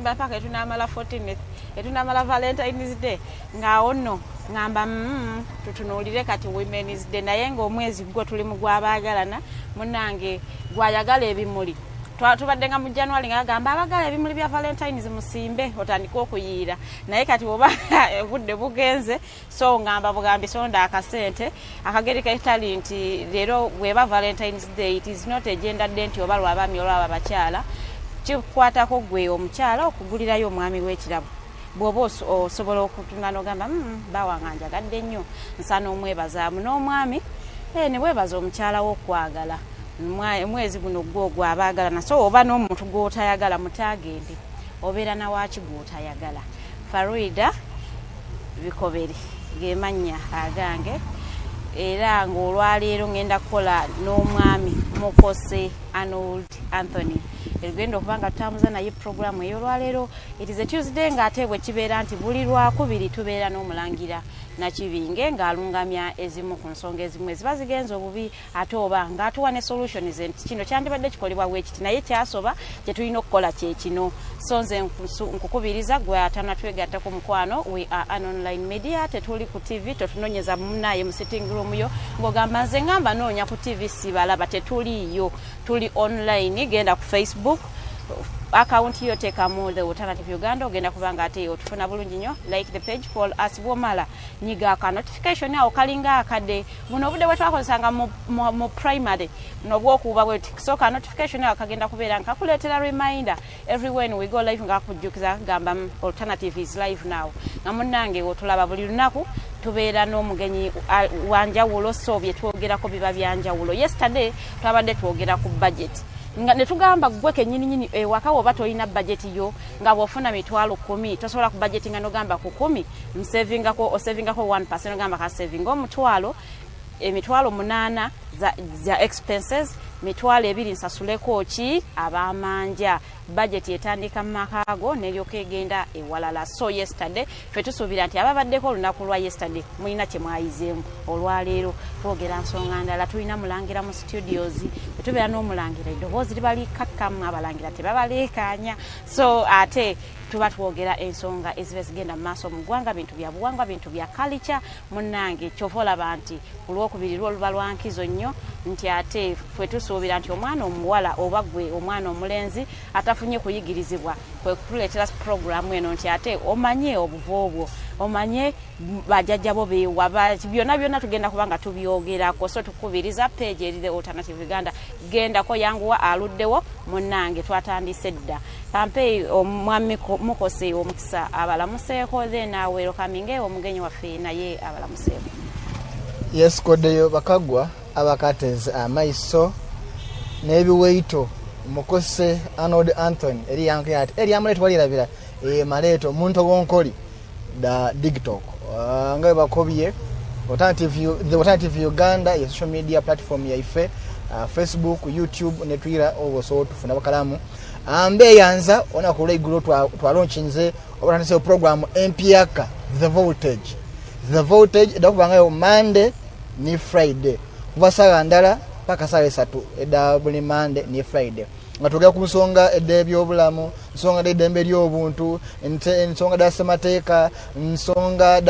mba paka etunamala 14 etunamala valentines day. Ngaawo nno ngamba mm, tutunuulire kati womens day. Naye ngaomwezi gwo tuli mu gwabaagalana munange gwayagala ebimuli. Tubadde nga mu january nga agamba abagala ebimuli bya valentines musimbe otandike okuyiira. Naye kati oba obudde bugenze so ngamba bugambi sonda akasente. Akageri ketali nti leero bweba valentines day it is not agenda dde nti oba lwabaami olwaba bakyala kikwatako gwe omukyala okugulirayo omwami w'ekirabo bw'oba osobola okutungana ogamba mm, bawange njagadde nnyo nsana omwebazaamu n'omwami. E, ne webaza omukyala w'okwagala. Omwezi guno gwogwo abaagalana so oba n'omuntu gw'otayagala mutagende obeera nawaki gw'otayagala. Faruida bikobere gemannya agange era ng'olwaleero ngenda kukola n'omwami mukose arnold anthony erigenda okuba nga tutambuza naye puroguramu ey'olwaleero. It is a tuesday ng'ate bwe kibeera nti buli lwakubiri tubeera n'omulangira nakibinge ng'alungamya ezimu ku nsonga ezimu eziba zigenza obubi ate oba ng'atuwa ne solutions nti kino kyandibadde kikolebwa bwekiti naye kyasoba kye tulina okukola kye kino. So nze nkukubiriza gwe atanatwegattako mukwano we are an online media tetuli ku tv totunonyeza munaye mu sitting room yo. Ng'ogamba nze ngamba noonya ku tv sibalaba tetuliiyo. Tuli online genda ku facebook akawunti yo teekamu the alternative uganda ogenda kubanga ate otufuna bulungi nnyo. Like the page for us bwomala. Nyiga aka notification awo kalinga akadde. Buno obudde bwe twakozesanga mu, mu, mu primary nobwokuuba bwe kisooka notification awo kagenda kubeera nga kakuleetera reminder. Every when we go live nga kakujjukiza kagamba alternative is live now. Nga munnange otulaba buli lunaku tubeera n'omugenyi wanjawulo so bye twogerako biba byanjawulo yesterday twabadde twogera ku budget nga netugamba gwe kenyininyini ewaka woba tolina bajeti yo nga bwofuna mitwalo kumi tosobola ku bajeti nga nogamba ku kumi msevingako osevingako 1 ogamba kasevinga omutwalo emitwalo munaana za, expenses mitwalo ebiri nsasuleko ki? Abamanja. Budget etandika mu makaago neryoka egenda ewalala so yesterday fe tusuubira nti ababaddeko olunaku lwa yesterday mulina kye mwayizeemu. Olwaleero twogera nsonga ndala tulina mulangira mu studios etubeera n'omulangira eddoboozi liba likakkamu abalangira tebabaleekaanya. So ate tuba twogera ensonga eziba zigenda mu maaso mu ggwanga bintu bya buwangwa bintu bya kalica munnange kyova olaba nti ku lwokubiri lwo luba lwankizo nnyo nti ate fwe tusuubira nti omwana omuwala oba gwe omwana omulenzi atafunye kuyigirizibwa kwe kutuleetera puroguramu eno nti ate omanye obuva obwo omanye bajjajjabo beewa byonna byonna tugenda kuba nga tubyogerako. So tukubiriza page eri the alternative uganda. Gendako yanguwa aluddewo munnange twatandise dda. Kampeyi omwami mukose omukisa abalamuseeko then awerokaminge omugenyi waffe naye abalamuseeko yesikoddeyo bakagwa abakateze amaiso n'ebiwaito mukose arnold anthony eri yanke ati eri amaleeto walirabira maleeto omuntu owonkoli da digtok. Uh, nga webakobye the alternative uganda ye social media platform yaife uh, facebook youtube ne twitter obosobola tufuna bakalamu. Mbeyanza olunaku lwaigulu twalonchinze obatandiseo program empyaka the voltage. The voltage edda kubangayo monday ni friday. Kuva saawa ndala paka saawa esatu edda buli monday ni friday nga twogera ku nsonga edda ebyobulamu nsonga daidembe eryobuntu ensonga da semateeka nsonga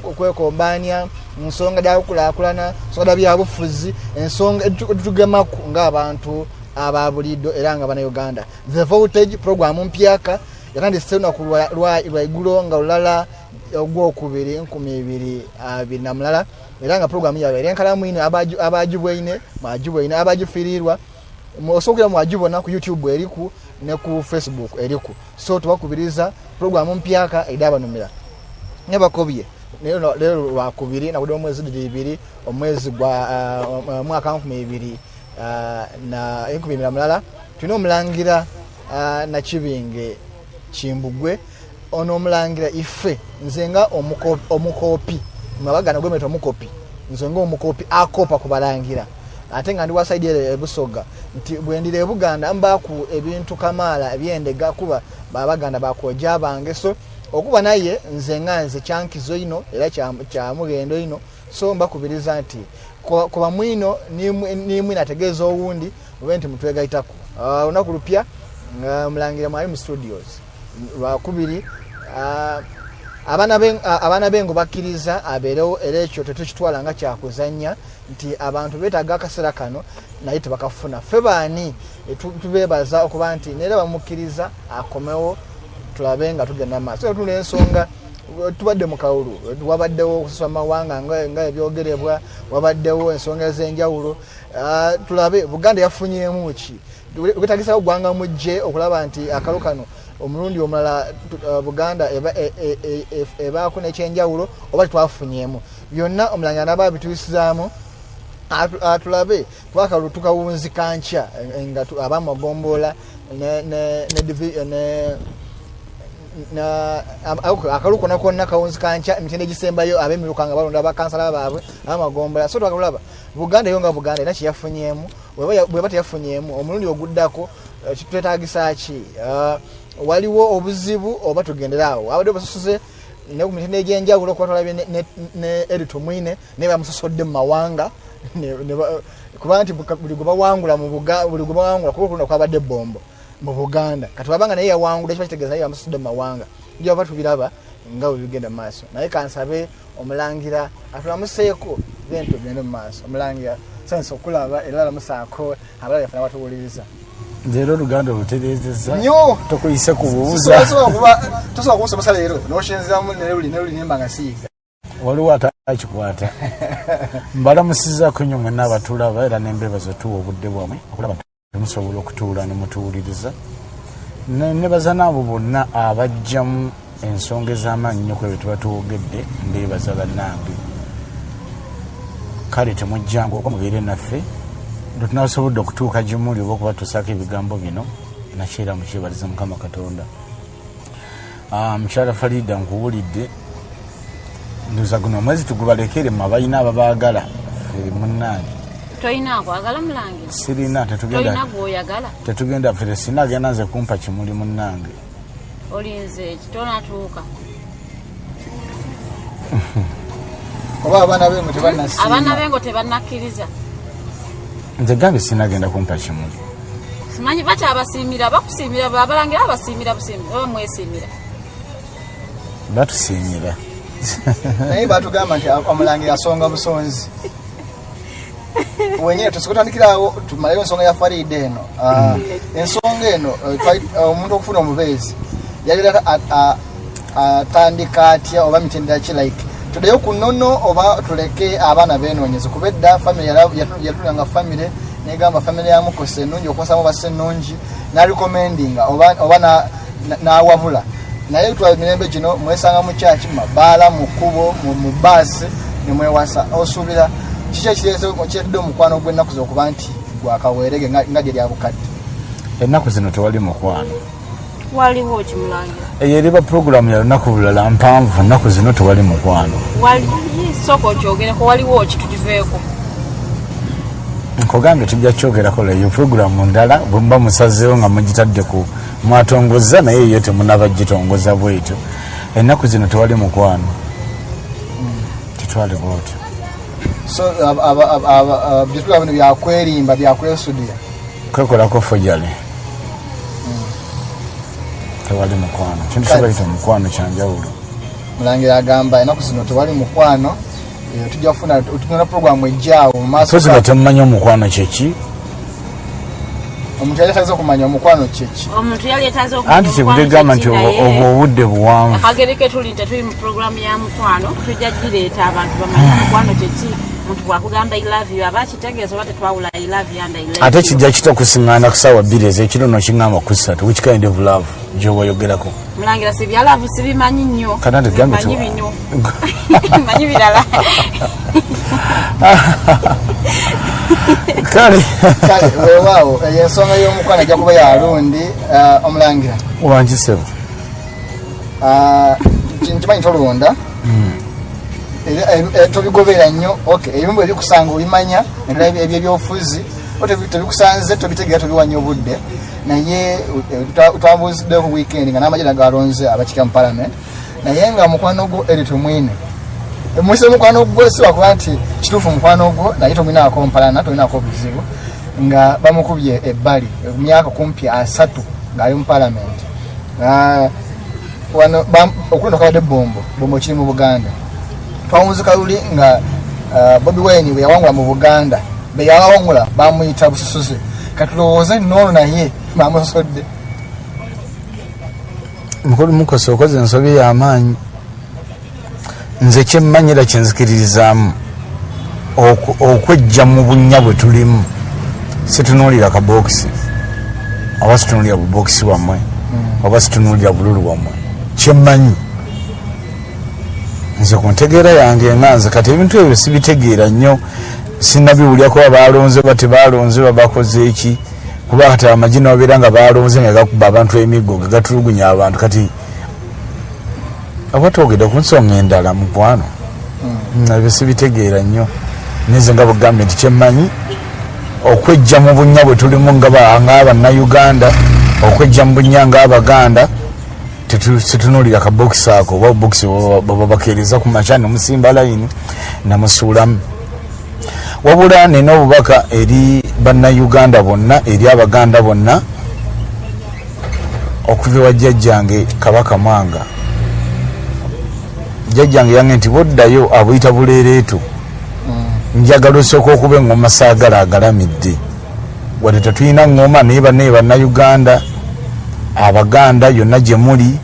dakwekombania nsonga dakukulakulana nsonga da byabufuzi ensonga edutugemaku ngaabantu ababulido era nga banauganda the voltage program mpyaka yatandise lunaku lwaigulo nga lulala ogwokubiri nkumi ibiri abiri na mulala. Era nga programu yabe eri enkalamu ine abagibwaine mwagibwaine abagifirirwa osobola mwagibona ku youtube eriku ne ku facebook eriku. So tubakubiriza programu mpyaka eri abanumira nebakobye lero lwakubiri nagudde omwezi diri ibiri omwezi gwa mwaka nkumi ibiri na enkumi ibiri na mulala tulina omulangira nakibinge kimbugwe ono omulangira ife nze nga omukopi mwabagana gwemeta omukopi nze nga omukopi akopa kubalangira. Ate nga ndi wasaidi ere ebusoga nti bwendira ebuganda mbaku ebintu kamaala ebyendega kuba babaganda bakoja bange so okuba naye nze nga nze kyankizo ino era kyamugendo ino so mbakubiriza nti kuba mwino nimwina ategeeza owundi mube nti mutwegaitako olunaku lupya mulangira mwali mu studios lwakubiri ah, ah, abaana bengo bakkiriza abeerewo era ekyo tetukitwala nga kyakuzanya nti abantu beetaaga akaseera kano naye tebakafuna. Ffe baani eh, tu- tubeebaza okuba nti naera bamukkiriza akomewo tulabe nga tugenda maaso. Tula ensonga tubadde mu kawulu eh, wabaddewo okusasula mawanga nga ebyogerebwa wabaddewo ensonga ez'enjawulo. Ah, tulabe buganda yafunyemu ki? Wetagisawo gwanga mujje okulaba nti akalo kano omulundi omulala uh, buganda e- e- e- ebaako nekyenjawulo oba titwafunyemu byonna omulangira naba abituusizaamu atu- atulabe twakalu tukawunzika nkya nga ako- akalu konna konna kawunzika nkya emitende egisembayo abemiruka nga balonda bakansala baabwe abamagombola so twakalaba buganda yo nga buganda era kyeyafunyemu bweba ya- bweba teyafunyemu omulundi oguddako eh, kitwetagisa ki? Ah, waliwo obuzibu oba tugenderaawo abadde basasuze ne ku mitende egyenjawulo okuba twalabye ne- erito mwine naye bamusasodde mu mawanga. Kuba nti buli gwe bawangula buli gwe bawangula kuba kulunda kwabadde bombo mu buganda. Kati wabanga naye yawangula ekiba kitegeeza naye bamusasudde mu mawanga. Njaba tubiraba nga bwe bigenda mu maaso. Naye kansabe omulangira atulamuseeko then tugende mu maaso. Omulangira sansa okulaba era alamusaako abalala yafuna batuwuliriza leero oluganda olutereezeza nnyo tokuyise ku buuza tosobola kumusomesa leero noshenzeramu neruli neruli nemba nga siiga waliwo atakikwata mbalamusizaako nnyo mwenna abatulaba era nembeebaza tuwa obudde bwamwe okulaba temusobola okutuula nemutuwuliriza Ne- nebaza naabo bonna abajjamu ensonga ez'amaanyi nnyo ku ebyo tuba tuwogedde mbeebaza bannange. Kale temujjangu okwa mubeere naffe lwe tunasobodde okutuuka gimuli oba okubatuusaako ebigambo bino nakyera mukyebaliza mukama katonda. Ah, mukyala farida nkuwulidde. Ndoza guno omwezi tugubalekere mu abalina ababaagala ffe munnange sirina tetugenda fere sina agenda nze kumpa kimuli munnange. Oba abaana bengo tebanakkiriza nze gambe sinagenda kumpa kimuli simanyi bakyabasiimira bakusiimira abalangira babasiimira busiimira mwesiimira? Batusiimira. Naye batugamba nti omulangira asonga busonzi. Wenyini tusikutandikirawo tumaleyo ensonga ya farida eno. Ah, ensonga eno eh, eh, omuntu okufuna omubeezi yalira atandika atya oba mitendera ki like tuddeyo ku nnono oba tuleke abaana benoonyeze kuba edda famire yatulanga famire negamba famire yamukose ennungi okubasamu basa ennungi narecommendinga oba oba na- na- nawabula. Naye twa mirembe gino mwesanga mu kyaki mu mabaala mu kkubo mu- baasi nemwewasa osuubira kiki ekiretedde omukwano gw'ennaku zokuba nti gwakaweerege nga gye lyabukadde ennaku zino tewali mukwano waliwo kimulangira eyo eriba puroguramu ya lunaku bulala mpanvu ennaku zino tewali mukwano. Wali sooka okyogereko waliwo ki tukiveeko nkogambye tujja kyogerako leyo puroguramu ndala bwemuba musazeewo nga mugitadde ku mwatongoza naye yo temunaba gitongoza bwetyo. Ennaku zino tewali mukwano. Titwale bwotyo. So byetulaba bino byakwerimba byakwesudira kwekolako fojale tewali mukwano. Kintu kyobayita omukwano kyanjawulo mulangira agamba ennaku zino tewali mukwano Eh, tujja kufuna tugenda puroguramu ejjaawo mu maaso sozi nga temumanyi omukwano kyeki omuntu yali atagiza okumanya omukwano kyeki omuntu yali etaze anti kyebudegamba nti obwo obudde buwanvu. Akagere ke tuli tetuli mu puroguramu ya mukwano tujja gireeta abantu bamanye mukwano kyeki omuntu bwakugamba ilavu aba akitegeeza oba tetwawula ilavu and ate kijja kitakusiŋŋaana ku saawa bbiri ezekiro nokiŋŋamba ku ssatu. Which kind of love gyobayogerako mulangira si byalavu sibimanyi nnyo. Kana tugambe manyi tu- bino manyi birala. Kale. Kale weewaawo eyo ensonga y'omukwano ajja kuba yalundi omulangira. Wankisebo Ah, nki- nkimanyi tolonda Era, eh, eh, tobigoberera nnyo ok ebimu ebikusanga obimanya naddala ebyo ebyobufuzi tebikusanze tobitegeera tobiwanya obudde. Naye eh, twa- twambuziddeo ku weekend nga n'amajira galonze abakika mu parliament. Naye nga mukwano gwo eri tumwine mwise mukwano gwo siwakuba nti kituufu mukwano gwo naye tomwinaako mpalana tomwinaako obuzibu nga bamukubye ebbali emyaka kumpi asatu ng'ali mu palamenti Ah, wano okuno kabadde bombo bombo kiri mu buganda twawunzi kaluli nga ah, bobi wine bwe yawangula mu buganda be yawangula bamuyita bususuze. Katulowooze noono naye bamusosodde mukulu mukosa okoze ensobi y'amaanyi. Nze kyemmanyira kyenzikiririzaamu oku- okwejja mu bunnya bwe tulimu. Situnuulira kabokisi oba situnuulira bubokisi bwammwe. Oba situnuulira bululu bwammwe. Kyemmanyi nze ku ntegeera yange nga nze kati ebintu ebyo sibitegeera nnyo. Sinabiwulyako babalonze ba tebalonze babakoze eki? Kuba kati amagi nababeera nga balonze nga gakuba abantu emiggo nga gatulugunya abantu. Kati oba twogedde ku nsonga endala mukwano ebyo sibitegeera nnyo. Nize nga bugambye nti kyemmanyi okwejja mu bunnya bwe tulimu nga ba- ng'abannayuganda okwejja mu bunnya ng'abaganda tetu- situnuulira kabokisi ako oba bokisi babakeereza ku makya nemusimba layini namusuulamu wabula nina obubaka eri bannayuganda bonna eri abaganda bonna okuva ewa jjajjange kabaka mwanga. Jjajjange yange nti boddayo abuyita buleereetu njagala osooka okuba engoma saagala agalamidde. Wadde tetulina ngoma naye bannaye bannayuganda abaganda yonna gye muli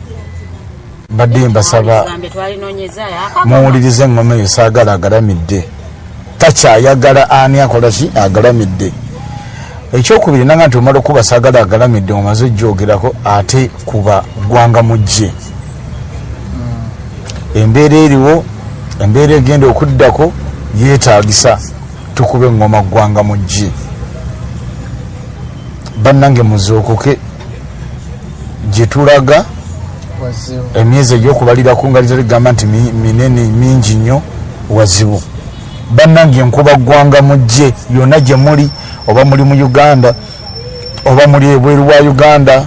mbadde mbasaba muwulirize engoma eyo saagala agalamidde. Takyayagala ani akola ki? Agalamidde. Ekyokubiri nanga nti omala okuba saagala agalamidde omaze ojjogerako ate kuba gwanga mujje. Embeera eriwo embeera egenda okuddako yeetagisa tukube engoma gwanga mujje. Bannange muzookoke. Gye tulaga emyezi egyokubaliraku nga ligamba nti mi- minene mingi nnyo wazibu. Bannange enkuba ggwanga mujje yonna gye muli oba muli mu uganda oba muli ebweru wa uganda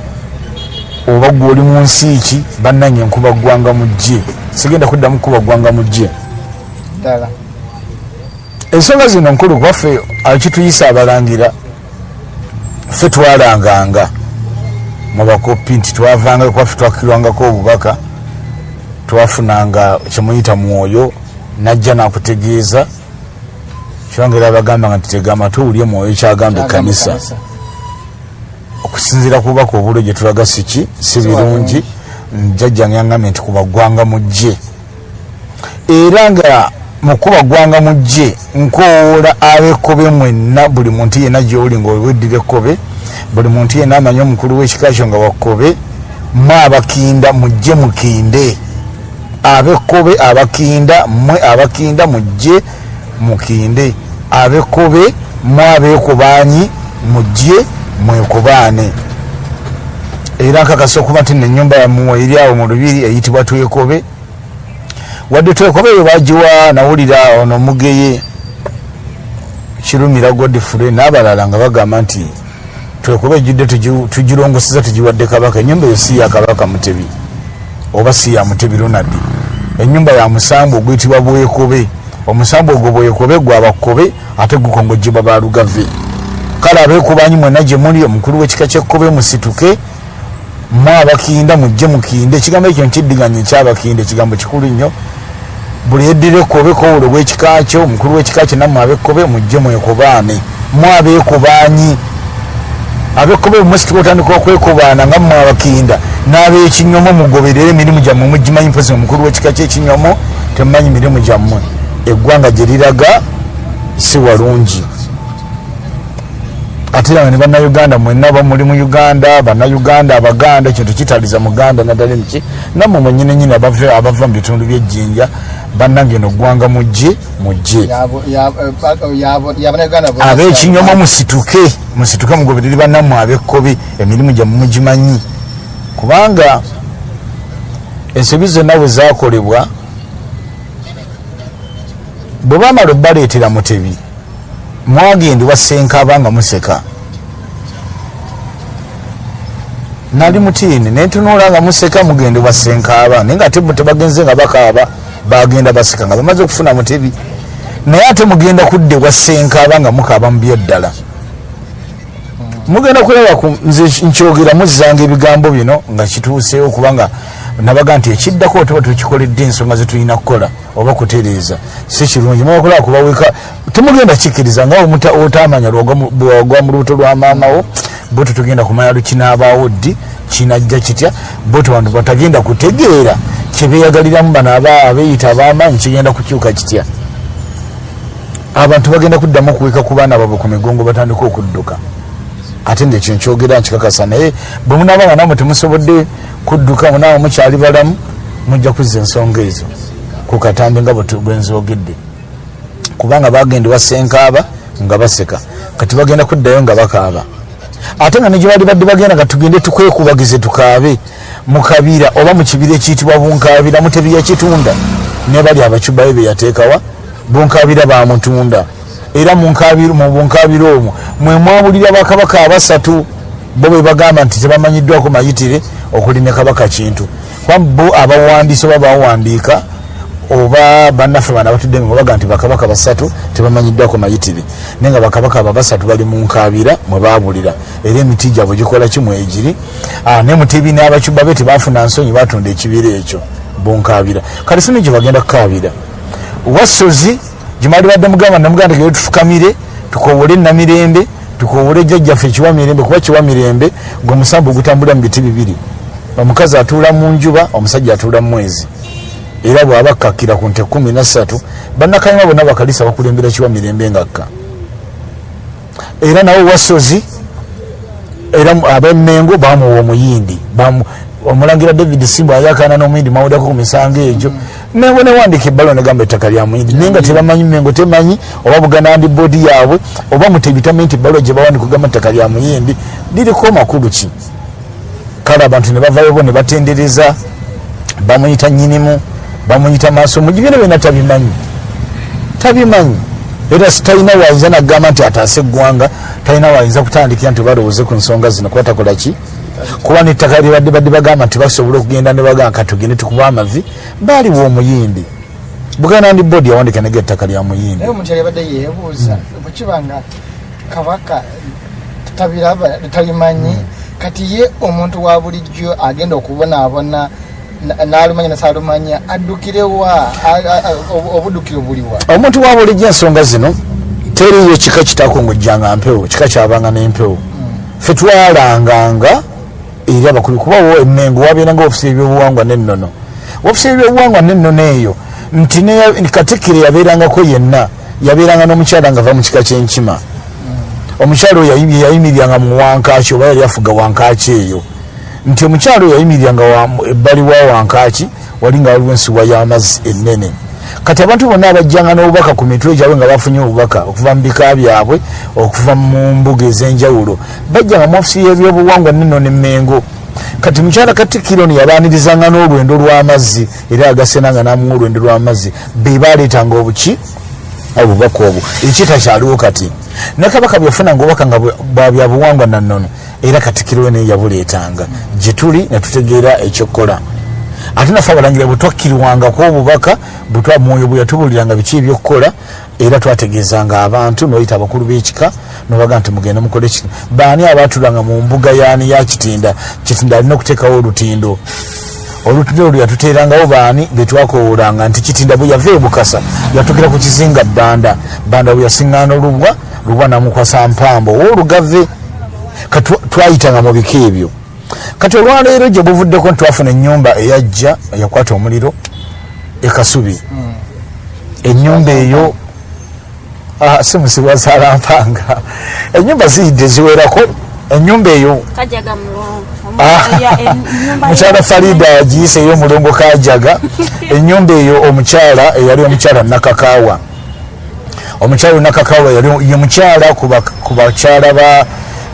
oba gwe oli mu nsi ki bannange enkuba ggwanga mujje sigenda kuddamu kuba ggwanga mujje ddala. Ensonga zino nkulu kwaffe akituyisa abalangira ffe twalanganga mu bakopi nti twavanga kwaffe twakkirwangako obubaka twafunanga kyemuyita mwoyo najja nakutegeeza. Kyongera abagambanga nti tega amatuwulye mwoyo kyagamba ekkanisa. okusinziira ku bubaka obulo gye tulaga siki si birungi. Jjajjange yangambye nti kubaggwanga mujje era nga mukuba gwanga mujje nkowoola ab'ekkobe mwenna buli muntu yenna gyoli nga weddira ekkobe buli muntu yenna amanyi omukulu w'ekika kyo nga wakkobe mwe abakinda mujje mukinde. Ab'ekkobe abakinda mmwe abakinda mujje mukinde. Ab'ekkobe mwe abeekubaanyi mujje mwekubaane. Era nkakasa okuba nti nenyumba yamuwe eri awo mu lubiri eyitibwa twekobe. Wadde twekobe eyo bagiwa nawulira ono mugeye kirumira godfrey n'abalala nga bagamba nti twekobe ejjudde tugi- tugirongoseza tugiwadde kabaka. Enyumba eyo si ya kabaka mutebi oba si ya mutebi ronadi enyumba ya musambu oguyitibwa bwekobe. Omusambu ogwo bwekobe gwabakobe ate gukongojjebwa balugave kale abeekubanyi mwena gye muli omukulu w'ekika kyekkobe musituke mwe abakinda mujje mukinde. Ekigambo ekyo nkiddiganya ekyabakinde ekigambo kikulu nnyo. Buli yeddira ekkobe kowulo bwekika kyo omukulu w'ekika kyo nammwe abekkobe mujje mwekobaane. Mwe abeekubanyi abekkobe bwemusituka otandika okwekubaana nga mmwe abakinda n'abekinyomo mugoberere emirimu gyammwe mugimanyi mpozi omukulu w'ekika kyekinyomo temumanyi mirimu gyammwe. Eggwanga gye liraga si walungi ate era ne bannayuganda mwenna ba muli mu uganda bannayuganda abaganda ekintu kitaliza muganda naddala miki nammwe mwenyini nyini abava mu bitundu byejjinja bannange no ggwanga mujje mujje. Ab'ekinyoma musituke musituke mugobereri bannammwe ab'ekkobe emirimu gyammwe mugimanyi. Kubanga ensobi zonna bwe zakolebwa bwe bamala obbaleetera mutebi mwagenda wasenkaba nga museka. Nali mutiini nentunula nga museka mugende wasenkaba naye nga ate tebagenze nga bakaaba bagenda baseka nga bamaze okufuna mutebi. Naye ate mugenda kudde wasenkaba nga mukaaba mu byeddala. Mugenda kulaba ku nze nkyogera muzzanga ebigambo bino nga kituuseewo kubanga nabaga nti ekiddako tuba tukikoledde ensonga zetulina kukola oba kutereeza si kirungi. Mubakola kubaweka temugenda kikkiriza nga otamanya bwogwa mu lubuto lwa maamawo bo tetugenda kumanya lukinaabaawo ddi kinajja kitya bo tebantu batagenda kutegeera kyebeyagaliramu bano aba abeeyita ab'amaanyi kigenda kukyuka kitya. Abantu bagenda kuddamu okuweka ku baana baabwe ku migongo batandika okudduka. Ate ngaekyo nkyogera nkikakasa naye bwe munaaba nga namwe temusobodde kudduka munaaba mukyali balamu mujja kuzza ensonga ezo. Ku katambi nga bwe tu- bwe nzogedde kubanga bagenda wasenkaaba nga baseka. Kati bagenda kuddayo nga bakaaba. Ate nga negyebaali badde bagenda nga tugende tukwekubagize tukaabe mu kabira oba mu kibira ekiyitibwa bunkabira mutebi yakitunda ne bali abacubayo beyateekawa bunkabira bamutunda era mu bunkabiro omwo mwe mwabulira bakabaka abasatu bo bwe bagamba nti tebamanyiddwako mayitire okulina kabaka kintu. Kuba bo abawandiisi oba bawandiika oba bannaffe bana batudde nga baga nti bakabaka basatu tebamanyiddwako mayitire. Naye nga bakabaka abo basatu bali mu nkabira mwe babulira era emiti gyabwe gikola kimu egiri. Ah, ne mutebi n'abacuba be tebafuna nsonyi batunda ekibira ekyo bunkabira kale sino gye bagenda kukabira wasozi gyemali badde mugamba namuganda geye tufukamire tukowole namirembe tukowole jjajjaffe kiwa mirembe kuba kiwa mirembe ngaomusambu ogutambulira mu biti bibiri omukazi atuula mu njuba omusajja atuula mu mwezi. Era bwaba akkakira ku nte kumi nasatu bannakayima bonna bakalisa bakulembera kiwa mirembe ngakka era nawe wasozi era abemmengo bamuwa omuyindi. Omulangira david simba ayakana n'omuyindi mawuddako ku misango egyo. Mengo newandika ebbalo negamba ettaka lya muyindi. Naye nga tebamanyi mengo temanyi oba buganandi boodi yaabwe oba mutebi tamanyi nti ebbalo gye bawandika ogamba ettaka lya muyindi liriko makulu ki kale abantu ne bavayo bo ne batendereza bamuyita nyinimu bamuyita maaso mugi byona byona tabimanyi. Tabimanyi. Era talina wayinza nagamba nti ataase eggwanga talina wayinza kutandikira nti balowooze ku nsonga zino kuba takola ki? Kuba nettaka lyebadde badde bagamba nti basobola okugenda ne bagamba katugende tukuba amavi baaliwo omuyindi buganda ndi boodi yawandika nega ettaka lya muyindi naye omuntu yalibadde yeebuuza bwekiba nga kabaka tabiraba talimanyi kati ye omuntu wa bulijjo agenda okubonaabona na- n'alumanya nasaalumanya addukirewa obuddukiro buliwa omuntu wa bulijjo ensonga zino teriyo kika kitakongojjanga mpewo kika kyabanga n'empewo. Fe twalanganga eri abakulu kubawo emmengo wabeeranga ofisi ebyobuwangwa nennono. Ofisi ebyobuwangwa nennono eyo nti katikkiro yabeerangako yenna yabeeranga n'omukyala nga ava mu kika kyenkima omukyala oyo yayi- yayimiriranga mu wankaki oba yali afuga wankaki eyo. Nti omukyala oyo yayimiriranga wa- ebbali wa wankaki wali nga waliwo ensuwa y'amazzi ennene. Kati abantu bonna abajjanga n'obubaka ku mitwe gyabwe nga bafunye obubaka okuva mu bika byabwe okuva mu mbuga ez'enjawulo bajjanga mu ofisi y'ebyobuwangwa neno nemmengo. Kati mukyala katikkiro ono yabaanirizanga n'olwendo lw'amazzi era agasenanga n'amuwa olwendo lw'amazzi. Be baleetanga obuki? Obubaka obwo. Ekitakyaliwo kati ne kabaka bwefunanga obubaka nga bwe- bwa byabuwangwa nannono era katikiro we naye yabuleetanga. Gye tuli ne tutegeera ekyokukola ate naffe abalangira bwe twakkirwangako obubaka bwetwa mwoyo bwe yatubuliranga biki ebyokukola era twategeezanga abantu noyita abakulu b'ekika nobaga nti mugende mukole kino. Baani abaatulanga mu mbuga yaani ya kitinda? Kitinda alina okuteekawo olutindo. Olutindo olwo yatuteerangawo baani betwakowoolanga nti kitinda bwe yava ebukasa yatukira ku kizinga bbanda. Bbanda bwe yasiŋŋaana olubwa lubwa namukwasa mpambo owoolugave twayitanga mu bika ebyo. Kati olwaleero gye buvuddeko nti twafuna ennyumba eyajja eyakwata omuliro ekasubi ennyumba eyo ah, si musibwa salampanga ennyumba ziyidde ziwerako ennyumba eyo. Ah, mukyala farida agiyisa ey'omulongo kajaga. Ennyumba eyo omukyala eyali omukyala nakakaawa omukyala nakakaawa yali ye mukyala ku bak- ku bakyala ba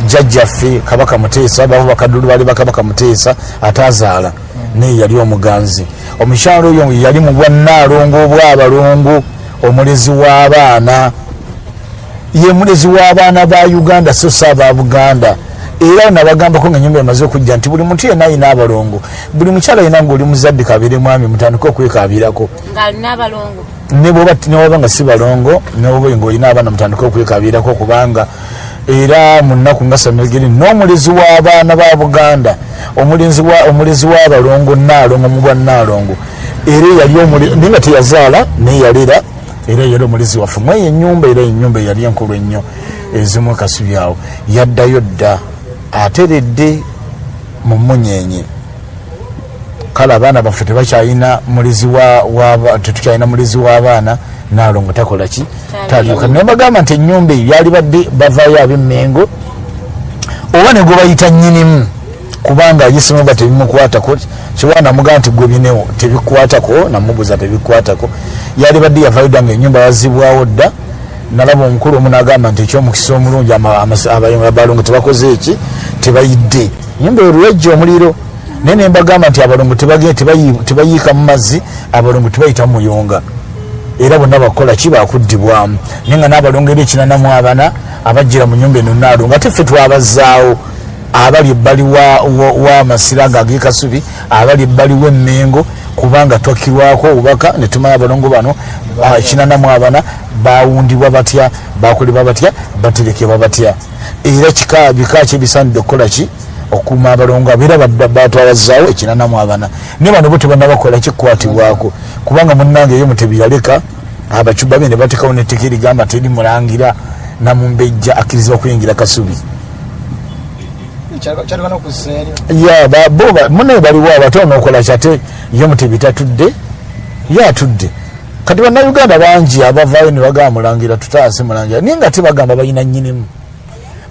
jjajjaffe kabaka muteesa babo bakadulu bali bakabaka muteesa ataazaala naye yali omuganzi. Omukyala oyo yali mu bwannaalongo obwabalongo omulezi w'abaana. Ye mulezi w'abaana ba uganda so si aba buganda era nabagambako nga nyumba emaze okujja nti buli muntu yenna ayina abalongo buli mukyala yina ngaoli muzadde kabire mwami mutandike okwekabirako newaba nga si balongo ngaolina abaana mutandike okwekabirako kubanga era mu nnaku nga samegeri n'omulizi w'abaana ba buganda omulizi w'abalongo naalongo mu bwa naalongo era yali naye nga teyazaala naye yalera era yali omulizi waffe. Mweyo enyumba era enyumba eyali enkulu ennyo ezimu kasubi awo yaddayo dda ateredde mu munyenye kale abaana baffe tebakyalina mulizi tetukyalina mulizi w'abaana naalongo takola ki? Taliuka naye bagamba nti enyumba eyo yali badde bavaayo ab'emmengo oba ne gwe bayita nyinimu kubanga ayisemu ba tebimukwatako kiwa namugamba nti gwe binewo tebikwatako namubuza tebikwatako. Yali badde yavaayo dda nga enyumba yazibwawo dda nalaba omukulu omu nagamba nti ekyomukisa omulungi abalongo tebakoze eki? Tebayidde. Nyumba olwejja omuliro. Naye nembagamba nti tebayi- tebayiika mu mazzi abalongo tebayita mu muyonga. Era bonna bakola ki? Bakuddibwamu. Naye nga n'abalongo eri ekinanamu abana abajjira mu nyumba eno naalongo ate ffe twabazaawo. Abali ebbali wa- wa- w'amasira nga ag'ekasubi abali ebbali w'emmengo kubanga twakirwako obubaka ne tumanya abalongo bano ekinanamu abana bawundibwa batya bakolebwa batya baterekebwa batya. Era kika bika kyebisaanidde okukola ki? Okuuma abalongo abo era badda- batwabazaawo ekinanamu abana naye bano bo tebanabakola kikukwatibwako kubanga munnange eyo mutebi yaleka abacuba be ne batekawo netteka erigamba teri mulangira namumbejja akkirizibwa kuyingira kasubi kyalibana okussa eri ya bo munaye baliwo abato nokola kyate ye mutebi tatudde ye atudde kati bannayuganda bangi abavaayo ne bagamba mulangira tutaase mulangira naye nga tebagamba balina nyinimu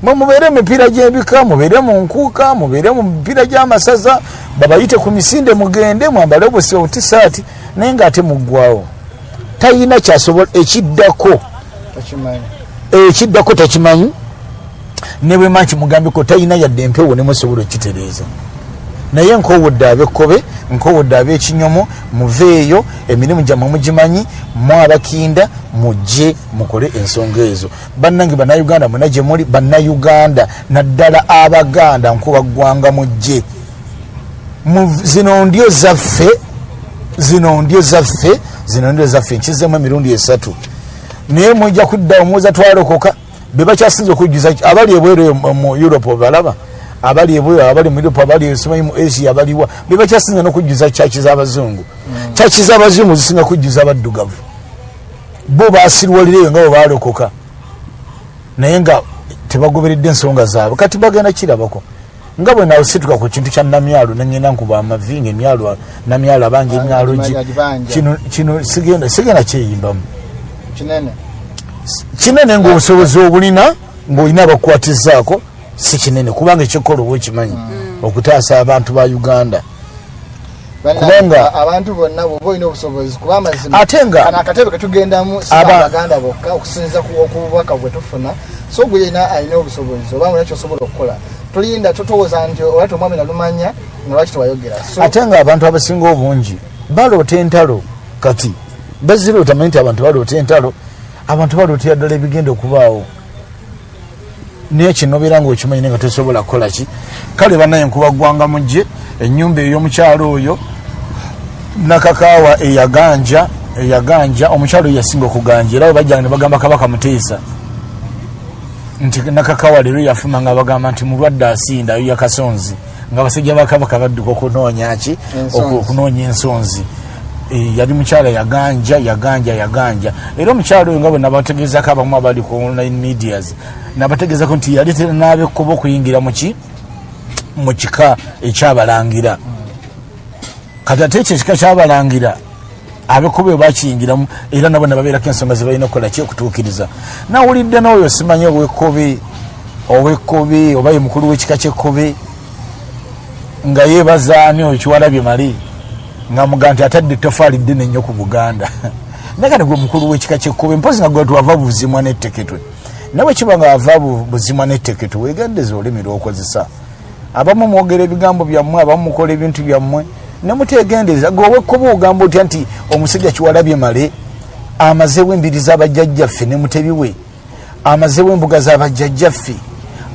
mwe mubeere emipiira gy'ebika mubeere mu nkuuka mubeere mu mipiira gy'amasaza babayite ku misinde mugende mwambale obusi obutisaati naye ngaate muggwawo. Tayina kyasobola ekiddako. Tokimanyi. Ekiddako takimanyi ne bwe manki mugambeko talina yadde empewo nemusobola okitereeza naye nkowodde abekkobe nkowodde ab'ekinyomo muveeyo emirimu gyammwe mugimanyi mu abakinda mujje mukole ensonga ezo. Bannange bannayuganda mwena gye muli bannayuganda naddala abaganda nkuba ggwanga mujje. Mu- zino ndyo zaffe zino ndyo zaffe zino ndyo zaffe nkizemu emirundi esatu. Naye mwijja kuddawo muweza twalokoka bebakyasinza okujjuza abali ebweru eyo mu- europe balaba abali ebweru abali mu europe abali esimanyi mu asia abaliwa bebakyasinza n'okujjuza kyaki z'abazungu kyaki z'abazungu zisinga kujjuza abaddugavu bo basirwalireyo nga bwe balokoka naye nga tebagoberedde ensonga zaabwe. Kati bagenda kirabako. Nga bwe nawusituka ku kintu kya namyalo nengenda nkuba amavi nga emyalo namyalo abangi emyalo gi kino kino sigenda sigenda kyeyimbamu. Kinene kinene ngaobusobozi obulina ngaolina abakukwatizaako si kinene kubanga ekyokukola oba okimanyi okutaasa abantu ba uganda. Kubanga- abantu bonna bwoba olina obusobozi kuba amazima. Ate nga- akatebe ketugendamu si Aba- abaganda bokka okusinza ku okububaka bwe tufuna. So gwe yena alina obusobozi oba mulina kyosobola okukola tolinda totowooza nti olwati omwami nalumanya nga lwaki tewayogera ate nga abantu abasinga obungi baloota entalo kati baziroota manyi nti abantu baloota entalo abantu balootera ddala ebigenda okubaawo? Naye kino beera ngaokimanyi naye nga tosobola kukola ki? Kale banaye nkuba ggwanga mujje ennyumba ey'omukyalo oyo nakakaawa eyaganja eyaganja omukyalo oyo yasinga okuganja era we bajjanga ne bagamba kabaka muteesa nti nakakawa leero yafuma nga bagamba nti mulwadde asinda ayo yakasonzi nga abasajja bakabaka badduka okunoonya ki? Okunoonya ensonzi yali mukyala yaganja yaganja yaganja. Era omukyala oyo nga bwe nabategeezako abamu abali ku online medias nabategeezako nti yaleetera n'abekkuba okuyingira muki mu kika ekyabalangira. Kati ate ekyo ekika kyabalangira abekkuba bakiyingiramu era nabo nebabeerako ensonga zebalina okukola ki okutuukiriza. Nawulidde n'oyo simanyi owekkobe owekkobe oba ye mukulu w'ekika kyekkobe nga yeebaza ani oyo kiwalabye mali nga muga nti atadde ettofaali ddene nnyo ku buganda. Kati gwe mukulu w'ekika kyekkobe mpozi nga gwe tuwava buzimwa n'etteketwe nawe kiba nga wava bu- buzimwa n'etteketwe wegendeza olulimi lw'okozesa. Abamu mwogera ebigambo byammwe abamu mukola ebintu byammwe nemutegendereza gwe owekkoba ogamba otya nti omusajja kiwalabye male amazeewo embiri z'abajjajjaffe ne mutebiwe? Amazeewo embuga z'abajjajjaffe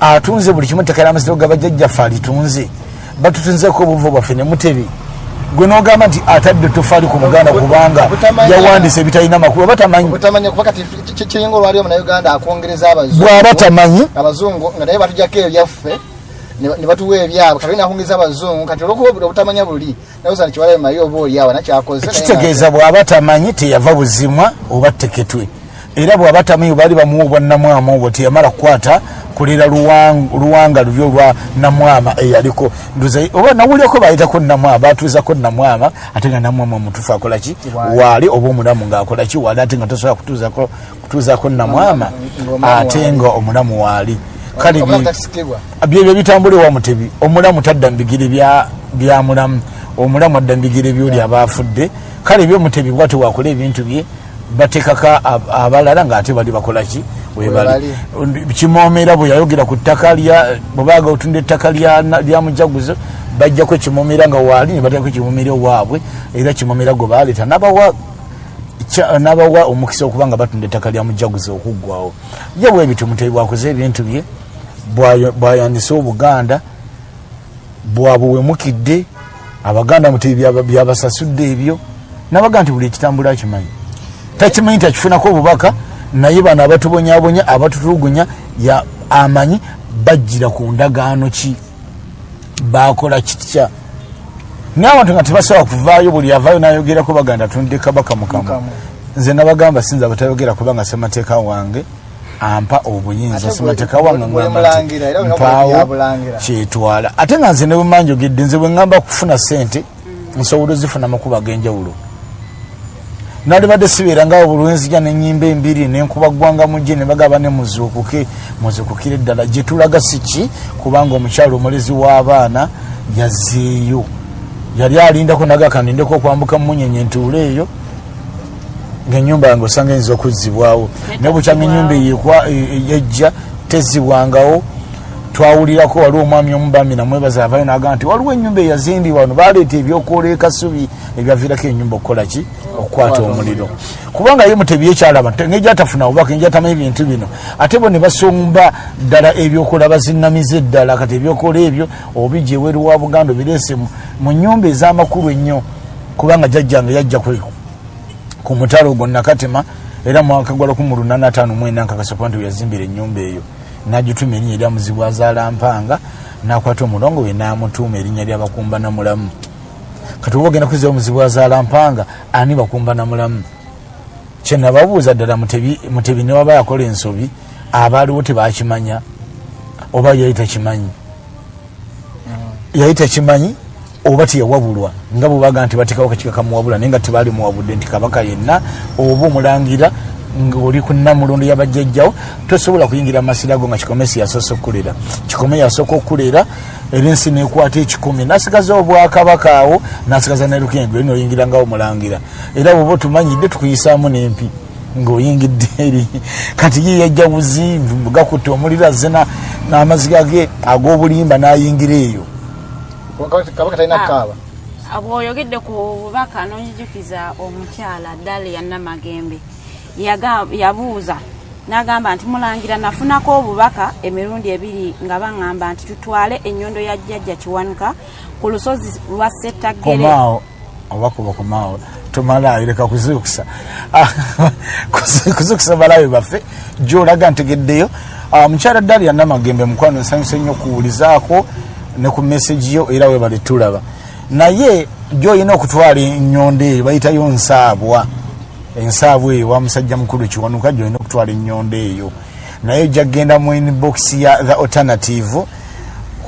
atunze buli kimu ettaka ly'amaziro g'abajjajjaffe alitunze. Batutunzeko obuvo bwaffe ne mutebi gwe nogamba nti atadde tofaali ku muganda kubanga yawandisa ebitalina makulu. Aba tamanyi kiringa olwali omunauganda akwongereza abazungu. Bw'aba tamanyi abazungu nga naye batujjako ebyaffe ne ba- ne batuwa ebyabwe kati nakwongeza abazungu. Kati olwokuba obutamanya buli nayosa nikiwalayo maye oba oliawo nakyakoze kitegeeza bw'aba tamanyi teyava buzimwa oba teketwe era bw'aba tamanyi baali bamuwa obwannamwama obwo teyamala kukwata kulera luwang- luwanga lubi olwa namwama eyaliko. Oba nawulyeko bayitako namwama batuuzako namwama ate nga namwama omutuufu akolaki Waali. oba omulamu ngaakolaki waali ate nga tosobola kutuuzako- namwama ate nga omulamu waali. Kale byebyo bitambula ewa mutebi omulamu tadda mubigere bya bya mulamu omulamu adda mubigere byoli abaafudde kale byomutebi bwate wakola ebintu bye batekaka ab- abalala ngaate bali bakolaki webali kimoomera bwe yayogera ku ttaka lya bwebaga otunda ettaka lya mujaguzo bajjako kimoomera nga waali ne bateekako kimoomera waabwe era kimoomera gwe baleeta nabawa nabawa omukisa okuba nga batunda ettaka lya mujaguzi okuggwawo ye bwe bityo mutebi bwakoze ebintu bye bwayandise obuganda bwabuwemukidde abaganda mutebi byaba- byabasasudde ebyo nabaga nti buli ekitambula akimanyi takimanyi nti akifunako obubaka naye bano abatubonyabonya abatutulugunya ya- amanyi bajjira ku ndagaano ki? Bakola kitya naye abantu nga tebasobola kuvaayo buli avaayo nayogerako baganda tunde kabaka mukamu. Nze nabagamba sinza batayogera kubanga semateeka wange ampa obuyinza. Ate semateeka wange ngamba nti mpaawo kyetwala. Ate nga nze ne bwemanjogedde nze bwe ngamba kufuna sente nsobola ozifuna makuba ag'enjawulo nalibadde sibeera ngawo bulwenzija nenyimba embiri nenkuba ggwanga mujje ne bagaba ne muzuukuke. Muzukukire eddala gye tulaga siki kubanga omukyalo omulezi w'abaana yazzeeyo. Yali alindako nagaka ndindeko okwambuka munyenye ntuule eyo ngaenyumba yange osanga eyinza okuzzibwawo. Naye bukyanga enyumba eyo ekwa- e- e- yejja tezzibwangawo twawulirako waliwo omwami omubami namwebaza avayo nagaa nti waliwo enyumba eyazimbibwa wano baleeta ebyokwoola ekasubi ebyaviirako enyumba okukola ki? Okukwata omuliro. Kubanga ye mutebi yekyalaba ngeri atafuna bubaka ngeri atamanyi bintu bino ate bo ne basomba ddala ebyokola bazinamiza eddala kati ebyokola ebyo obijja eweru wa buganda obireese mu- nyumba ez'amakulu ennyo kubanga jajjange yajja ku- mutalo ogwo nakatema era mwaka gwa 1854 nkakasapa nti yazimbira enyumba eyo nagituma erinnya erya muzibu azaala mpanga nakwata omulongo we namutuuma erinnya lyabakumba namulamu. Kati oba ogenda kuzira omuzibu azaala mpanga ani bakumba namulamu? Kyenababuuza ddala mutebi newaba yakola ensobi abaaliwo tebakimanya oba yali takimanyi? Yali takimanyi oba teyawabulwa? Nga bwebaga nti batekawo kakiika kamuwabula naye nga tebaali muwabudde nti kabaka yenna oba omulangira ngaoli ku namulondo yabajjajjawo tosobola kuyingira mu masira go nga kikome siyasoose okukulera kikome yasooka okukulera era ensi nekwata ekikumi nasigaza obwakabaka awo nasigaza nerukengo eri noyingirangawo omulangira. Era bwoba otumanyidde tukuyisaamu n'empi ngaoyingidde eri. Kati ye yajja buzi gakutte omuliro azze na- n'amaziga ge ag'obulimba n'ayingira eyo. Kabaka talina kukaaba bw'oyogedde ku bubaka n'onjijukiza omukyala dalia namagembe yabuuza. N'agamba nti mulangira nafunako obubaka emirundi ebiri nga baŋŋamba nti tutwale ennyondo ya jjajja kiwanuka ku lusozi lwa settagere komaawo oba kuba komaawo tomalayo leka kuzukusa Ah, kuzu- kuzukusa balabe baffe gyolaga ntegeddeyo Ah, mukyala dalia namagembe mukwano nsanyusa ennyo okuwulizaako ne ku meseji yo era webale tulaba. Naye gyolina okutwala enyondo eyo bayitayo nsaabwa ensaabwa eyo wa musajja mukulu kiwanuka gyolina okutwala enyondo eyo. Naye jagenda mu inbox ya the alternative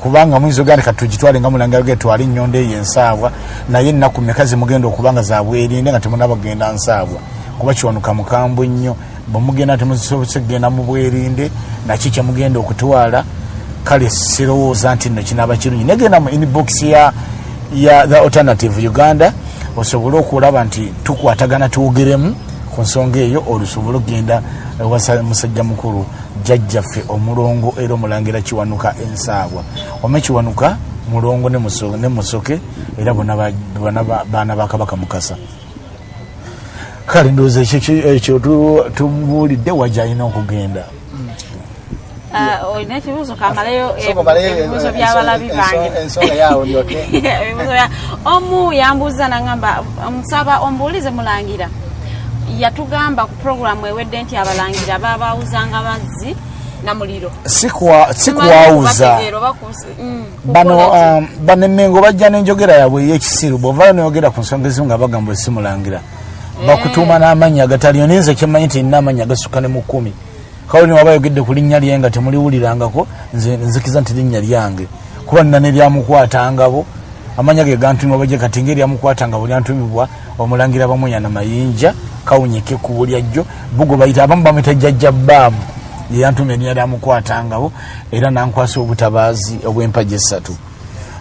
kubanga muyinza oganda kati tugitwale nga mulangira getwale enyondo eyo ensaabwa naye ennaku meka zimugenda okubanga zabwerinde nga temunabagenda nsaabwa kuba kiwanuka mukambwe nnyo bwemugenda temusobose kugenda mu bwerinde naki kyemugenda okutwala. Kale sirowooza nti nno kinaaba kirungi. Negenda mu inbox ya, ya the alternative uganda osobole okulaba nti tukwatagana twogeremu ku nsonga eyo olusobole okugenda ewasa musajja mukulu jjajjaffe omulongo era omulangira kiwanuka ensaabwa ome kiwanuka mulongo ne Muso- ne musoke era ba- baana ba kabaka mukasa. Kale ndowooza ekyo ki- ekyo tu- tumubuulidde wajja alina okugenda olina ekibuuzo kamaleyo eh, ebibuuzo eh, byabalabi bange omu yambuuza nagamba musaba ombuulize mulangira. Yatugamba ku programu ewedde nti abalangira babawuzanga mazzi na muliro. Sikwa- sikwawuza mm, bano um, bano emengo bajja n'enjogera yaabwe ey'ekisiru bwovaayo noyogera ku nsonga ezimu nga bagamba esimulangira bakutuuma n'amannya agataliyo naye nze kyemmanyi nti nina amannya agasukka ne mu kkumi kawuli waba yogedde ku linnya lye nga temuliwulirangako nze nzikiza nti linnya lyange. Kuba nina neryamukwatangabo amanya ge gantumibwa bajje kati ngaeryamukwatanga bwe lyantumibwa omulangira bamunyana mayinja kawunyeke ku bulyajjo bugo bayita abamu bamwita jjajja bbaamu yeyantuma erinnya lyamukwatangabo era nankwasa obutabaazi obw'empagi essatu.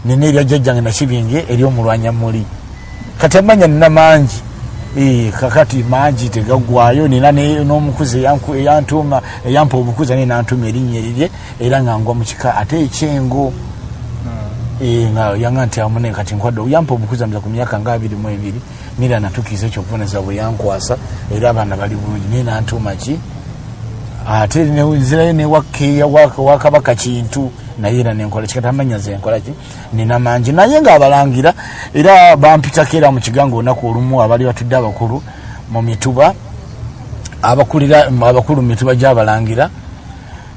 Nina erya jjajjange nakibinge eryomulwanyamuli kati amanya nina mangi kakati mangi tegaggwayo nina n'omukuzi eyantuma eyampa obukuzi naye nantuma erinnya erirye era nga ngwa mu kika ate ekyengo. Eh, nga yanga nti amune kati nkwadde yampa obukuzi mza ku myaka nga abiri mu ebiri nira natukiza ekyobuboneza bwe yankwasa era abaana bali bulungi naye nantuma ki? Ate nzirayo newakeeya wakabaka kintu naye era nenkola. Kikati amanya ze nkola ki? Nina mangi. Naye ngaabalangira era bampitako era mu kigango olunaku olumu abali batudde abakulu mu mituba abakulira abakulu mu mituba gyabalangira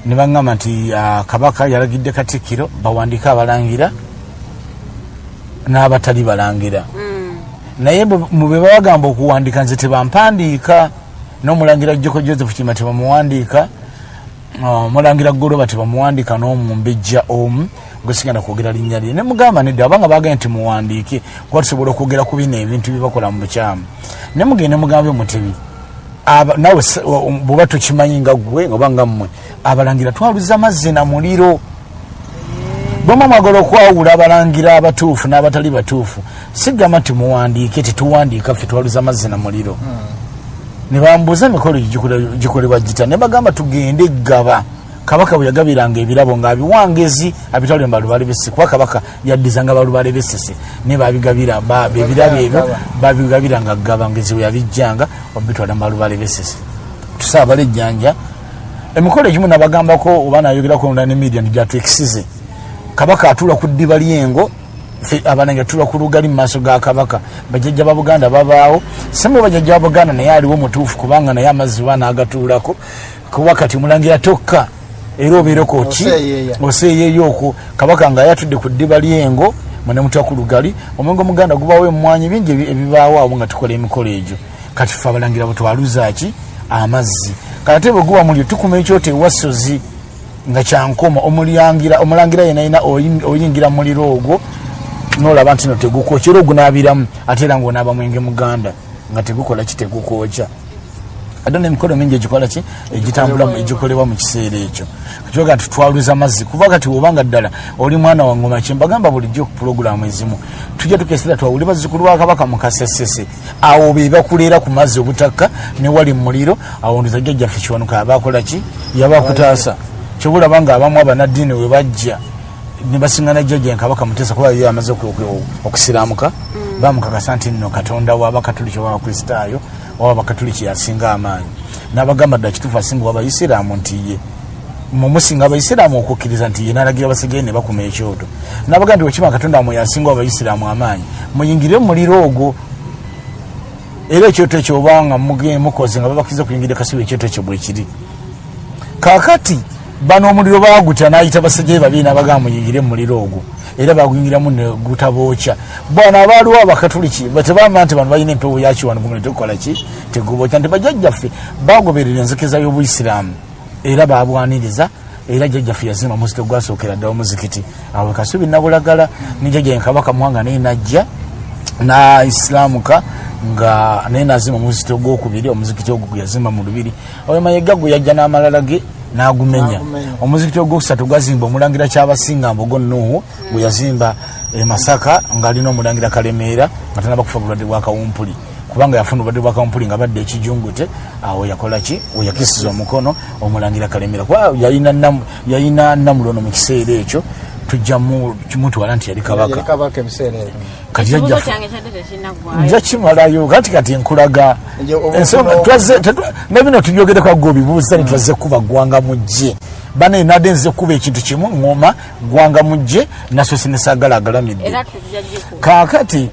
ne baŋŋamba nti ah, kabaka yalagidde katikkiro bawandiike abalangira n'abatali balangira. Naye bwe- mu bwe babagamba okuwandiika nze tebampandiika n'omulangira joko joseph kima tebamuwandiika Ah, omulangira goloba tebamuwandiika n'omumbejja omu gwesigenda kwogera linnya lye. Nemugamba nedda abanga bagenda nti muwandiike kuba tusobola okwogera ku bino ebintu byebakola mu bukyamu. Nemugende mugambe mutebi nawe bweba tukimanyi nga gwe oba nga mmwe abalangira twaluza mazzi na muliro. Bwema mwagala okwawula abalangira abatuufu n'abatali batuufu sigamba nti muwandiike tetuwandiika ffe twaluza mazzi na muliro ne bambuuza emikolo gikolebwa gita ne bagamba tugende gaba kabaka bwe yagabiranga ebirabo ngaabiwangezi abitwale mu balubale besese kuba kabaka yaddizanga balubale besese ne babigabira ba- ebirabo ebyo babigabiranga gaba ngezi bwe yabijjanga obitwala mu balubale besese tusaabala ejjanja emikolo egimu nabagambako oba nayogerako ne media ntigyatwekisize kabaka atula ku ddiba lyengo ffe abanange atula ku lugali mu maaso ga kabaka. Bajjajja ba buganda babaawo. Semu bajjajja ba buganda naye aliwo mutuufu kubanga naye amazzi ba naagatuulako kuba kati mulangira tokka era obeereko ki? Oseeyeeya okwo. Kabaka nga yatudde ku ddiba lyengo munemuta ku lugali. Omwenge omuganda gubaawo emwanyi bingi ebi- ebibaawo awo nga tukola emikolo egyo. Kati ffe abalangira bwe twaluzaaki amazzi. Kati ate bwe guba mulyo tukuma ekyoto ewasozi nga kyankoma omulangira omulangira yena yina oyin- oyingira mu muliro ogwo nolaba nti no tegukokya. Era ogunaabiramu ate era ngaonaaba mwenge muganda nga tegukola ki tegukokya. Ate nemikolo mingi egikola ki? Egitambulamu egikolebwa mu kiseera ekyo. Kibaga nti twaluza mazzi kuba kati obanga ddala oli mwana wa ngoma kye mbagamba bulijjo ku pulogulaamu ezimu. Tujja tukesera twawuli bazzukulu ba kabaka mu kasesese. Awo be bakuleera ku mazzi obutakka ne wali mu muliro awo ndoza jjajjaffe kiwanuka abakola ki? Yabakutaasa. Kyobulaba nga abamu abanaddiini we bajja nebasiŋana jjajja nkabaka muteesa kuba ye amaze oku- oku- okusiraamuka bamukakasa nti nno katonda wabakatuliki oba abakristaayo oba abakatuliki yasinga amaanyi. Nabagamba dda kituufu asinga wabaisiraamu nti ye mumusinga abaisiraamu okukkiriza nti ye nalagira basigaye ne bakuma ekyoto. Nabaga nti wekima katonda mwe yasinga abaisiraamu amaanyi muyingire mu muliro ogwo. Era ekyoto ekyo obanga mukoze nga babakiriza okuyingira kasiba ekyoto ekyo bwekiri kakati bano omuliro bagutya nayita basajjaye babiri nabagamba muyingire mumuliro ogwo. Era baguyingiramu negutabookya bwana abaaliwo abakatuliki tebamba nti bano balina empewo yakiwano gumule tegukola ki? Tegubookya. Nti bajjajjaffe bagoberera enzikiriza y'obuisiraamu era babwaniriza era jjajjaffe yazima muzito gwasookera ddala omuzikiti awo kasubi nabulagala nijjajja nkabaka muwanga naye najja naisiramuka nga naye nazima omuzikiti ogwokubiri omuzikiti ogwo gwe yazimba mu lubiri. Oyo mayega gwe yajja n'amalala ge n'agumenya. Omuzikiti ogwokusatu gwazimba omulangira kyabasinga mbogo nuhu gwe yazimba e masaka ng'alina omulangira kalemeera nga tanaba kufa bulwadde bwa kawumpuli kubanga yafuna obulwadde bwa kawumpuli nga badde ekijungute awo yakola ki? Weyakisiza omukono omulangira kalemeera. Kuba yalina namulono mu kiseera ekyo tujja mu- kimutwala nti yali kabaka. Kati nja kimalayo kati kati nkulaga. Nje obu- ensonga obu- twaze tetu- ne bino tubyogereko agga obibuuza ne twaze kuba gwanga mujje. Bane nadde nze kuba ekintu kimu ŋoma gwanga mujje nasoose nesaagala agalamidde kaakati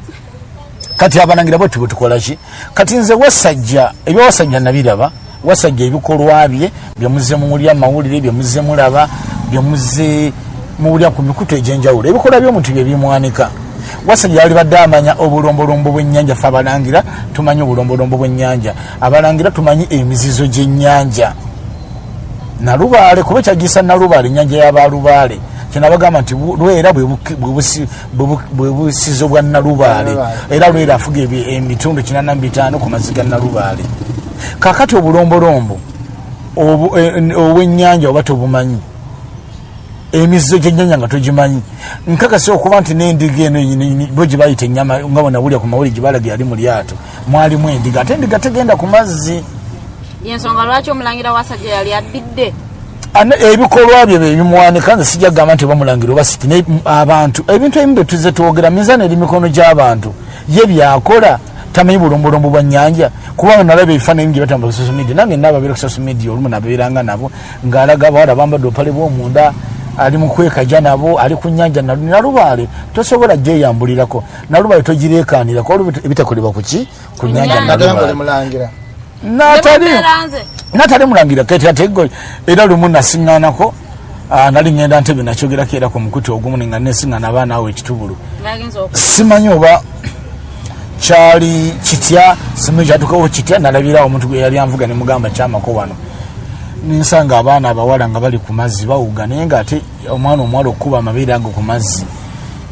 kati abalangira bwe tube tukola ki? Kati nze wasajja ebya wasajja nabiraba wasajja ebikolwa bye byemuze mumulya mawulire byemuze mulaba byemuze muwulya ku mikutu egyenjawulo. Ebikolwa by'omuntu bye bimwanika. Wasajja yali badde amanya obulombolombo bw'ennyanja fe abalangira tumanyi obulombolombo bw'ennyanja. Abalangira tumanyi emizizo gy'ennyanja. Nalubaale kuba ekyagisa nalubaale ennyanja y'abalubaale kyenabagamba nti lwera bwe busizo bwa nalubaale. Era lwera afuga emitundu kinana bitaano ku mazzi ga nalubaale. Kakati obulombolombo obw'ennyanja oba tobumanyi emizizo gyennyanja nga togimanyi. Nkakasa okuba nti n'endiga eno bo gye bayita enyama nga bwenawulya ku mawuli gyebalage yali mu lyato mwalimu endiga. Ate endiga tegenda ku mazzi. Yensonga lwaki omulangira wasajja yali addidde? Ane- ebikolwa bye byebimuwanika nze sijja kugamba nti obamulangira oba siki abantu ebintu ebimu byetuze twogera mizaana eri mikono gy'abantu ye byakola tamanyi bulombolombo bwa nyanja kubanga nalaba ebifaananyi bye batamba social media nange nababeera ku social media olumu nabeeranga nabo ng'alaga abawala bambadde opale bw'omunda ali mu kwekaja nabo ali ku nyanja nalu- nalubaale tosobola gyeyambulirako. Nalubaale togireekanirako olwo ebitakolebwa ku ki? Ku nyanja nalubaale. Mulangira. Natali mulangira ketatego era lumu nasiŋŋanako ah, nali ŋŋenda ntebe nakyogerako era ku mukuti ogumu nga nesiŋŋana abaana awo ekitubulu. Simanyi oba kyali kitya? Simanyi kyatukawo kitya? Nalabirawo omuntu gwe yali anvuga nemugamba kyamako wano ninsanga abaana abawala nga bali ku mazzi bawuga naye nga ate omwana omuwala okukuba amabeere ago ku mazzi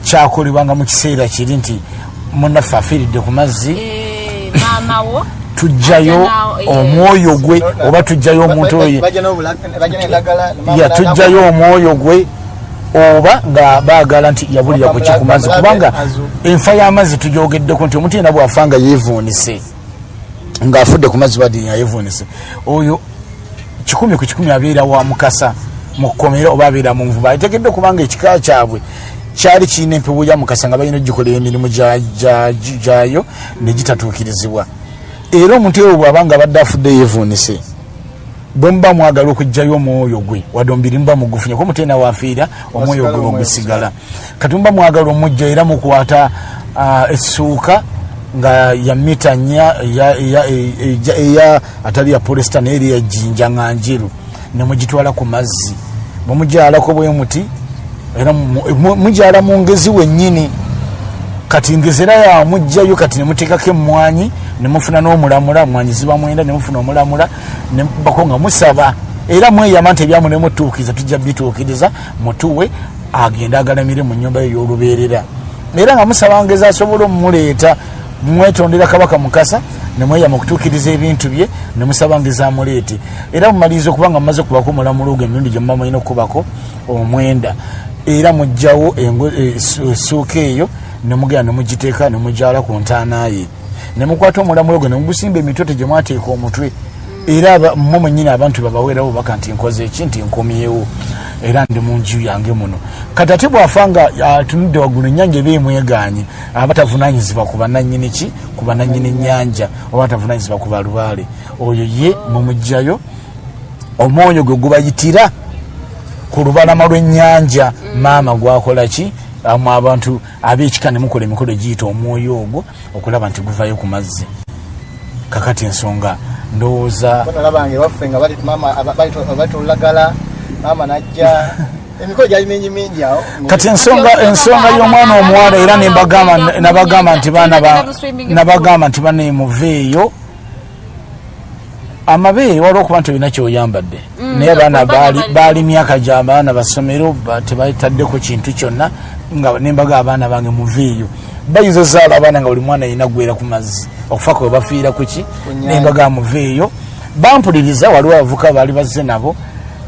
kyakolebwanga mu kiseera kiri nti munaffe afiiridde ku mazzi. Eh, tujjayo yes. omwoyo gwe oba tujjayo omuntu oyo bajja n'endagala ya tujjayo omwoyo gwe oba nga baagala nti yabulira ku ki ku mazzi kubanga enfa y'amazzi tujogeddeko nti omuntu yena bwafa nga yeevuunise ng'afudde ku mazzi badi yayevuunise oyo kikumi ku kikumi abeera wa mukasa mu kkomera oba abeera mu nvuba. Ateekeddwa kubanga ekika kyabwe kyali kirina empewo ya mukasa nga balina ogikolera emirimu gya- gya- gyayo negitatuukirizibwa era omuntu oyo bw'abanga abadde afudde yeevuunise bwe muba mwagala okugjayo omwoyo gwe wadde omubiri muba mugufunya kuba mutenda wafiira omwoyo gwe bwegusigala kati muba mwagala omujja era mukwata ah, essuuka nga ya mita nnya eya- atali ya polesta naye eri yajjinja nga njeru nemugitwala ku mazzi. Bwemujalako bwe muti era mu- mu- ngezi wennyini kati ngezera yamugjayo kati nemuteekako emwanyi nemufuna n'omulamula mwanyi ziba mwenda nemufuna omulamula nebako nga musaba. Era mweyama nti ebyamu nemutuukiriza tujja bituukiriza mutuwe agende agalamire mu nyumba yo ey'olubeerera era nga musaba ngezi asobole omumuleeta mwetondera kabaka mukasa nemweyama okutuukiriza ebintu bye nemusaba ngezi amuleete era mumaliriza okuba nga mumaze kubako omulamula ogwo emirundi gye muba mulina okubako omwenda. Era mugjawo essu- essuuka eyo nemugenda nemugiteeka nemujala ku ntaana ye. Nemukwata omulamulo gwe nemugusimba emitote gye mwateeka omutwe. Era mmwe mwennyini abantu babaweerawo baka nti nkoze eki nti nkomyewo era ndi mu nju yange muno. Kati ate bwafa nga atunudde waggulu ennyanja eba emweganye aba tavunanyizibwa ku bananyini ki? Ku bananyini ennyanja oba tavunanyizibwa ku balubaale. Oyo ye mumugjayo omwoyo gwe gubayitira ku lubalama lw'ennyanja. Maama gwakola ki? Amu abantu ab'ekika ne mukola emikolo egiyita omwoyo ogwo okulaba nti guvayo ku mazzi. Kakati ensonga ndowooza nalabanga ewaffe nga bali- maama najja. Emikolo gyali mingi mingi awo. Kati ensonga ensonga y'omwana omuwala era nabagamba nti baana ba- nabagamba nti bane muveeyo amabeere waliwo okuba nti olina kyoyambadde. Naye abaana baali myaka gyabaana basomero ba- tebataddeku kintu kyonna nga nembaga abaana bange muveeyo bayinza ozaala abaana nga buli mwana yina gwera ku mazzi. Okufa kwe bafiira kuki nnyanja. nembaga muveeyo bampuliriza waliwo abavuka baali bazze nabo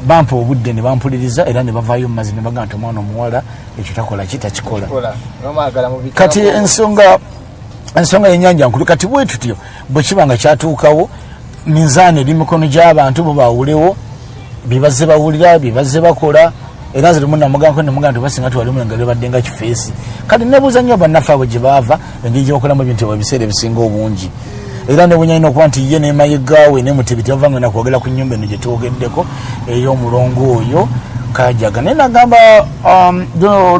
bampa obudde ne bampuliriza era ne bavaayo mu mazzi ne baga nti omwana omuwala ekyo takola ki? Takikola. Kati ensonga ensonga yenyanja nkulu. Kati bwe tutyo bwe kiba nga kyatuukawo minzaani eri mikono gy'abantu bo bawulewo byebaze bawulira byebaze bakola era nze temunamugambako nemugaa nti basinga ti wali mulenga libadde nga kifeesi. Kati nebuuza nnyo bannaffe abo gye baava engeri gyebakolamu ebintu ebiseera ebisinga obungi era nebunyalina okuba nti ye nemayegaawe nemutebi tebava nga nakwogera ku nyumba eno gyetwogeddeko ey'omulongo oyo kajaga. Naye nagamba um,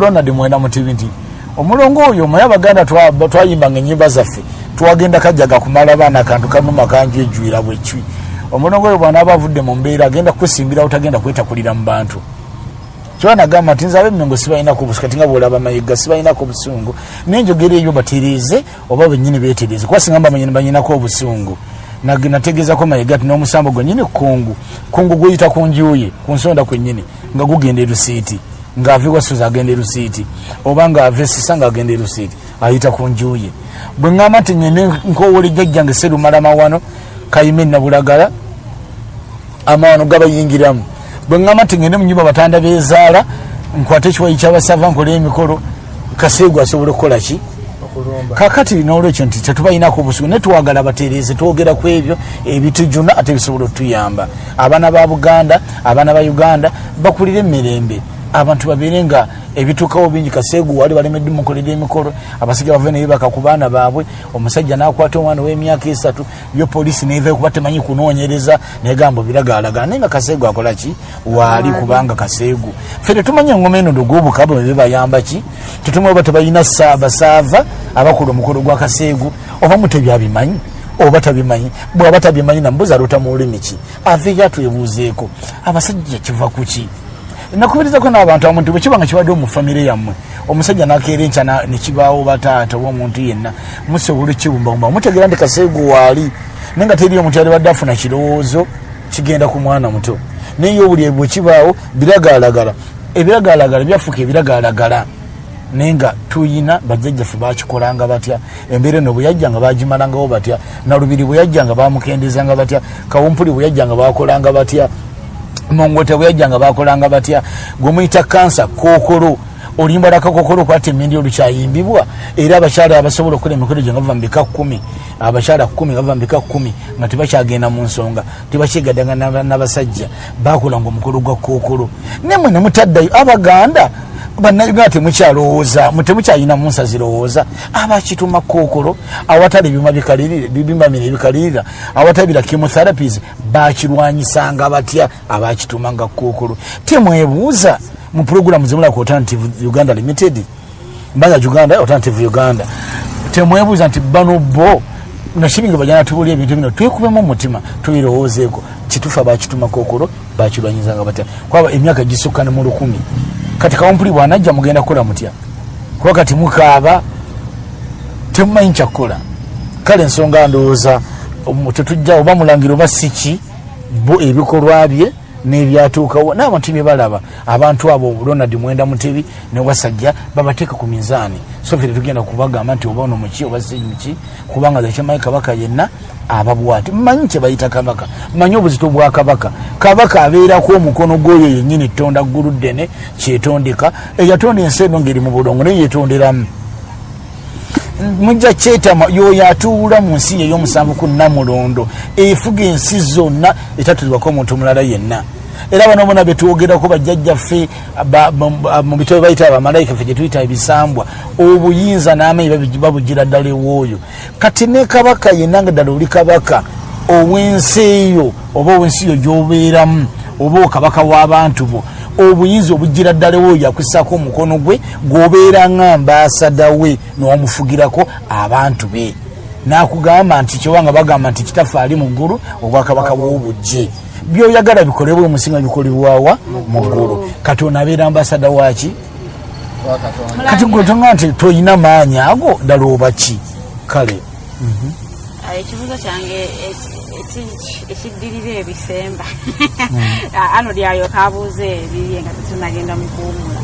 ronald mwenda mutebi nti omulongo oyo mwe abaganda twa- twayimbanga enyimba zaffe twagenda kajaga kumala baana akantu kanuma kanju ejwira bwekwi omulongo oyo bwanaaba avudde mu mbeera agenda kwesimbirawo tagenda kwetakulira mu bantu kyobanagamba nti nze abemengo sibalinako obusungu kati nga bwolaba mayiga sibalinako obusungu naye enjogera eyo batereeze oba benyini betereeze. Kuba singa mbamanyini banyinako obusungu. Nategeezako mayiga ti n'omusambo gwenyini kungu. Kungu guyita ku njuye ku nsonda kwennyini nga gugenda erusiiti ng'ava ewasuze agenda erusiiti oba ng'ava esisa ng'agenda erusiiti ayita ku njuye bwe ŋŋamba nti nyene nkowole jjajjange serumalama wano kayime nabulagala amawano gabayingiramu bwe ŋŋamba nti ngende mu nyumba batanda bezaala nkwate ekiwayi kyabasava nkole emikolo kaseegu asobola okukola ki? Kakati nolwekyo nti tetubalinako obusugu naye twagala batereeze twogera ku ebyo ebitujuna ate bisobola otuyamba abaana ba buganda abaana ba uganda bakulire emirembe abantu babeere nga ebituukawo bingi kaseegu wali balemedde mukolera emikolo abasajja bava nebibaka ku baana baabwe omusajja nakwata omwana w'emyaka esatu yo polisi neva kuba temanyi kunoonyereza negamba biragalalagala naye nga kaseegu akola ki? Waali kubanga kaseegu ffe tetumanyi engoma eno dogobukabo bebayamba ki? Tetumanyi oba tebalina saabasaava abakola omukolo gwa kaseegu oba mutebyabimanyi oba tabimanyi. Bwaba tabimanyi nambuzi alota mu lulimi ki? Aveeyo atwebuuzeeko abasajja kiva ku ki nakubirizako n'abantu amuntu bwe kiba nga kibadde mu famire yammwe omusajja nakeera enkya nekibaawo bataata oba omuntu yenna musobola ekibumbabumba mutegeera nti kaseegu waali naye nga teri omuntu yalibadde afuna kirowoozo kigenda ku mwana muto. Naye obuli bwe kibaawo biragalalagala. Ebiragalalagala byafuuka ebiragalalagala. Naye nga tuyina bajjajjaffe bakikolanga batya embeera eno bwe yajja nga bagimalangawo batya nalubiri bwe yajja nga bamukendezanga batya kawumpuli bwe yajja nga bakolanga batya mongota bwe yajja nga bakolanga batya gwemuyita kansa kookolo oluyimba lwa kakokolo kwata emindi olukyayimbibwa era abakyala abasobola okukola emikolo gye nga bava mu bika kkumi abakyala kkumi nga bava mu bika kkumi nga tebakyagenda mu nsonga tebakyegaddanga n'aba- n'abasajja bakolanga omukolo gwa kookolo nemwe nemutaddayo abaganda bannayuganda temukyalowooza mu- temukyalina munsa zirowooza. Abakituma kookolo awatali mino ebikalirira awatali bira chemotherapies bakirwanyisanga batya abakituma nga kookolo temwebuuza mu puroguramu zemulaka alternative uganda limited mbaga uganda alternative uganda. Temwebuuza nti bano bo nakibinga bajana tubulya ebintu bino twekubemu omutima tubirowoozeeko kitufu abakituma kookolo bakirwanyizanga batya? Kwaba emyaka gisukka ne mu lukumi. Kati kawumpuli bwanajja mugenda kukola mutya? Kuba kati mukaaba temumanyi kyakukola kale ensonga ndowooza tetujja oba mulangira oba siki bo ebikolwa bye n'ebyatuukawo n'abantu bye balaba abantu abo ronald mwenda mutebi ne wasajja babateeka ku mizaani so ffe tetugenda kubagamba nti oba ono muki oba si muki kubanga zekyamayi kabaka yenna ababwati mmanyi kyebayita kabaka. Mmanyi obuzito bwa kabaka. Kabaka abeerako omukono gw'oyo yennyini tonda ggulu ddene kyetondeka eyatonda ensi eno ngeri mu bulongo naye yetonderamu mujja kyetama yoyo atuula mu nsi ey'omusanvu ku namulondo efuga ensi zonna etatulibwako omuntu omulala yenna. Era bano bona betwogerako bajjajjaffe ba- mu- bitabo bayita abamalayika ffe gyetuyita ebisambwa obuyinza n'amaanyi babi- babugira ddala ewooyo. Kati ne kabaka yenna nga ddala oli kabaka ow'ensi eyo oba ow'ensi eyo gy'obeeramu oba okabaka w'abantu bo obuyinza obugira ddala oyo yakwisako omukono gwe gwobeera nga ambasada we n'omufugirako abantu be. Nakugamba nti kyowanga bagamba nti kitaffe ali mu ggulu obwakabaka bw'obujje. Byoyagala bikolebwe omusinga bikolebwawa mu ggulu. Kati onaabeera ambasada waki kati gwetonga nti toyina maanyi ago ddala oba ki? Kale. Ah, ekibuzo kyange eki- ekiddirira ebisemba Ah, ano lyalyoka abuuza ebiri nga tetunagenda mukuwumula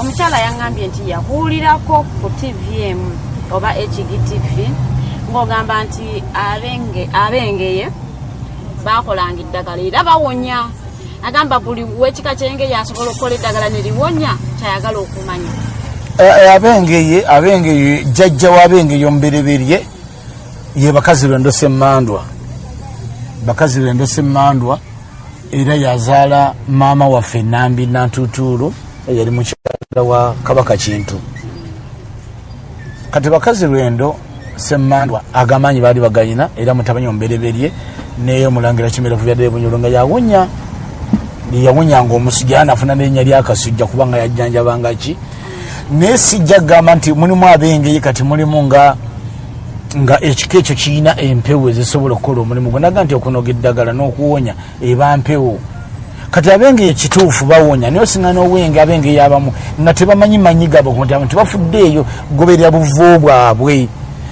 omukyala yaŋŋambye nti yahuulirako ku tvm oba hgtv ng'ogamba nti abenge abengeye bakolanga eddagala era bawonya. Agamba buli wekika kyengeye asobola okukola eddagala ne liwonya kyayagala okumanya. Eh, abengeye abengeye jjajja wabengeye omubereberye ye bakazi lwendo semmandwa bakazi lwendo semmandwa era yazaala maama waffe nambi nantutuulu yali mukyala wa kabaka kintu. Kati bakazi lwendo semandwa agamanyi baali bagayina era mutabanyi omubereberye neyomulangira kimerevu byadde bunyolo nga yawonya yawonyanga omusujja anafuna nerinnya lyakasujja kubanga yajjanjabangaki naye sijja kugamba nti mulimu abengeye kati mulimu nga nga ekika ekyo kirina empewo ezisobola okukola omulimu gwe. Naga nti okunoga eddagala n'okuwonya eba mpewo. Kati abengeye kituufu bawonya naye osinga n'obwenge abengeye abamu nga tebamanyi manyi gabo nti tebafuddeeyo goberera buvo bwabwe.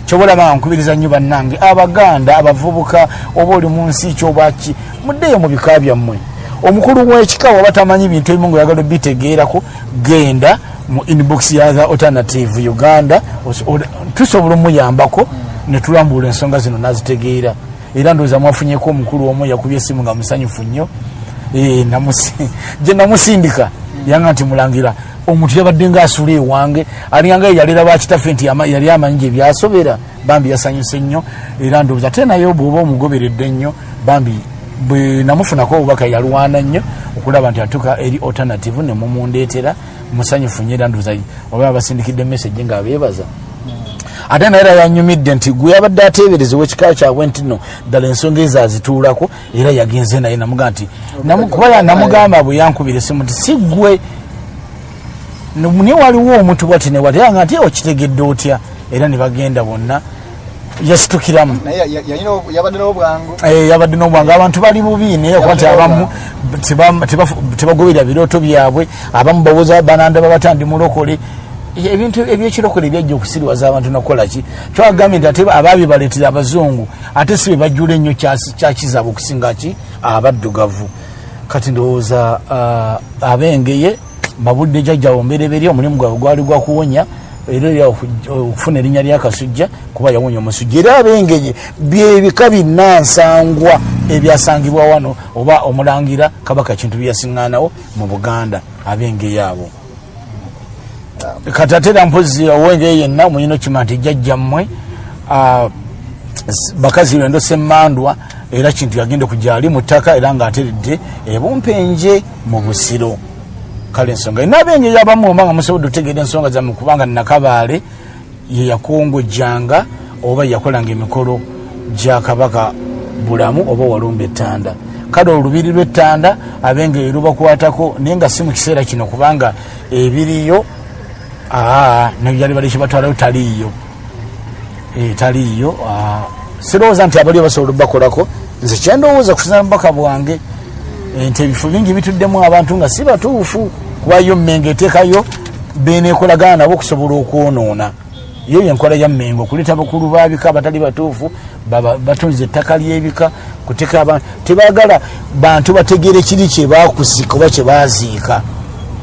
Kyobalaba nga nkubiriza nnyo bannange abaganda abavubuka oba oli mu nsi kyobaki muddeeyo mu bika byammwe. Omukulu w'ekika waba tamanyi bintu ebimu ngaoyagala obitegeerako genda mu inbox ya the alternative uganda tusobola omuyambako netulambula ensonga zino nazitegeera. Era ndowooza mwafunyeko omukulu omu yakubya esimu nga musanyufu nnyo. Namusi- gye namusindika yanga nti mulangira omuntu yabadde ngaasula ewange alinganga yalera bakitaffe nti yali amanyi gye byasobera bambi yasanyuse nnyo. Era ndowooza ate naye bwoba omugoberedde nnyo bambi namufunako obubaka yalwana nnyo okulaba nti atuuka eri alternative nemumundeetera musanyufu nnyo. Era ndowooza oba abasindikidde message ngaabeebaza ate naye era yanyumidde nti gwe yabadde ateebereza owekika kyabwe nti no ddala ensonga ezo azituulako era yagenze naye namugaa nti kuba namugamba bwe yankubira esimu nti si gwe. Naye waliwo omuntu bwati newati nga nti okitegedde otya? Era ne bagenda bonna yasitukiramu. Yabadde n'obwangu Eh, abantu bali bubi naye okuba nti abamu teba- teba- tebagoberera birooto byabwe. Abamu bawoza banandaba batandi mulokole ebintu ebyekirokole byajja okusiriwaza abantu nakukolaki twagambye nti ate abaabibaleetera abazungu ate si bebajjula ennyo kyasi- kyakizaabwe okusinga ki? Abaddugavu. Kati ndowooza ah, abengeye mabudde jjajjawo mbereberye omulimu gwabwe gwali gwakuwonya era era oku- okufuna erinnya lyakasujja kuba yawonya omusujja. Era abengeye byebika binnansangwa ebyasangibwa wano oba omulangira kabaka kintu byeyasiŋŋaanawo mu buganda abengeye abo kati ate era mpozi owengeye yenna muyina okima nti jjajjammwe bakazi lwendo semmandwa era kintu yagenda okugyali mu ttaka era ng'ateredde ebumpenje mu busiro. Kale ensonga nabengeri abamu oba nga musobodde otegeera ensonga zammwe kubanga nakabaale ye yakongojjanga oba yakolanga emikolo gya kabaka bulamu oba walumba ettanda. Kale olubiri lw'ettanda abengeri lubakwatako naye nga si mu kiseera kino kubanga ebiriyo nebyali bali kibatwalayo taliiyo. Eh, taliiyo ah, sirowooza nti abaliyo basobola obakolako nze kyendowooza kusina bubaka bwange nti ebifo bingi bituddemu abantu nga si batuufu kubayo mmengo eteekayo beneekolagana nabo okusobola okwonoona. Yo yenkola ya mmengo okuleeta bakulu babika abatali batuufu batunza ettaka lyebika kuteeka abantu tebagala bantu bategeere kiri kyebakusika oba kyebaziika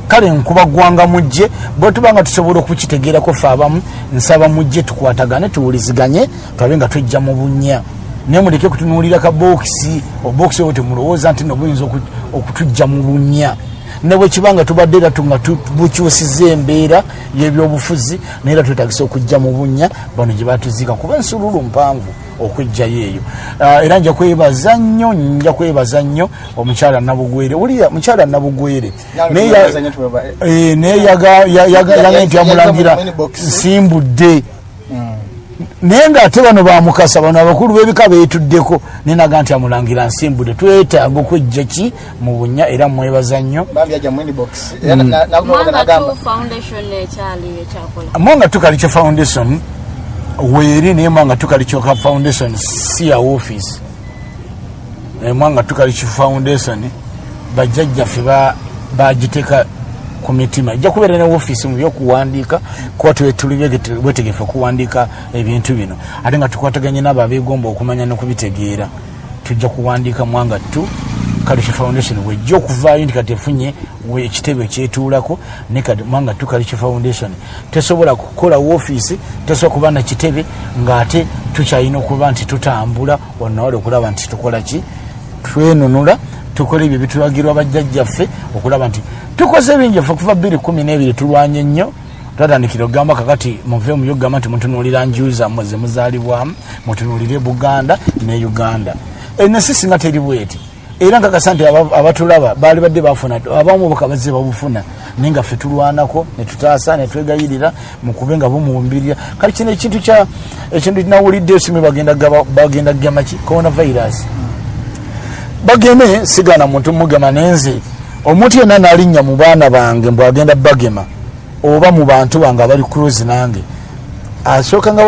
kale nkuba gwanga mujje bwetuba nga tusobola okukitegeerako fe abamu nsaba mujje tukwatagane tuwuliziganye twabe nga tujja mu bunnya. Naye muleke kutunuulira ka bokisi obokisi obwo temulowooza nti no buyinza oku- okutujja mu bunnya. Ne bwekiba nga tubadde era nga bukyusiza embeera y'ebyobufuzi naye era twetagisa okujja mu bunnya bano gye batuziika kuba ensululu mpanvu okujjayo eyo. Ah, era nja kwebaza nnyo nja kwebaza nnyo omukyala nabugwere. Wulira mukyala nabugwere naye tumwebaza ya- nnyo, tumweba- Eh, naye yaga- ya- yaga- Ya- yaga ya- nti ya- yamulangira inbox. nsimbudde naye ngaate bano bamukasa bano abakulu b'ebika beetuddeko nenaga nti amulangira nsimbudde. Twetaaga okwejja ki mu bunya era mwebaza nnyo? Na- mwanga nagamba. tu foundation weeri naye mwanga tukalikyoka foundation si ya office. Mwanga tukalikyo foundation bajjajjaffe ba- bagiteeka ku mitima ejja kubeera ne office mu byokuwandiika kuba tuli bwetegefu okuwandiika ebintu bino ate nga tukwataganye nabo abegomba okumanya nokubitegeera tujja kuwandiika mwanga tu kaliki foundation wejja okuvaayo nti kati efunye ekitebe ekyetuulako ne kati mwanga tu kaliki foundation. Tesobola kukola woofiisi tesobola kuba na kitebe ng'ate tukyalina okuba nti tutambula wannawale okulaba nti tukola ki? Twenunula tukola ebyo bitulagirwa bajjajjaffe okulaba nti tukoze bingi ffe okuva bbiri kumi n'ebiri tulwanye nnyo. Twatandikira okugamba kakati muve mu byokugamba nti mutunuulira nju zammwe ze muzaalibwamu mutunuulire buganda ne uganda. Ensi singa teri bweti era nkakasa nti aba- abatulaba baali badde bafuna abamu bukabazze babufuna. Naye nga ffe tulwanako netutaasa netwegayirira mukube nga bumuwumbirira kale kino ekintu kya ekintu nawulidde simu bagenda kugema ki coronavirus. Bageme sigana muntu mugema nenze omuntu yenna nalinnya mu baana bange mbwagenda bagema oba mu bantu bange abali close nange asooka nga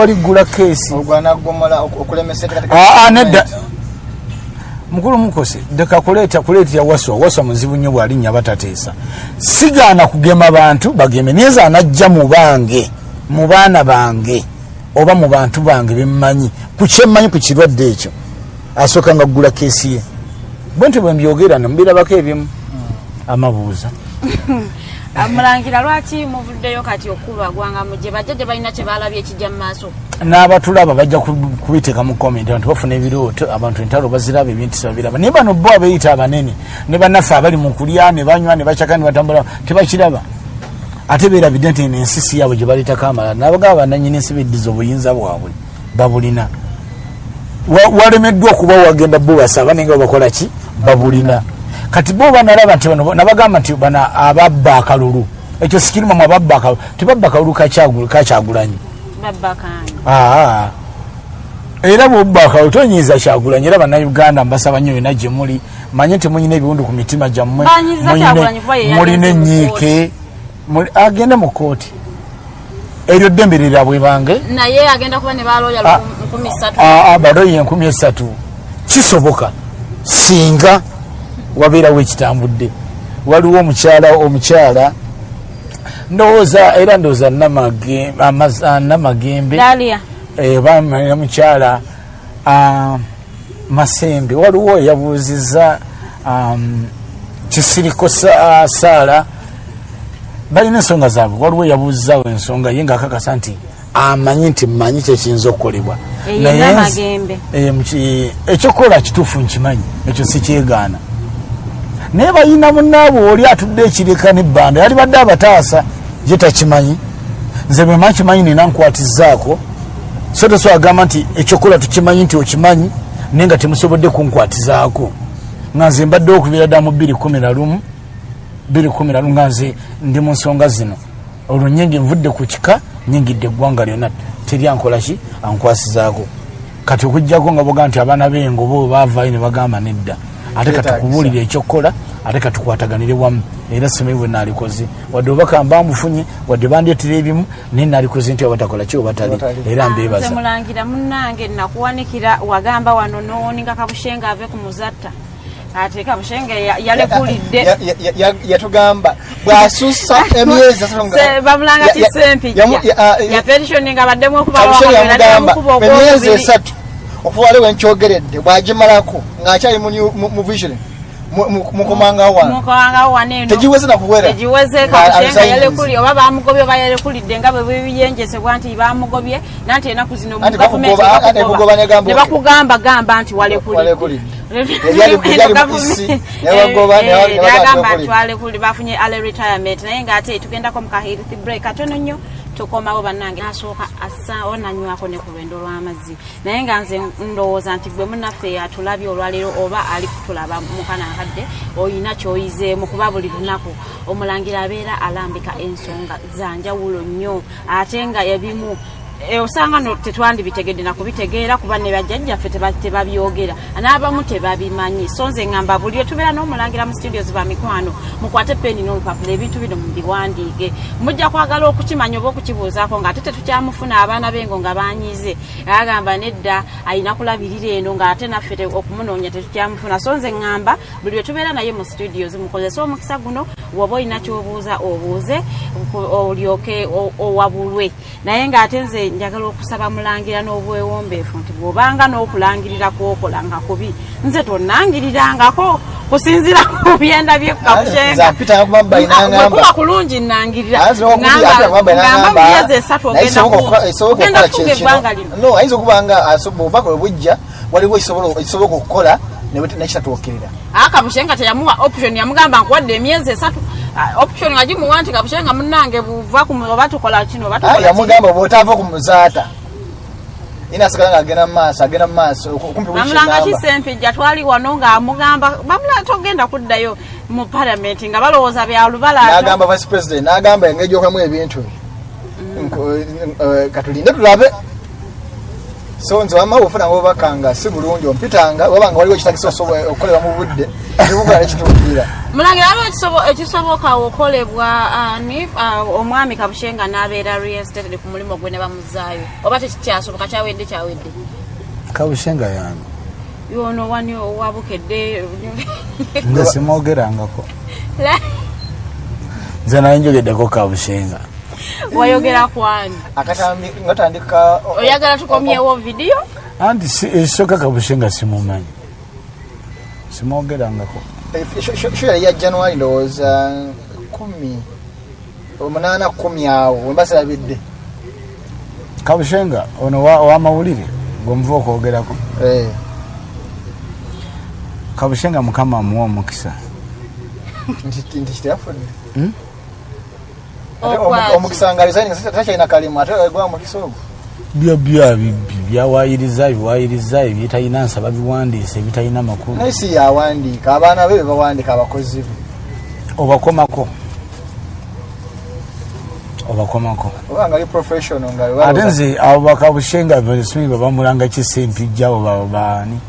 keesi. Ogwanaggomola okulemesa enteekateeka aa nedda mukulu mukose deka kuleeta kuleetera waswa waswa muzibu nnyo bwalinnya batateesa. Sigaana kugema bantu bageme. Niyeza anajja mu bange mu baana bange oba mu bantu bange bemmanyi ku kyemmanyi ku kirwadde ekyo. Asooka nga ggula keesi ye. Bwe nti bwe mbyogera nemubirabako ebimu. Amabuuza mulangira lwaki muvuddeyo kati okubagwanga mugye bajja gye balina kye balabye ekijja mu maaso. N'abatulaba bajja ku- kubiteeka mu komenti abantu bafuna ebirooto abantu entalo baziraba ebintu babiraba naye bano bo abeeyita abanene ne bannaffe abali mu kulya ne banywa ne bacaka ne batambula tebakiraba. Ate beerabidde nti eno ensi si yaabwe gye baleetako amalala nabagaba bananyini ensi beddiza obuyinza bwabwe babulina. Wa- walemeddwa okuba wagenda bo basaba naye nga bakola ki? Babulina kati bo banalaba nti bano nabagamba nti bana ababba akalulu. Ekyo sikirimamu ababba akalulu. Tebabba akalulu kakyagu- kakyagulanyi Aa. era bwobba akalulu tonyiiza kyagulanyi. Era bannayuganda mbasaba nnyo yona gye muli. Manye nti munyina ebiwundu ku mitima gyammwe. Mulina mu enyiike agende mu kooti eryo ddembe lirabwe bange. Naye agenda kuba ne balooya Ah. lukumi ssatu. abaloyi enkumi esatu kisoboka. Singa wabeerawo ekitambudde. Waliwo omukyala omukyala ndowooza era ndowooza namagembe bamanya mukyala masembe. Waliwo yabuuziza um, kisiriko Sa- ah, saala balina ensonga zaabwe. Waliwo yabuuzizaawo ensonga ye ngaakakasa nti amanyi nti mmanyi kyekiyinza okukolebwa. Eyo Naye eh, muki- ekyokukola kituufu nkimanyi ekyo sikyegaana naye balina munaabwe oli atudde ekireka nebbanda yali badde abataasa ye takimanyi. Nze bwema kimanyi nina nkwatizaako. So teso agamba nti ekyokola tukimanyi nti okimanyi naye nga temusobodde kunkwatizaako. Nga nze mbadde okubeera dda mu 211 211 nga nze ndi mu nsonga zino. Olwo nyingi nvudde ku kika nyingidde eggwanga lyonna. Teri ankolaki ankwasizaako. Kati okugjako nga boga nti abaana b'engobo baavaayo ne bagamba nedda ate katukubuulire ekyokukola ate katukwataganire wamu. Era somero bwe naalikoze. Wadde obaka mbambufunye wadde bandyetera ebimu naye naalikoze nti obatakola ki obatali. Era mbeebaza. Mulangira munnange nakuwanikira wagamba wano nowoninga kabushenga ave ku muzatta. Ate kabushenga ya- yalekulidde Ya- ya- ya- ya- yatugamba. Bwasusa emyezi asatu nga- Se- bamulanga ya- ti ya- sempijja yamu- ya- ah, ya- yapetitioninga baddemu kabushe yamugamba okubawamukuba emyezi esatu okuwale wenkyogeredde bwagimalako ng'akyali mu new- mu- mu vision. Mu- mu- mukomanga wano mukowangawo waneeno tegiweze nakuwera tegiweze Nga kabushenga abisayizi. yalekuli oba bamugobye oba yalekulidde nga bwe biyenjesebwa nti bamugobye nanti enaku zino mu Anti gavumenti bakugoba- anti bakugoba. ne gamba bakugamba nti walekulidde Walekulidde. Ebyali- ebyali mu isi, ne bagoba, ne ba- ne baga bagamba nti walekuli bafunye ale retirement. Naye ngaate tugendako mu kahirith break katono nnyo tukomawo bannange nasooka assa onanywako ne ku lwendo lw'amazzi. Naye nga nze ndowooza nti gwe munaffe yatulabye olwaleero oba ali kutulaba mukanankadde oyina kyoyizeemu kuba buli lunaku omulangira abeera alambika ensonga zanjawulo nnyo. Ate nga ebimu osanga no tetwandibitegedde nakubitegeera kuba ne bajjajjaffe teba- tebabyogera. N'abamu tebabimanyi. So nze ŋŋamba buli etubeera n'omulangira mu studios ba mikwano mukwate peni n'olupapula ebintu bino mubiwandiike mujja kwagala okukimanya oba okukibuuzaako ng'ate tetukyamufuna abaana bengo nga banyize. Agamba nedda ayina kulabirira eno ng'ate naffe okumunoonya tetukyamufuna so nze ŋŋamba buli etubeera naye mu studios mukozese omukisa guno woba olina kyobuuza obuuze olyoke owabulwe. Naye ng'ate nze njagala okusaba mulangira n'obwewombeefu nti bw'obanga n'okulangirira kwokola nga kubi nze tonnangirirangako kusinzira ku byenda byekabushenga mpita kuba bayinangamba bwekuba kulungi nnangirira. Ayinza okuba ngamba mu myezi esatu ogenda ku- ogenda kufuga eggwanga lino. No ayinza okuba nga bwe bujja waliwo ekisobola okukola nekitatuukirira. Akabushenga teyamuwa option yamugamba nkuwadde emyezi esatu. Ah, option agimuwa nti kabushenga munnange buva oba tukola kino kino. yamugamba bwotava ku muzaata. Inasigala ngaagenda mumaaso agenda mumaaso kyenamba kisempijja twali wano ng'amugamba bamulanga togenda kuddayo mu palamenti nga balowooza bya lubalaata n'agamba vice president n'agamba engeri gyokamu ebintu. Nko- eh, katulinde tulabe so nze wama ofuna ngaobubaka nga si bulungi ompitanga oba nga waliwo ekitagisa osobola okukolera mu budde ekibugala nekituukira mulangira ekisobo- ekisoboka okolebwa ani ah, omwami kabushenga n'abeera reinstated ku mulimu gwe ne bamuzaayo oba tekikyasoboka kyawedde kyawedde? Kabushenga yange yono wani owabukedde nze simwogerangako. Nze naye njogeddeko kabushenga wayogera kwani akatambi nga tandika oyagala tukomyewo vidiyo anti si- ekisooka kabushenga simumanyi simwogerangako sho yali ya januari ndowooza kumi omunaana kumi awo wemba sirabidde kabushenga ono wa- owamawulire gwemuva okwogerako Eh, kabushenga mukama amuwa omukisa nti nti kiteyafudde? Ate Okwaki. omu- omukisa nga resigning takyalina kalimu ate gwa mukisa ogwo? Byo bya bibbi byawayiriza biwayiriza ebyetalina nsaba biwandiisa ebitalina makulu. Naye si yawandiika abaana be bebawandiika abakozi be. Obakomako. Obakomako. Ate nze abo bakabushenga besimi babamulanga kisempijja abo ba- baani?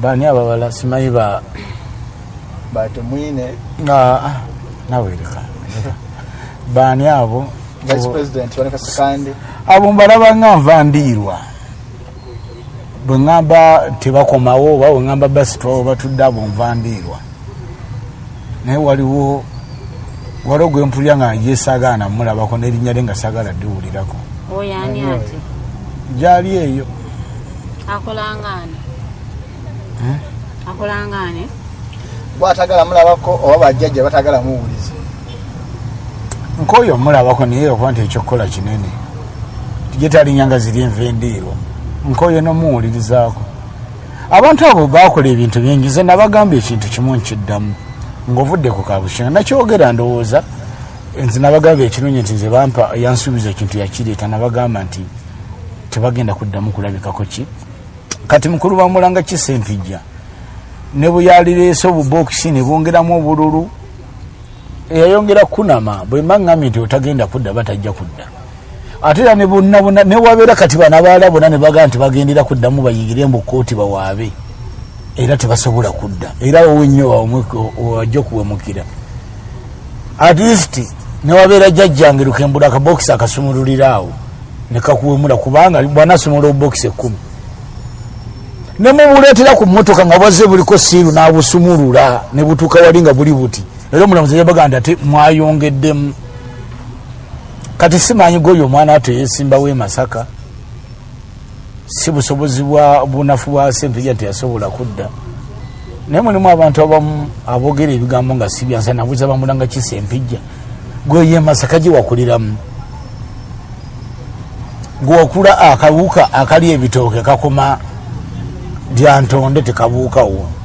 Baani ababala simanyi ba batemwine Ah, nawereka baani abo? Abo mbalaba nga nva ndiirwa. Bwe ŋŋamba tebakomawo oba bwe ŋŋamba basitwawo batudde abo nva ndiirwa. Naye waliwo waliwo gwe mpulya nga yesagaana mulabako n'erinnya lye nga sagala ddiwulirako oyani ati gyali eyo. Akolangani akolangani bwatagala mulabako oba bajjajja batagala muwuliza nk'oyo mulabako naye okuba nti ekyokukola kinene tije talinyanga ziri enva endiirwa. Nk'oyo nomuwulirizaako abantu abo bakola ebintu bingi nze nabagamba ekintu kimu nkiddamu. Ng'ovudde ku kabushenga nakyogera ndowooza nze nabagamba ekirungi nti nze bampa yansuubiza ekintu yakireeta nabagamba nti tebagenda kuddamu kulabikako ki? Kati mukulu bamulanga kisempijja ne bwe yalireese obubokisi ne bongeramu obululu eyayongera kunama bwe maŋŋambye nti otagenda kudda batajja kudda. Ate era ne bonna bonna ne wabeera kati bana baala bonna ne bagaa nti bagendera kuddamu bayingire mu kooti bawaabe. Era tebasobola kudda. Era wowe nnyo wajja okuwemukira. At least ne wabeera jjajjange lukembula akabokisi akasumululira awo. Ne kakuwemula kubanga bwanasumula obubokisi ekkumi. Ne mubuleetera ku mmotoka nga bwazze buliko siiru n'abusumulula ne butuuka wali nga buli buti era omulamuzi yabaga nti ate mwayongeddemu kati simanyi gwoyo omwana ato yesimbawo e masaka. Si busobozi bwa bunafu bwa sempija nti yasobola kudda. Naye mulimu abantu abamu aboogera ebigambo nga si byansa nabuuza bamulanga kisempijja gweyo e masaka gye wakuliramu. Gwewakula akawuka akali ebitooke kakoma lyantonde tekabuukawo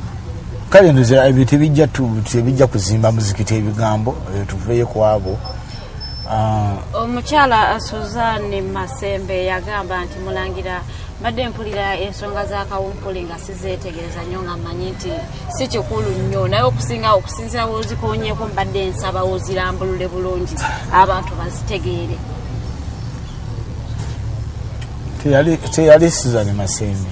kale ndoza ebyo tebijja tu- tebijja kuzimba muzikiti ebigambo eh, tuveeyo ku abo. Ah, omukyala suzanne masembe yagamba nti mulangira mbadde mpulira ensonga za kawumpuli nga sizeetegereza nnyo nga mmanyi nti si kikulu nnyo. Naye okusinga okusinzira wozikonyeeko mbadde nsaba wozirambulule bulungi abantu bazitegeere. Teyali teyali suzan masembe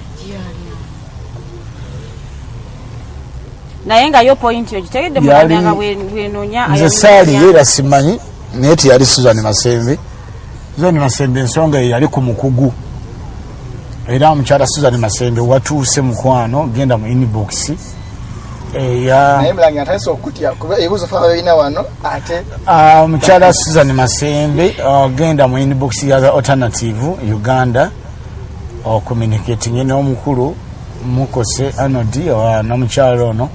naye nga yo pointi ogitegedde mulanganga bwenonya nze saaliyo era simanyi naye teyali suzan masembe. Suzan masembe ensonga eyo yali ku mukugu. Era omukyala suzan masembe watuuse mukwano genda mu inbox. Ah, omukyala susan masembe agenda mu inbox ya the alternative uganda. Ocommunicating n'omukulu mukose anodi n'omukyala ono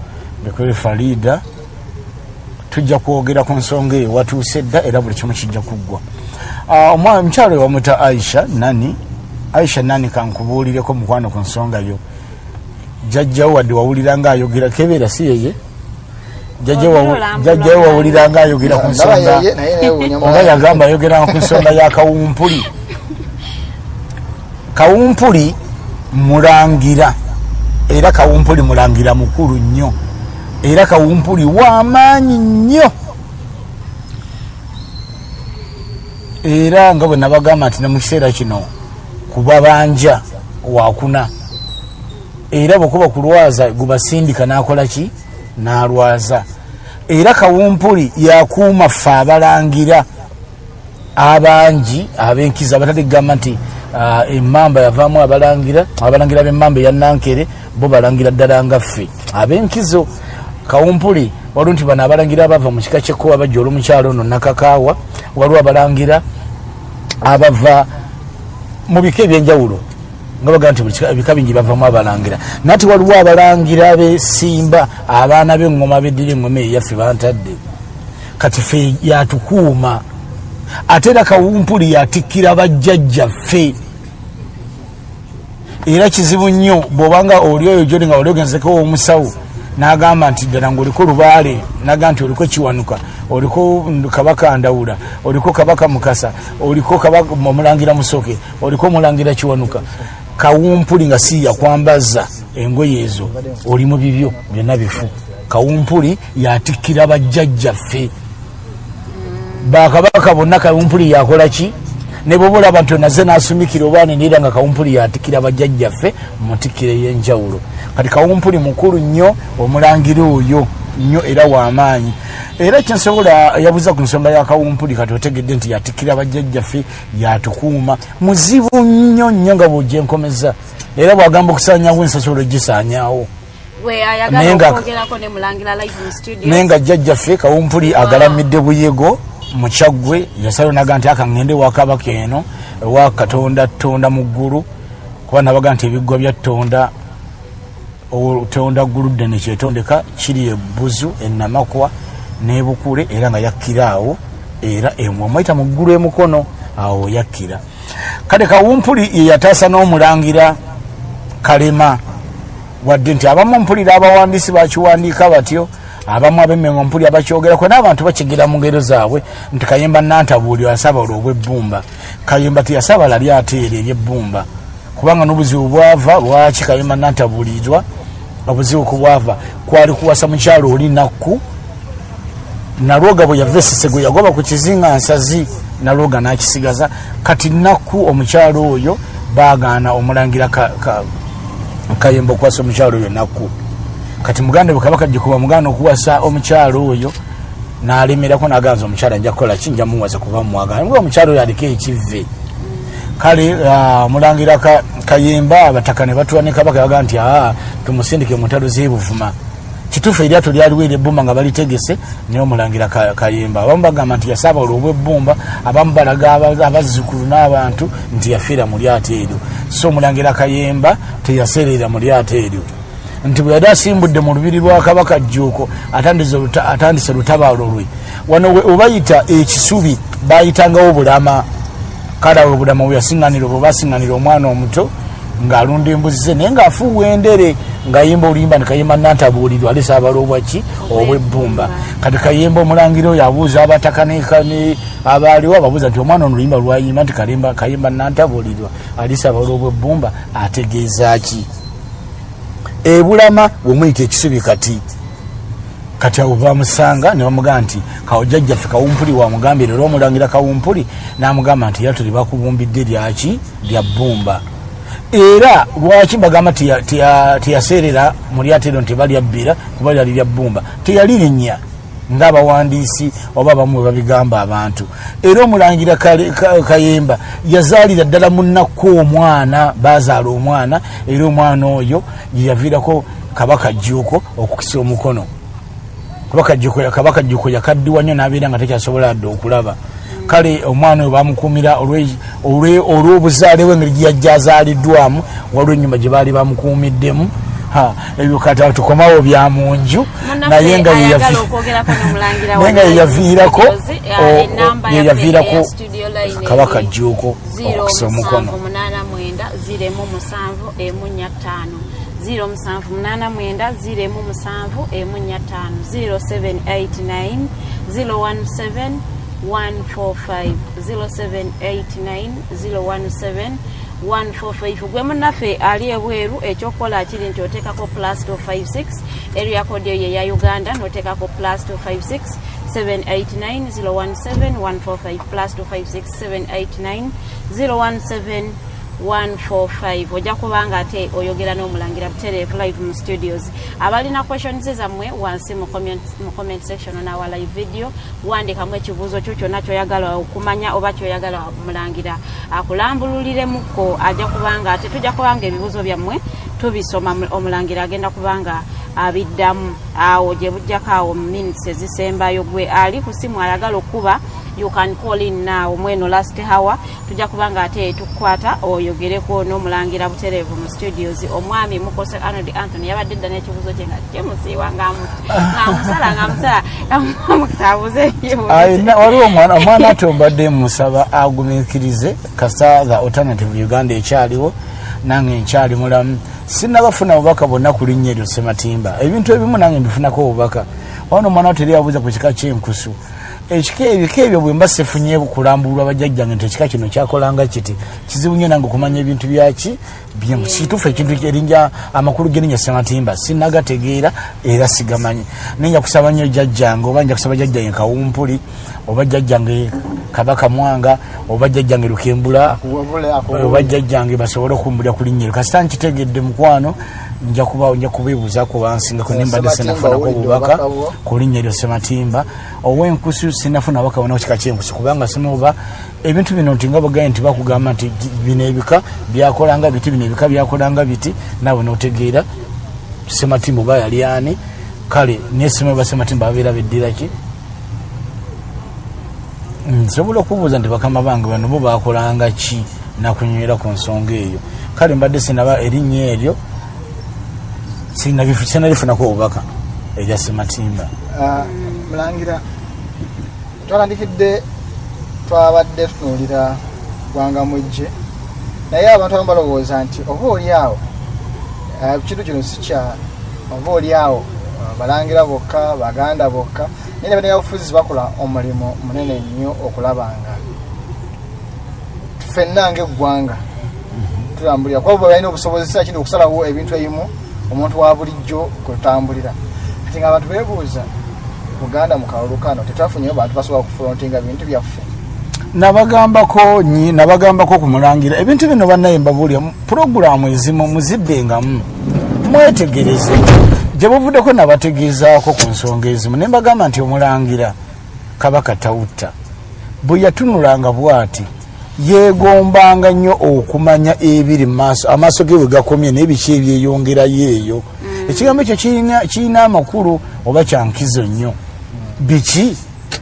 bekuri farida tujja kwogera ku nsonga eyo watuuse dda era buli kimu kijja kuggwa. Ah, we bamuta aisha nani aisha nani kankubuulireko mukwano ku nsonga yo. Jjajjawo wadde wawulira nga ayogera kebeera si yeye? Jjajjawe wawulira nga ayogera ku nsonga oba yagamba ayogera ku nsonga ya kawumpuli. Kawumpuli mulangira era kawumpuli mulangira mukulu nnyo era kawumpuli wamaanyi nnyo. Era nga bwe nabagamba nti ne mu kiseera kino kubabanja wakuna era bwekuba kulwaza gubasindika nakola ki? Nalwaza. Era kawumpuli yakuuma ffe abalangira abangi abenkiza abatategamba nti ah, emamba yavaamu abalangira abalangira bemamba eyanankere bo balangira ddala nga ffe. Abenkizo kawumpuli waliwo nti bano abalangira abava mu kika kyekkowa bajja olwomukyalo ono nakakaawa waliwo abalangira abava mu bika ebyenjawulo nga bagaa nti ebika bingi bavamu abalangira. Nati waliwo abalangira besimba abaana bengoma beddira engoma eyaffe bantadde. Kati fe yatukuuma. Ate era kawumpuli yatikkira bajjajjaffe. Era kizibu nnyo bwobanga oli oyo gyoli nga oli ogenzeko omusawo nagamba nti ddala ngaoliko lubaale nagamba nti oliko kiwanuka oliko kabaka ndawula oliko kabaka mukasa oliko omulangira musoke oliko omulangira kiwanuka. Kawumpuli nga si yakwambaza engoye ezo oli mu bibyo byonna bifu. Kawumpuli yatikkira bajjajjaffe. Bakabaka bonna kawumpuli yakola ki ne bwoba olaba nti onaze nasumikira oba nenera nga kawumpuli yatikira bajjajjaffe mutikkiro ey'enjawulo. Kati kawumpuli mukulu nnyo omulangira oyo nnyo era wamaanyi era kyensobola yabuza ku nsonga ya kawumpuli kati otegedde nti yatikira bajjajjaffe yatukuuma muzibu nnyo nnyo nga bwogyenkomeza era bwagamba live mu studio naye nga jjajjaffe kawumpuli agalamidde buyego mukyaggwe yasalawo naga nti akaŋŋende wakabaka eno ewa katonda tonda mu ggulu. Kuba nabaga nti ebiggwa bya tonda tonda ggulu ddene kyetondeka kiri ebuzu enamakwa nebukule era nga yakkira awo era emwamwaita mu ggulu emukono awo yakkira. Kale kawumpuli yeyataasa n'omulangira kalema wadde nti abamu mpulira abawandiisi bakiwandiika batyo abamu abemengo mpulira bakyogerako n'abantu bakigera mu ngero zaabwe. Nti kayemba nantabuuli asabala obwebbumba kayemba teyasabala lyateera eryebbumba. Kubanga n'obuzibu bwava lwaki kayemba nantabuulirwa obuzibu kubwava kwali kuwasa mukyalo oli nakku. Nalwoga bwe yava esesego yagoba ku kizinga nsazi nalwoga nakisigaza. Kati nakku omukyalo oyo bagaana omulangira ka, ka, kayemba okuwasa omukyalo oyo nakku kati muganda bwe kabaka gikuba muganda okuwasa omukyalo oyo nalemerako naganza omukyala nja kukola ki? Nja muwasa kuba mumwagala nga omukyalo oyo aliko ekivve. Kale ah, mulangira ka- kayemba abataka ne batula ne kabaka baga nti aa tumusindike mutalo zebuvuma kituufu eryato lyaliwo eryebbumba nga balitegese naye omulangira Ka- kayemba. Abamu bagamba nti yasaabala obwebbumba abamu balaga aba- abazzukulu n'abantu nti yafiira mu lyato eryo. So omulangira kayemba teyaseerera mu lyato eryo nti bwe yali asimbudde mu lubiri lwa kabaka jjuuko atandise lutabaalo lwe. Wano we obayita ekisubi bayitangawo bulama. Kale awo obulama bwe yasiŋŋanira obwo basiŋŋanira omwana omuto ng'alunda embuzi ze naye ng'afuuwa endere ng'ayimba oluyimba nti kayimba nantabuulirwa alese abala obwaki obwebbumba kati kayimba omulangira oyo abuuza abataka ne- ka- ne- abaaliwo ababuuza nti omwana ono oluyimba lwayimba? Nti kayimba nantabuulirwa. Alese abala obwebbumba ategeeza ki ebulama bwemuyita ekisubi kati kati awo bamusanga nebamugamba nti kawojjajjaffe kawumpuli wamugambire era omulangira kawumpuli namugamba nti era tuli bakubumbidde lyaki lya bbumba. Era lwaki bagamba teya- teya- teyaseerera mu lyato eryo nti balyabbira kuba lyali lya bbumba? Teyalirinnya ngaabawandiisi oba abamu bwe babigamba abantu. Era omulangira kayemba yazaalira ddala munakku omwana bazaala omwana era omwana oyo yeyaviirako kabaka jjuuko okukisa omukono. Kabaka Jjuuko- yakaddiwa nnyo n'abeera nga tekyasobola dde okulaba. Kale omwana oyo bamukuumira olw'obuzaale bwe engeri gyeyajja azaaliddwamu waliwo ennyumba gye baali bamukuumiddemu ebyo kata tukomawo bya munju naye nga naye nga yeyaviirako yeyaviirako kabaka jjuuko okukusa omukono. 0789 017 145 0789 017 145 gwe munaffe ali ebweru ekyokukola kiri nti oteekako plus 256 area code eyo eya uganda noteekako plus 256 789 017 145 plus 256 789 017 145 ojja kubanga ate oyogera n'omulangira butereevu live mu studios. Abalina questions zammwe wansi mu comment, mu comment section onawa live video wandikamu ekibuuzo kyo kyonna kyoyagala okumanya oba kyoyagala mulangira akulambululiremukko ajja kubanga ate tujja kubanga ebibuuzo byammwe tubisoma mu- omulangira agenda kubanga abiddamu. Awo gye bujjako awo minutes ezisembayo gwe ali ku simu ayagala okuba you can call in now mweno last hour. Tujja kubanga ate tukukwata oyogereko n'omulangira butereevu mu studios. Omwami mukose arnold anthony yabadde dda n'ekibuuzo kye nga kimusiiwa ngaamusala ngaamusala amutabuze Ayina- waliwo omwana ati obadde musaba agumikirize kasa the alternative uganda ekyaliwo nange nkyali mulamu. Sinabafuna bubaka bonna ku linnya eryo sematimba ebintu ebimu nange mbifunako obubaka. Wano omwana teri abuuza ku kika kyenkusu ekika ebika ebyo bwe mba sefunye kulambulwa bajjajjange nti ekika kino kyakolanga kiti? Kizibu nnyo nange okumanya ebintu byaki? Kituufu ekintu erinnya amakulu gerinnya sematimba sinagategeera era sigamanyi. Nenja kusaba nnyo jjajjange oba nja kusaba jjajjange kawumpuli oba jjajjange kabaka mwanga oba jjajjange lukembula oba jjajjange basobole okumbulira ku linnya eryo. Kasita nkitegedde mukwano nja kubeebuuzaako bansingako Eh, nembadde sinafunako obubaka ku linnya eryo sematimba. Ow'enkusu sinafuna baka bona kika kyenkusu kubanga sinoba ebintu bino nti nga bagaye nti bakugamba nti bino ebika byakolanga biti bino ebika byakolanga biti naawe notegeera sematimba oba yali ani. Kale nesema ba sematimba babeera beddira ki? Nsobola okubuuza nti bakama bange bano bo bakolanga ki nakunywera ku nsonga eyo? Kale mbadde sinaba erinnya eryo sinalifunako obubaka erya sematimba. Ah, mulangira twatandikidde twabadde tutunuulira gwanga mujje naye abantu abamu balowooza nti oba oli awo ah, kintu kino sikya oba oli awo ah, balangira bokka baganda bokka naye nabanyabufuzi bakola omulimu munene nnyo okulaba nga ffenna ngaeggwanga tulambulira. Kuba balina obusobozi sa kindi okusalawo ebintu ebimu omuntu wa bulijjo kwe tutambulira kati nga abantu beebuuza buganda mu kalulu kano tetwafunyeyo bantu basobola okufulontinga bintu byaffe. Nabagambako nyi nabagambako kumulangira. Ebintu bino bannaye mbabuulya puroguramu ezimu muziddengamu mwetegereze. Gye buvuddeko nabategeezaako ku nsonga ezimu ne mbagamba nti omulangira kabaka tawutta bwe yatunulanga bw'ati yeegombanga nnyo okumanya ebiri mu maaso. Amaaso ge bwe gakomye n'ebiki ebyeyongerayo eyo ekigambo ekyo kirina- amakulu oba kyankizo nnyo. Biki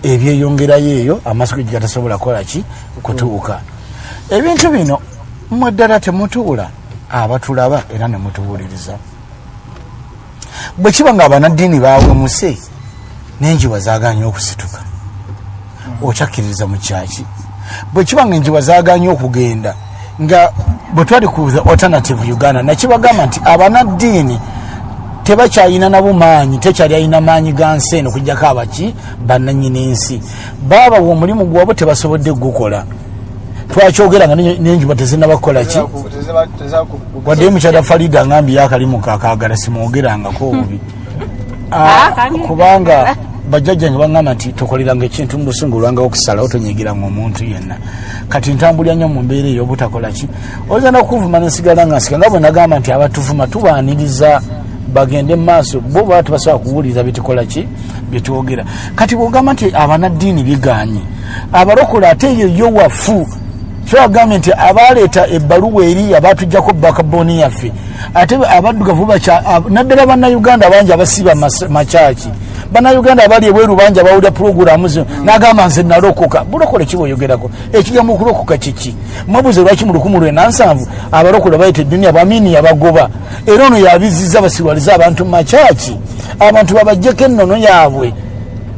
ebyeyongerayo eyo amaaso ge gatasobola kukola ki? Kutuuka. Ebintu bino mmwe ddala temutuula abatulaba era ne mutuwuliriza bwe kiba nga abanaddiini bawemuse n'enjiwa zaganye okusituka. Okyakkiririza mu kyaki bwe kiba nga enjiwa zaganye okugenda nga bwe twali ku the alternative uganda nakibagamba nti abanaddiini tebakyalina nabo maanyi tekyali alina maanyi ga nsi eno kujjako abaki bannanyini ensi baabawa omulimu gwabwe tebasobodde gukola. Twakyogera nga n'enj- n'enjuba tezinnabakukola ki? Waddeyo mukyala farida angambye yakalimu kakagala simwogerangako obubi. Ah, Ah, kubanga bajjajjange baŋŋamba nti tokoleranga ekintu mu busungu olwangawo okusalawo tonyigiranga omuntu yenna. Kati ntambulira nnyo mu mbeera eyo obutakola ki? Oyinza n'okuvuma nensigala nga nsika nga bwe nagamba nti abatuvuma tubaaniriza bagende mu maaso bo baba tebasobola kuwuliriza byetukola ki? Byetwogera kati bwogamba nti abanaddiini biganye abalokole ate eyo yo wafu kyagambye nti abaleeta ebbaluwa eri abatujjako bakaboni yaffe ate abaddugavu naddala bannayuganda bangi abasiiba makyaki bannayuganda abali ebweru bangi abawulira puroguramu zino nagamba nze nalokoka. Bulokole kiboyogerako ekigambo okulokoka kiki mwebuze lwaki mu lukumu lwenansanvu abalokole bayita eduniya bamini yabagoba. Era ono yabiziza basirwalize abantu mu makyaki? Abantu babajjeko ennono yaabwe.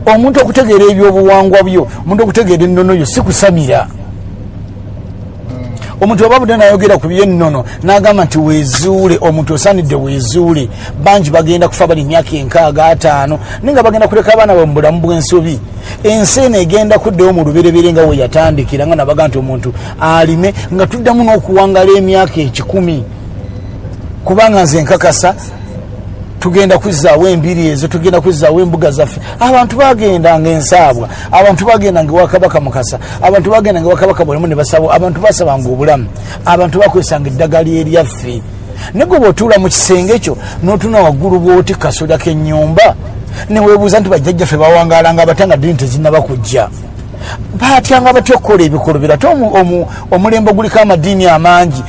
Omuntu okutegeera ebyobuwangwa byo omuntu okutegeera ennono yo si kusamira omuntu oba budde nayogera ku byennono n'agamba nti weezuule omuntu osaanidde weezuule. Bangi bagenda kufa bali emyaka enkaaga ataano naye nga bagenda kuleka abaana bwe mu bulamu bw'ensobi. Ensi eno egenda kuddewo mu luberebere nga we yatandikira nga nabaga nti omuntu alime nga tuddamu n'okuwangala emyaka ekikumi. Kubanga nze nkakasa tugenda kuzaawo embiri ezo tugenda kuzaawo embuga zaffe. Abantu bagendanga ensaabwa abantu bagendanga ewakabaka mukasa abantu bagendanga ewakabaka bwalimu ne basaba abantu basabanga obulamu abantu bakozesanga eddagala eryaffe naye bwe otuula mu kisenge kyo n'otuna waggulu bwoti kasoda k'ennyumba. Neweebuuza nti bajjajjaffe bawangalanga abatanga ddiini tezinaba kujja? Batyanga batya okukola ebikolobero ate omu- omu- omulembe guliko amadiini amangi.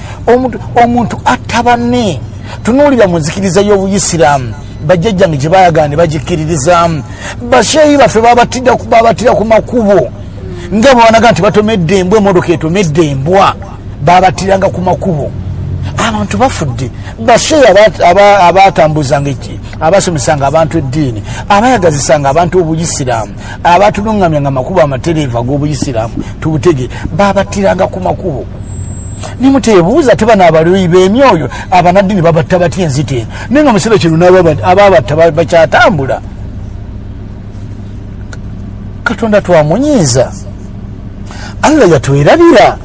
Omuntu atta banne tunuulira mu nzikiriza y'obuyisiraamu. Bajjajjange gye bayagala ne bagikkiririzaamu basheeyi baffe babatira ku- makubo. Nga bwebanaga nti batomedde embwa emotoka etomedde embwa babatiranga ku makubo. Abantu bafudde. Basheeyi aba- aba- abatambuzanga abasomesanga abantu eddiini. Abayagazisanga abantu obuyisiraamu. Abatuluŋŋamyanga makubo amatereevu ag'obuyisiraamu. Tubutege babatiranga ku makubo nimutebuuza te bano abaloyi b'emyoyo abanaddiini babatta batya enzita eno? Naye nga mukiseera kino ba- bakyatambula. Katonda twamunyiiza. Allah yatwerabira.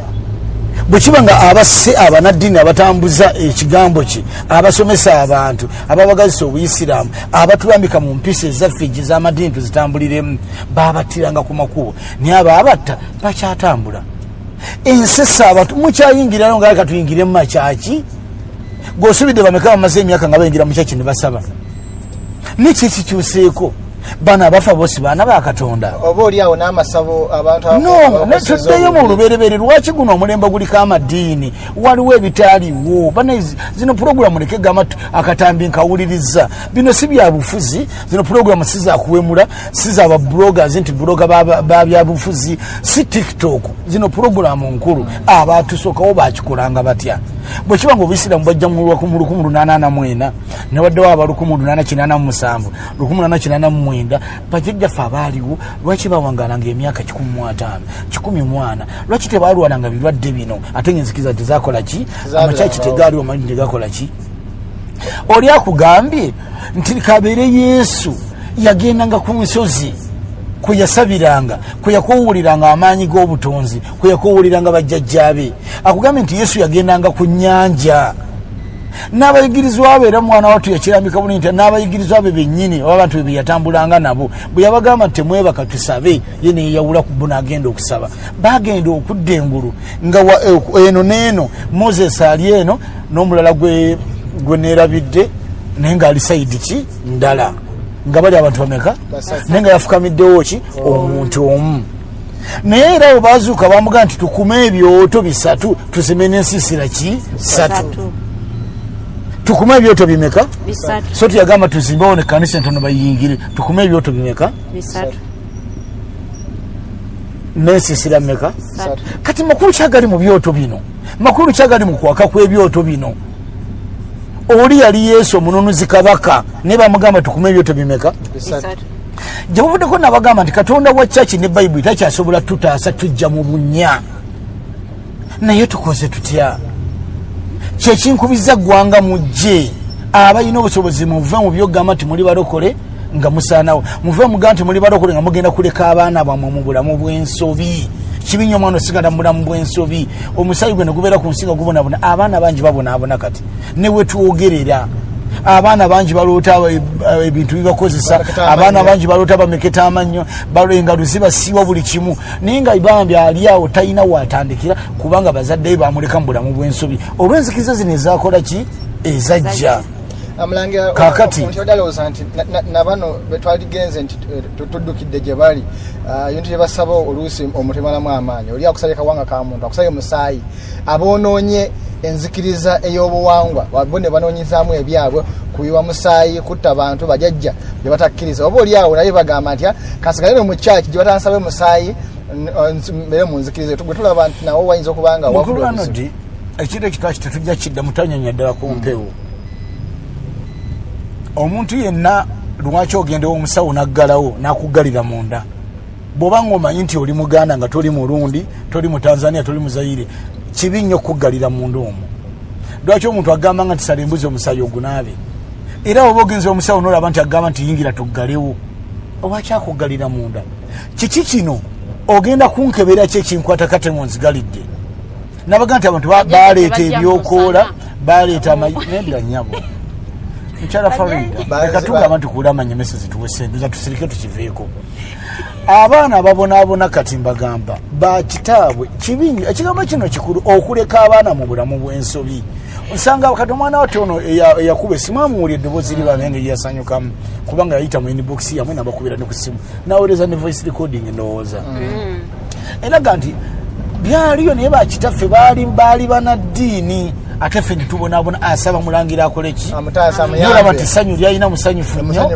Bwe kiba nga abasse abanaddiini abatambuza ekigambo kye abasomesa abantu ababagazisa obuyisiraamu abatulambika mu mpisa ezaffe gye z'amadiini tuzitambuliremu babattiranga ku makubo. Naye abaabatta bakyatambula ensesa abantu mukyayingirayo nga leka tuyingire mu makyaki gweosubidde bameka bamaze emyaka nga bayingira mu kyaki ne basaba? Neki ekikyuseeko bano abafa bosi baana bakatonda oba oliawo n'amasabo abantu no abakoseza tuddeyo mu luberebere lwaki guno omulembe guliko amadiini? Waliwo ebitaaliwo. Bana zino puroguramu leke gamba akatambi nkawuliriza. Bino si byabufuzi zino puroguramu si zakuwemula si zababloggers nti buloga ba- ba byabufuzi si tiktok. Zino puroguramu nkulu. Abatusookawo bakikolanga batya? Bwe kiba nga obuyisiraamu bwajja mu 1884 newaddewo aba 1887 1889 bajjajjaffe abaaliwo lwaki bawangalanga emyaka 15 14 lwaki tebalwananga birwadde bino? Ate ngenzikiriza tezakola ki? Amakyaki tegaaliwo amalini tegakola ki? Oli akugambye nti kabeere yesu yagendanga ku nsozi kwe yasabiranga kwe yakuwuliranga amaanyi g'obutonzi kwe yakuwuliranga bajjajjabe akugambye nti yesu yagendanga ku nnyanja n'abayigirizwa be era mwana watu yakirambika bulungi nti n'abayigirizwa be bennyini oba abantu be beyatambulanga nabo bwe yabagamba nti temwebaka tusabe ye neyeyawula ku bo n'agenda okusaba. Bagenda okudda engulu nga eh, eno n'eno moses ali eno n'omulala gwe neerabidde naye ng'ali saidi ki? Ndala. Nga bali abantu bameka? Naye nga yafukamiddewo ki? Omuntu omu. Naye era bwe bazuuka bamugaa nti tukume ebyoto bisatu tusime n'ensiisira ki? Satu. Tukume ebyoto bimeka? So tuyagamba tuzimbewo ne kanisa entono bayingire. Tukume ebyoto bimeka? Bisatu. N'ensiisira meka kati makulu kyagali mu byoto bino? Makulu kyagali mu kwaka kw'ebyoto bino? Oli yali yesu omununuzi kabaka naye bamugamba tukume ebyoto bimeka? Gyebuvuddeko nabagamba nti katonda wa caki ne bayibuli takyasobola tutaasa tujja mu bunya naye tukoze tutya kyekinkubiza ggwanga mujje. Abalina obusobozi muve mu byogamba nti muli balokole nga musaanawo. Muve mugamba nti muli balokole nga mugenda kuleka abaana bwammwe mu bulamu bw'ensobi. Kibi nnyo omwana osigala mu bulamu bw'ensobi. Omusaayi gwe ne gubeera ku nsi nga gubonabona abaana bangi babonaabona kati. Ne wetwogerera abaana bangi baloota eb- ebintu bibakozesa. Abaana bangi baloota bameketa amannyo balo- engalo zibasiiwa buli kimu. Naye nga bambi ali awo talina watandikira kubanga bazadde be bamuleka mu bulamu bw'ensobi. Olw'enzikiriza zino ezakola ki? Ezajja. Amulangira Kaakati. omuntu yadalowooza nti na- na- nabano betwaligenze nti eh, tu- tuddukidde gye bali. Ah, ebintu bye basaba oluusi omutemalamu amaanyi. Oli akusabye kawanga ka muntu akusabye musaayi aboonoonye enzikiriza ey'obuwangwa. Wabo ne banoonyezaamu ebyabwe. Kuyiwa musaayi kutta abantu bajajja bye batakkiriza. Oba oli awo naye bagamba nti "Ah, kasigale no mu kyaki gye batansabe musaayi mbeere mu nzikiriza gwe tulaba nti nawo wayinza okuba nga obuzibu. di ekiro ekitwaki tetujja kidda mutanyanya ddala ku mpewo omuntu yenna lwaki ogenda omusawo naggalawo nakuggalira munda? Bw'oba nga omanyi nti oli muganda nga toli murundi toli mu tanzania toli mu zaire kibi nnyo okuggalira munda omwo. Lwaki omuntu agamba nga nti sala embuzi omusayi ogunaabe era oba ogenza omusawo nolaba nti agamba nti yingira tuggalewo owaki akuggalira munda? Kiki kino ogenda kunkebera ki ekinkwata kate mu nzigalidde nabaga nti abantu ba- baleeta ebyokoola baleeta nedda nyabo mukyala Bazi- leka tugamba nti kuula amanyemese zituwesenduza tusirike tukiveeko. Abaana ababonaabona kati mbagamba bakitaabwe kibingi ekigambo kino kikulu okuleka abaana mu bulamu bw'ensobi. Nsanga kati omwana wate ono eya- eyakuba esimu amuwulya eddoboozi liba engeri yasanyukamu kubanga yayita mu inbox yamwe nabakubira ne ku simu. Nawuliriza ne voice recording ndowooza. Eraga nti byaliyo naye bakitaffe baali banaddiini ate ffe netubonaabona asaba mulangira akoleki nolaba nti essanyu lyalina musanyufu nnyo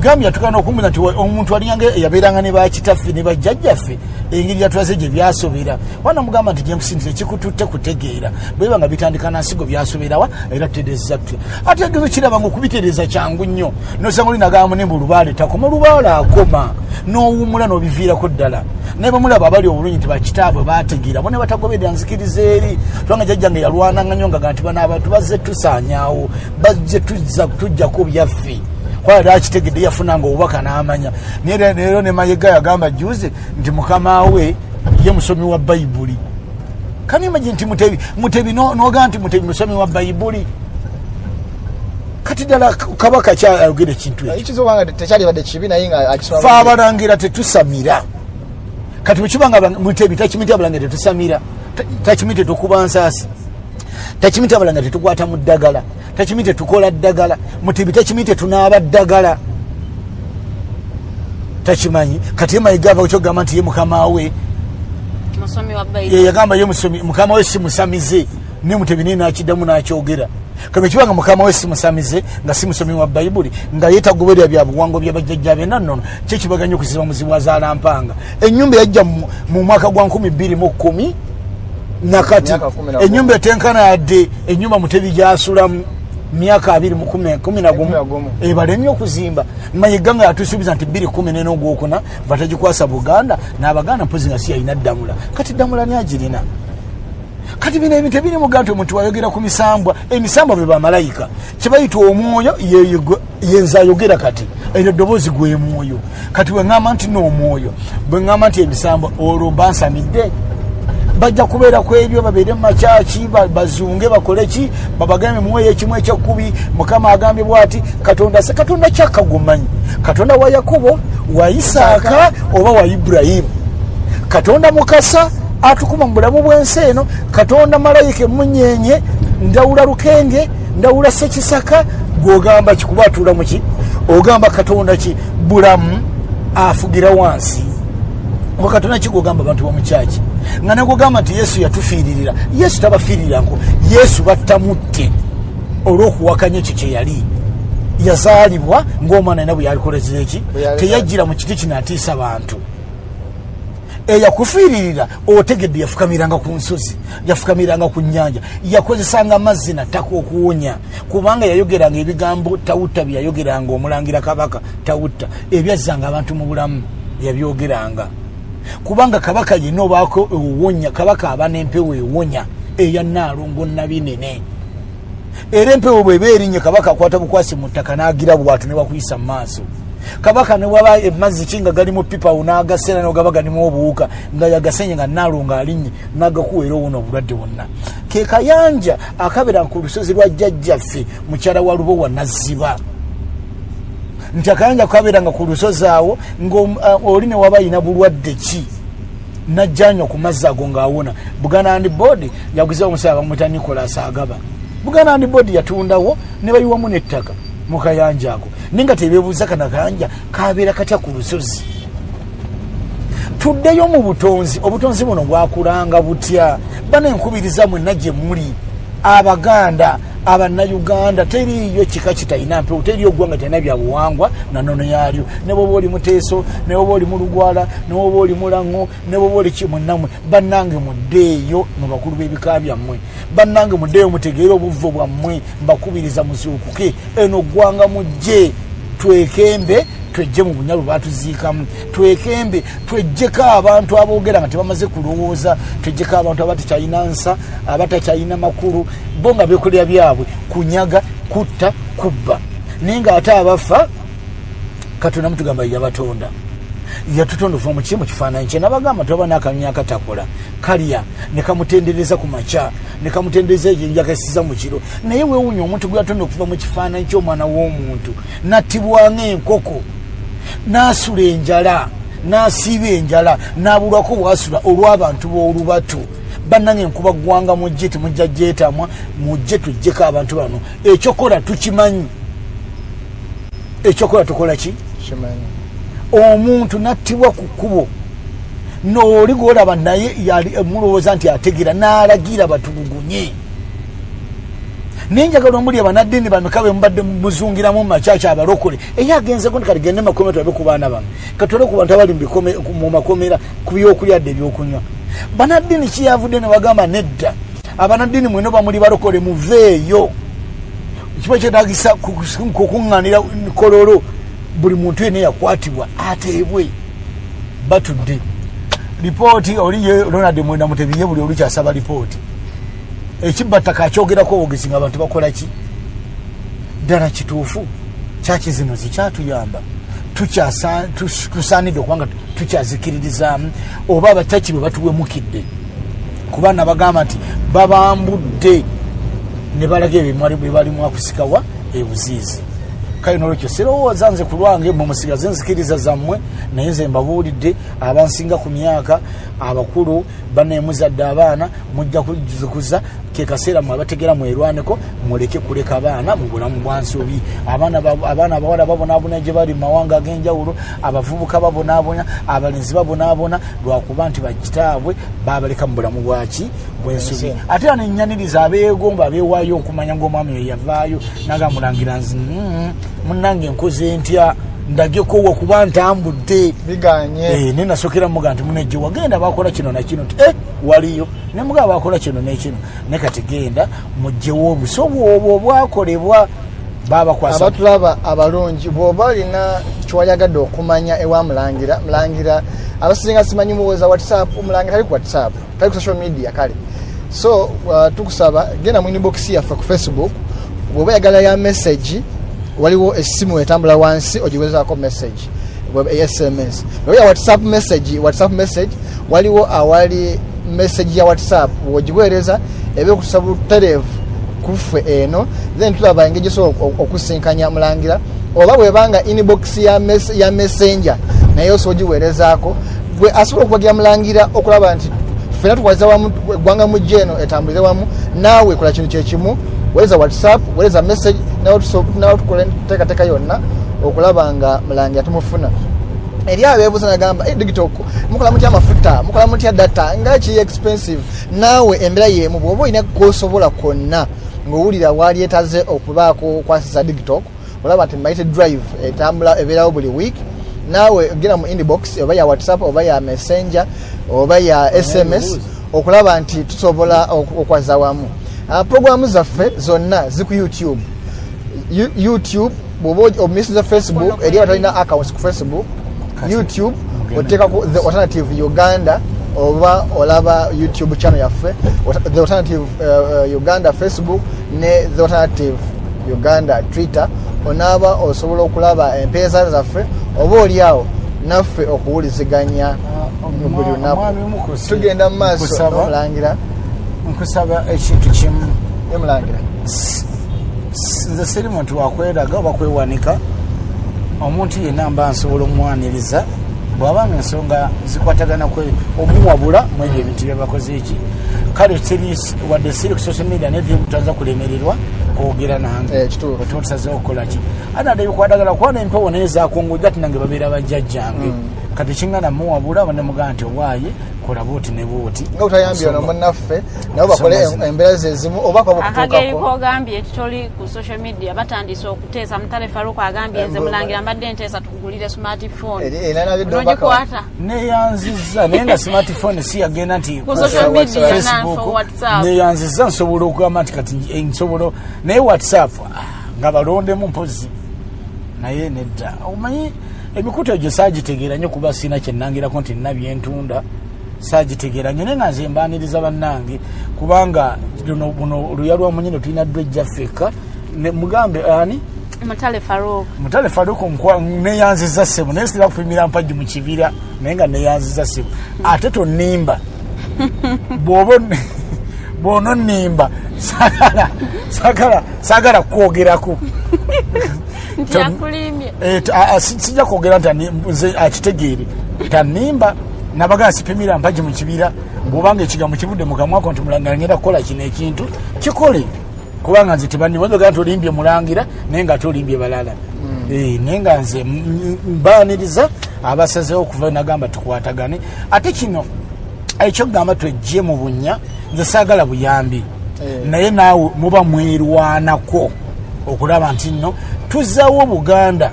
gambye yatukana okumbuza nti omuntu alinga yabeeranga ne bakitaffe ne bajjajjaffe engeri yatulaze gye byasobera wana mugamba nti jemusindire kikututte kutegeera. Bweba nga bitandika nansigo byasoberawa era tutereeza tutya ate egezo kiraba nga okubitereeza kyangu nnyo nosanga olinagamba ne mbulubaale takoma olubaale akoma. N'owummula n'obiviirako ddala. Naye bamulaba abali obulungi nti bakitaabwe bategeera bo ne batagoberera nzikiriza eri. Kubanga jjajjange yalwananga nnyo nga nti bano abantu bazze tusaanyaawo bazze tujjako byaffe kwali akitegedde yafunanga obubaka n'amanya. Naye leero ne mayega yagamba juzi nti mukama we ye musomi wa bayibuli kanimagi nti mutebi mutebi no- nogamba nti mutebi musomi wa bayibuli kati ddala kabaka kyayogera ekintu ekyo. Ekizo wanga tekyalibadde kibi naye nga akisoma fe abalangira tetusamira. Kati bwekibanga Abalangira- mutebi takimiti abalangira tetusamira. Ta- takimiti tetukuba nsaasi takimiti abalangira tetukwata mu ddagala takimiti tetukola ddagala mutebi takimiti tetunaaba ddagala. Takimanyi kati ye mayiga ava kyogamba nti ye mukama we. Musomi wa ye bayibuli yagamba ye musomi mukama we simusamize ne mutebi naye nakiddamu nakyogera. Kati kibanga mukama we simusamize nga si musomi wa bayibuli nga yetagoberera byabuwango byabajjajja be nannono kyekibaganya okuziba muzibu azaalampanga enyumba yajja mu- mwaka gwa 2 nakati enyumba etenkana yadde enyumba mutebi gyasulamu myaka abiri mu kumi- kumi na Kumi na gumu. Gumu. ebalemye okuzimba. Mayiga nga yatusuubiza nti biri kumi nena ogwokuna batagikwasa buganda n'abaganda mpozi nga si yalina ddamula. Kati ddamula niagirina kati bino ebintu ebiri muga nti omuntu wayogera ku misambwa emisambwa be bamalayika. Kyebayita omwoyo ye- ye- yenza ayogera kati eryo eddoboozi gwe mwoyo. Kati bweŋŋamba nti n'omwoyo bweŋŋamba nti emisambwa olwo mba nsamidde bajja kubeera ku ebyo babeere mumakyaki ba- bazunge bakole ki? Babagambe muweeyo ekimu ekyekkubi. Mukama agambye bwati katonda se katonda kyakagumanyi. Katonda wa yakobo wa isaaka oba wa ibulayimu. Katonda mukasa atukuma mu bulamu bw'ensi eno. Katonda malayika emunyenye ndawula lukenge ndawula sekisaka gwogamba kikuba atuula muki ogamba katonda ki? Bulamu afugira wansi oba katonda kigogamba abantu bamukyaki nga negogamba nti yesu yatufiiririra yesu tabafiiriranko yesu battamutte olw'okuwakanya ekyo kyeyali yazaalibwa ng'omwana ina bwe yalikolezera eki? Yali- teyajjira mu kiti kino atiisa bantu. Eyakufiiririra otegedde yafukamiranga ku nsozi yafukamiranga ku nyanja yakozesanga amazzi nataka okuwonya. Kubanga yayogeranga ebigambo tawutta byeyayogeranga omulangira kabaka tawutta. Ebyazzanga abantu mu bulamu yabyogeranga kubanga kabaka yenna obaako ewonya kabaka aba n'empewo ewonya eya naalongo nabinene era empewo bweba erinnya kabaka akwata bukwasi mu ttaka n'agira bwatu ne bakuyisa mu maaso. Kabaka ne waba emazzi ki nga gali mu pipawo n'agaseera nogaba ganimu obuwuka nga yagasenye nga naalonga alinnye n'agakuweera owona obulwadde bwonna. Ke kayanja akabeera ku lusozi lwa jjajjaffe mukyala wa lubowa nazziba nti akayanja kabeeranga ku lusozi awo ngaoli ne waba yina bulwadde ki? Najjanywa ku mazzi ago ng'awona. Buganandi board yaguza omusaya bamwita nicolas agaba. Buganandi board yatundawo ne bayiwamu n'ettaka mu kayanja ako. Naye nga tebeebuuza kana kayanja kabeera katya ku lusozi? Tuddeyo mu butonzi. Obutonzi buno bwakulanga butya? Bana enkubiriza mwenna gye muli abaganda abannayuganda teriyo kika kitalina mpewo teriyo ggwanga talina byabuwangwa nanono yalyo ne bwoba oli muteeso ne bwoba oli mulugwala ne bwoba oli mulaŋŋo ne bwoba oli kimunammwe bannange muddeeyo mu bakulu b'ebika byammwe. Bannange muddeeyo mutegeere obuvvo bwammwe mbakubiriza muzuukuke eno ggwanga mujje twekembe twejje mu bunyalu batuziikamu twekembe twejjeko abantu aboogera nga tebamaze kulowooza twejjeko abantu abatakyalina nsa abatakyalina makulu bo nga bekolera byabwe kunyaga kutta kubba. Naye ngaate abafa katonda mutugamba yabatonda yatutonda okuva muki mu kifaananyi kye nabagamba tobaba n'akanyonyi akatakola kalya ne kamutendereza ku makya ne kamutendereza ekyenjakasiza mu kiro. Naye weewunya omuntu gwe yatonda okuva mu kifaananyi ky'omwana w'omuntu nattibwanga enkoko n'asula enjala n'asiiba enjala n'abulwako bwasula olw'abantu b'olubatu bannange enkuba ggwanga mujje temujja gyetamwa mujje tujjeko abantu bano. Ekyokola tukimanyi. Ekyokola tukola ki? Kimanyi omuntu nattibwa ku kkubo nooli golaba naye yali mulowooza nti ategeera n'alagira batulugunye naye njagala omuli abanaddiini bameka be mubadde muzungiramu mumakyaki abalokole eyo agenzeko kati gende makomera tulabe ku baana bano katole ku bantu abali mu makomera ku byokulyadde ebyokunywa banaddiini kiyavudde ne bagamba nedda abanaddiini mweno bamuli balokole muveeyo kiba kyetagisa kukuŋŋanira kololo buli muntu yena yakwatibwa ateebwe. Batudde. Lipooti oli ye ronald mwenda mutebi ye buli olukyasaba lipooti ekibattaka akyogerako obwogezi nga abantu bakola ki? Ddala kituufu. Kyaki zino zikyatuyamba tusaanidde okubanga tukyazikiririzaamu oba abakyaki bwe batuwemukidde. Kubaana bagamba nti babambudde. Ne balaga ebimwali bwe balimu akusikawa ebuziizi kale nolwekyo sirowooza nze ku lwange mwe musigaze nzikiriza zammwe naye nze mbabuulidde abansinga ku myaka abakulu banemuzadde abaana mujja kuzikuza ke kaseera mwe abategera mwerwaneko muleke kuleka abaana mu bulamu bwa nsobi. Abaana ba- abaana abawala babonaabona gye bali mu mawanga ag'enjawulo abavubuka babonaabona abalenzi babonaabona lwakuba nti bakitaabwe babaleka mu bulamu bwaki bwensobi ate era nenyaniriza abeegomba abeewaayo okumanya ngaomwami we yavaayo nagamulangira nzi "Mm, munnange nkoze ntya ndagekowa kuba ntambudde. Biganye. Eh, ne nasokera muga nti munejje wagenda bakola kino nakino nti eh, waliyo. Ne muga bakola kino nekino ne kati genda mugjewo obusobo obwo obwakolebwa abatulaba abalungi bw'oba olina kyewayagadde okumanya ewa mulangira mulangira abasinga simanyi muwoza whatsapp mulangira tali ku whatsapp tali ku social media kale. So uh, tukusaba genda mu inbox yaffe ku facebook bw'oba yagala ya message waliwo essimu etambula wansi ogiwezaako message sms oya whatsapp message whatsapp message waliwo awali message ya whatsapp bw'ogiweereza eba ekutusa butereevu kuffe eno then tulaba engeri gyosobola oku- okusinkanya mulangira oba bwebanga inbox ya, mes, ya messenger naye osobola ogiweerezaako gwe asobola okubagira mulangira okulaba nti fena tukwaliza wamu eggwanga mujja eno etambulize wamu naawe kola kintu kyekimu weereza whatsapp weereza message nawe tukola enteekateeka yonna okulaba nga mulangira tumufuna eri abeebuuza nagamba "Eh, digital mukola mutya amafuta mukola mutya data? Nga kiri expensive? Naawe embeera yemu bwoba olina kosobola kwonna ngaowulira waali etaze okubaako kwasiza digital olaba nti maite drive etambula ebeerawo buli week naawe genda mu inbox oba ya whatsapp oba ya messenger oba ya sms okulaba nti tusobola ok- okwaza wamu Ah, programu zaffe zonna ziku youtube. You- youtube bwoba omisiza facebook eri abatalina accounts ku facebook youtube oteekaku the alternative uganda oba olaba youtube channel yaffe the alternative uh, uganda facebook ne the alternative uganda twitter onaaba osobola okulaba empeesa zaffe oba oliawo naffe okuwuliziganya mu buli lunaku. tugenda mu maaso nomulangira. Nkusaba ekintu kimu. Emulangira nze siri muntu wakweraga oba kwewanika omuntu yenna mba nsobola omwaniriza bwabanga ensonga zikwatagana kwe omuwabula mwebyo ebintu byebakoze eki. Kale wadde siri ku social media naye tutaza kulemererwa kwogera nange. Eh, otuba tusazeho okukolaki ate ate bikwatagala kubona empewo naye zakunguja ati nange babeera bajjajjange kati kingana muwabula banemugamba nti owaaye kola buuti ne buuti nga butayambye ono munnaffe nabo bakole embeera ze ezimu oba akageri kogambye titoli ku social media batandise okuteesa mutale faruku agambye nze mulangira mbadde nteesa tukugulire smartphone. Nogikwata neyanziza naye nga smartphone si yagenda nti Ku social media Facebook, neyanziza nsobola okugamba nti kati eh, nsobola naye whatsapp ah, nga balondemu mpozi. Naye nedda. Omanyi emikutu egyo saagitegeera nnyo kuba siina kyenangirako nti nina byentunda. Saagitegeera nnyo naye nga nze mbaniriza bannange kubanga buno luya lwa munyino tulina ddwa ejjaffeka Ne- mugambe ani? Mutale faruk mutale faruku nkwa- neyanziza ssebo naye sitera kupimira mpagi mu kibira naye nga neyanziza ssebo. Ate tonimba bwoba on- bwononimba sagala sagala sagala kwogerako Eh, sijja kwogera nti nze akitegeere. Tanimba nabagaa sipimira mpagi mu kibira bwobanga ekigambo kivudde mukamwako nti mulangira ngenda kukola kino ekintu kikole. Kubanga nze tebanibaga nti olimbye mulangira naye nga tolimbye balala. Eh, naye nga nze mbaaniriza abasazeho okuva nagamba tukwatagane. Ate kino ekyokugamba twejje mu bunya nze saagala buyambi. Eh. naye naawe muba mwerwanako okulaba nti nno tuzaawo buganda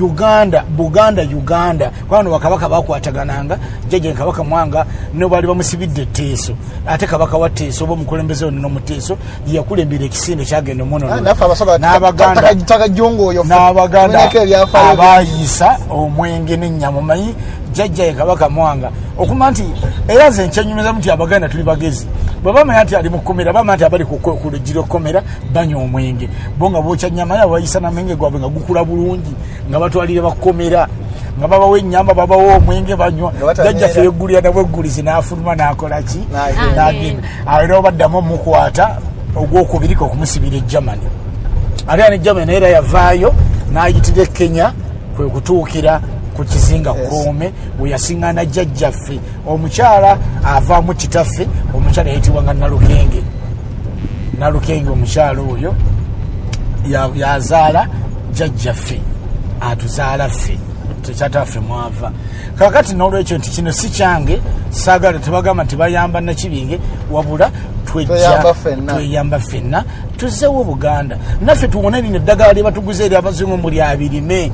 uganda buganda uganda. Kubano bakabaka bakwatagananga jjajja kabaka mwanga ne baali bamusibidde etteeso. Ate kabaka wa teeso oba omukulembeze ono nomuteeso yeyakulembera ekisinde kyagenda Ah, ebyafaayo. abayiisa omwenge n'ennyama omanyi jjajja ye kabaka mwanga. Okuma nti era nze nkyenyumizamu nti abaganda tuli bagezi bwe bamanya nti ali mu kkomera bamanya nti abali ku luggira kkomera banywa omwenge. Bo nga bookya nnyama yabe bayiisa namwenge gwabwe nga gukula bulungi nga batwalire bakkomera nga babawo ennyamba babawo omwenge banywa. Jjajjaffe yeggulira nabweggulizi n'afuluma n'akola ki? N'agenda. era obaddamu omukwata ogwokubirika okumusibira e germany. Ate ne germany naye era yavaayo n'ayitira e kenya kwe kutuukira ku kizinga Yes. koome we yasiŋŋana jjajjaffe. Omukyala avaamu kitaffe omukyala yayitibwanga nalukenge. Nalukenge omukyala oyo ya- yazaala jjajjaffe atuzaala ffe tekyataffe mwava. Kakati nolwekyo nti kino si kyange saagala tebagamba nti bayamba nakibinge wabula Tweyamba ffenna. tuzzewo buganda. Naffe tuwone lino eddagala lye batuguza eri abazungu muli abirime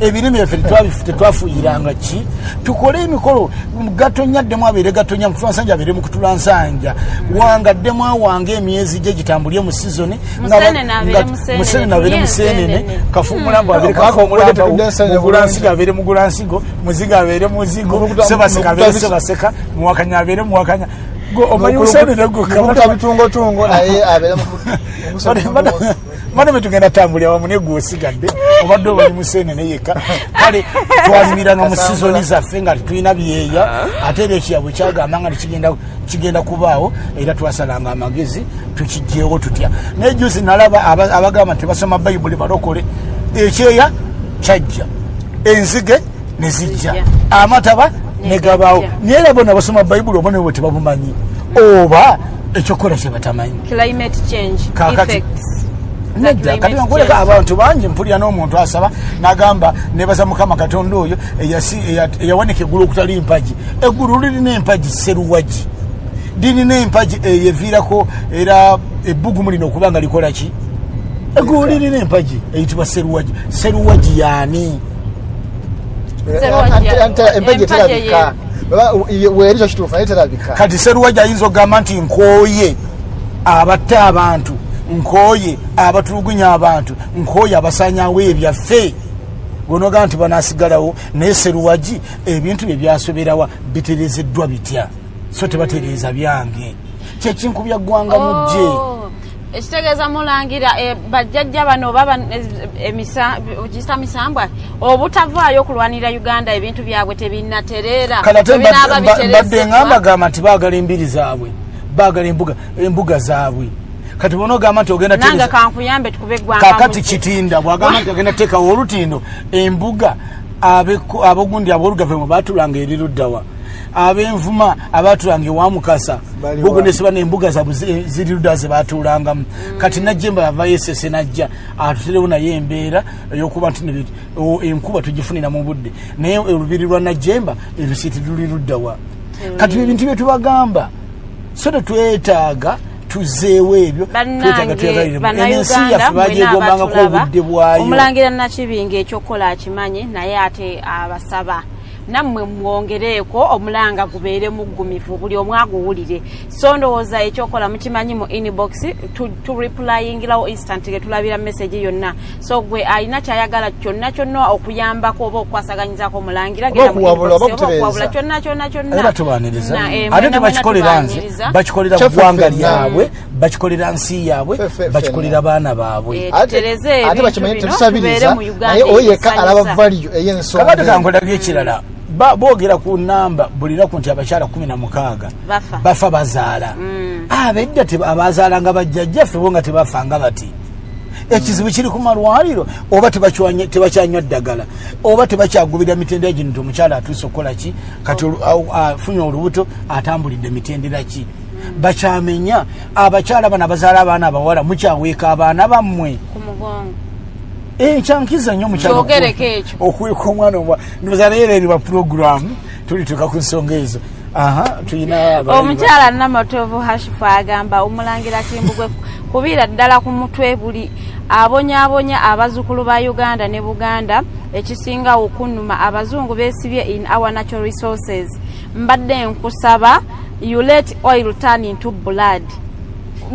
ebirime byaffe tetwafuyiranga ki? Tukole emikolo gatonya ddemu abeere gatonya mutulansanja abeere mukutulansanja wangaddemu awange emyezi gye gitambulye mu sizoni abeere musenene abeere musenene enseenene. kafuumulambo abeere kafuumulambomugulansigo bulungi. abeere mugulansigo muzigo abeere muzigo sebaseka abeere sebaseka muwakanya abeere muwakanya Gwe omanyi musenene mukuta gukka bitungotungo naye abeera mu- maneme tugenda tambulira wamu naye gwosigadde obadde obali musenene yekka. Kale twalimiranga mu sizoni zaffe nga tetulina byeya ate era ekiyabwe kyagamba nga tekigenda kigenda kubaawo era twasalanga amagezi tukijjeewo tutya. Naye jusi nalaba aba- abagamba tebasoma bayibuli balokole ekyeya kyajja enzige ne zijja amataba ne Ne gabaawo. naye era bona basoma bayibuli oba nebwe tebabumanyi oba ekyokukola kye batamanyi nedda. Kati change. abantu bangi mpulira n'omuntu asaba nagamba nebaza mukama katonda oyo eyawanika eggulu okutali mpagi. Eggulu lirina empagi seruwagi lirina empagi eyeviirako era ebbugumu lino okuba nga likola ki? Eggulu lirina empagi eyitibwa seruwagi seruwagi yaani? Empagi terabika weerikyo kituufu naye terabika. Kati seruwagi ayinza okugamba nti nkooye abatta abantu nkooye abatulugunya abantu nkooye abasanyawo ebyaffe. Gonogamba nti banasigalawo naye seruwagi ebintu bye byasoberawa biterezeddwa bitya? So tebatereeza byange. Kyekinkubya ggwanga mujje Oh, ekitegeeza mulangira eh, bajjajja bano oba ban- eh, emisa- okiyita misambwa obutavaayo okulwanira uganda ebintu byabwe tebinatereera kale ate Tebinaaba mbadde- mbadde bitereezeddwa. nga mbagamba nti baagala embiri zaabwe baagala embuga zaabwe kati bona ogamba nti ogenda tereza- kankuyambe tukube eggwanga kakati kitinda bwagamba nti agenda teekawo olutindo embuga abogundi ab'olugavemu batulanga eri luddawa. Abenvuma abatulanga ewamukasa Bali gugu wa- nesiba nembuga zabwe zi- ziri luddawa zebatulangamo kati najjemba yavayo esese najja atuterewo naye embeera eyokuba nti enkuba tugifunira mu budde. Naye olubiri lwa najjemba ebisiiti luli luddawa. Kati ebintu byetubagamba so tetwetaaga tuzeewo ebyo twetaaga bannange twegaliremu. ensi bannayuganda yaffe bagyegombangako obudde bwayo. Omulangira nakibinga ekyokukola akimanyi naye ate abasaba nammwe mwongereeko omulanga gubeere muggumivu buli omu aguwulire. So ndowooza ekyokola mukimanyi mu inbox tu- tureplyingirawo instant getulabira message yonna. So gwe alina kyayagala kyonna kyonna okuyambako oba okukwasaganyizaako omulangira okuwabula, kyonna kyonna kyonna. Era tubaniriza Na, eh, ate tebakikolera nze bakikolera ggwanga lyabwe bakikolera nsi yaabwe bakikolera baana baabwe. Eh, ate bakimanyi tetusabiriza naye oyo yekka alaba valiyo ey'ensonga kakati eyo. kankolabyo ekirala boogera ku namba buli naku nti abakyala kumi na mukaaga Bafa. bazaala. Abedda teba- abazaalanga bajjajjaffe bo nga tebafanga bati. Ekizibu kiri ku malwaliro oba tebakyanywa ddagala oba tebakyagubira mitendera gino nti omukyala atuuse okukola ki? Kati afunye olubuto atambulidde mitendera ki? Bakyamenya abakyala bano abazaala abaana abawala mukyaweeka abaana bammwe mugongo ekyankiza nnyo mukyalo Kyogereko ekyo. okuweka omwana leero ba puroguramu tulituuka ku nsonga ezo. Omukyala namatovu hashifu agamba omulangira kimbugwe kubira ddala ku mutwe buli abonyaabonya abazzukulu ba uganda ne buganda ekisinga okunuma abazungu besibye in our natural resources. Mbadde nkusaba you let oil turn into blood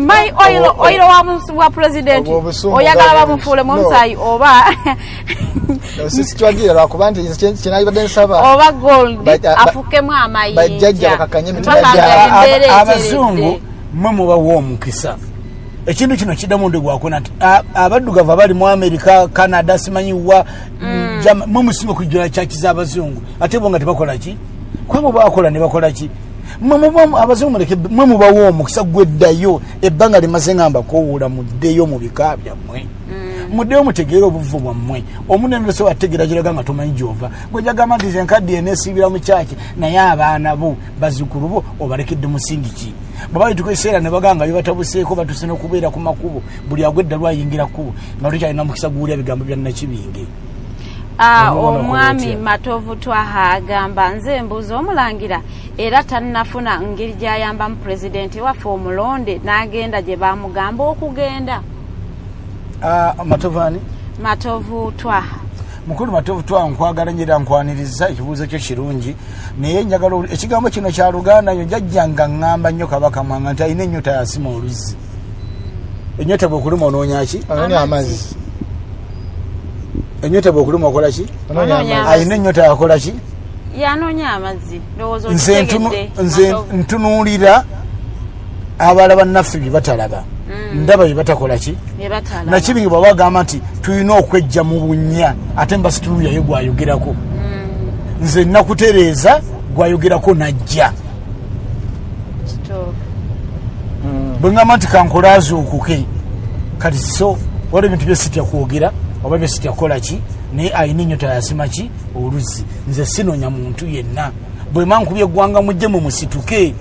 oil Obwo- oil wa wa president. Oyagala bamufuule mu No. omusayi oba No, si kitwagira lwakuba nti kye- kyenalibadde nsaba. Oba gold ba- afukemu amayinja. bajjajja bakakanye emitima Mpaka gyabwe. nga Aba- embeera aba- eteredde. abazungu mwe mubawa omukisa ekintu kino kiddamu ndi gwakona nti abaddugavu abali mu amerika canada simanyiwa Jama- mwe musinga okujjula kyaki z'abazungu? Ate bo nga tebakola ki? Kwabo bakola ne bakola ki abazungu muleke mwe mubawa omukisa gweddayo ebbanga limaze ngamba kowuula muddeyo mu bika byammwe. Muddeyo mutegeere obuvu bwammwe. Omunene so wategeera giraga nga tomanyi gyova. Gwejagamba nti ze nkaddi eneesiibira mu kyaki naye abaana bo bazzukulu bo obalekedde musingi ki? Bwe bayituka ekiseera ne bagamba bebatabuseeko batuse n'okubeera ku makubo buli agwedda lwayingira kkubo nga tukyalina mukisa guwulya bigambo bya nakibinge Omubono omwami kulotya. matovu twaha agamba nze mbuuza omulangira era tannafuna ngeri gyayambamu pulezidenti waffe omulonde n'agenda gye bamugamba okugenda? Ah, matovaani matovu twaha. Mukulu matovu twa nkwagala nyera nkwaniriza ekibuuzo kyo kirungi. Naye njagala ekigambo kino kya luganda yo jajjanga ŋŋamba nnyo kabaka mwanga nti alina ennyota yasima oluzzi. Ennyota bwekuluma onoonyaki amazzi ennyota bwekuluma okola ki? Alina ennyota yakola ki? Yanoonya amazzi nze ntunuulira abalala bannaffe bye batalaba ndaba bye batakola ki? Nakibingi bwaba bagamba nti tulina okwejja mu bunnya ate mba situnuulyayo gwayogerako. Nze nakutereeza gwayogerako najja. Bwe ŋŋamba nti kankolaazuukuke kati so waliwo ebintu byesitya kwogera oba byesitya kukola ki? Naye alina ennyota yasima ki? Oluzzi. Nze sinoonya muntu yenna. Bwe mankubye eggwanga mujje mumusituke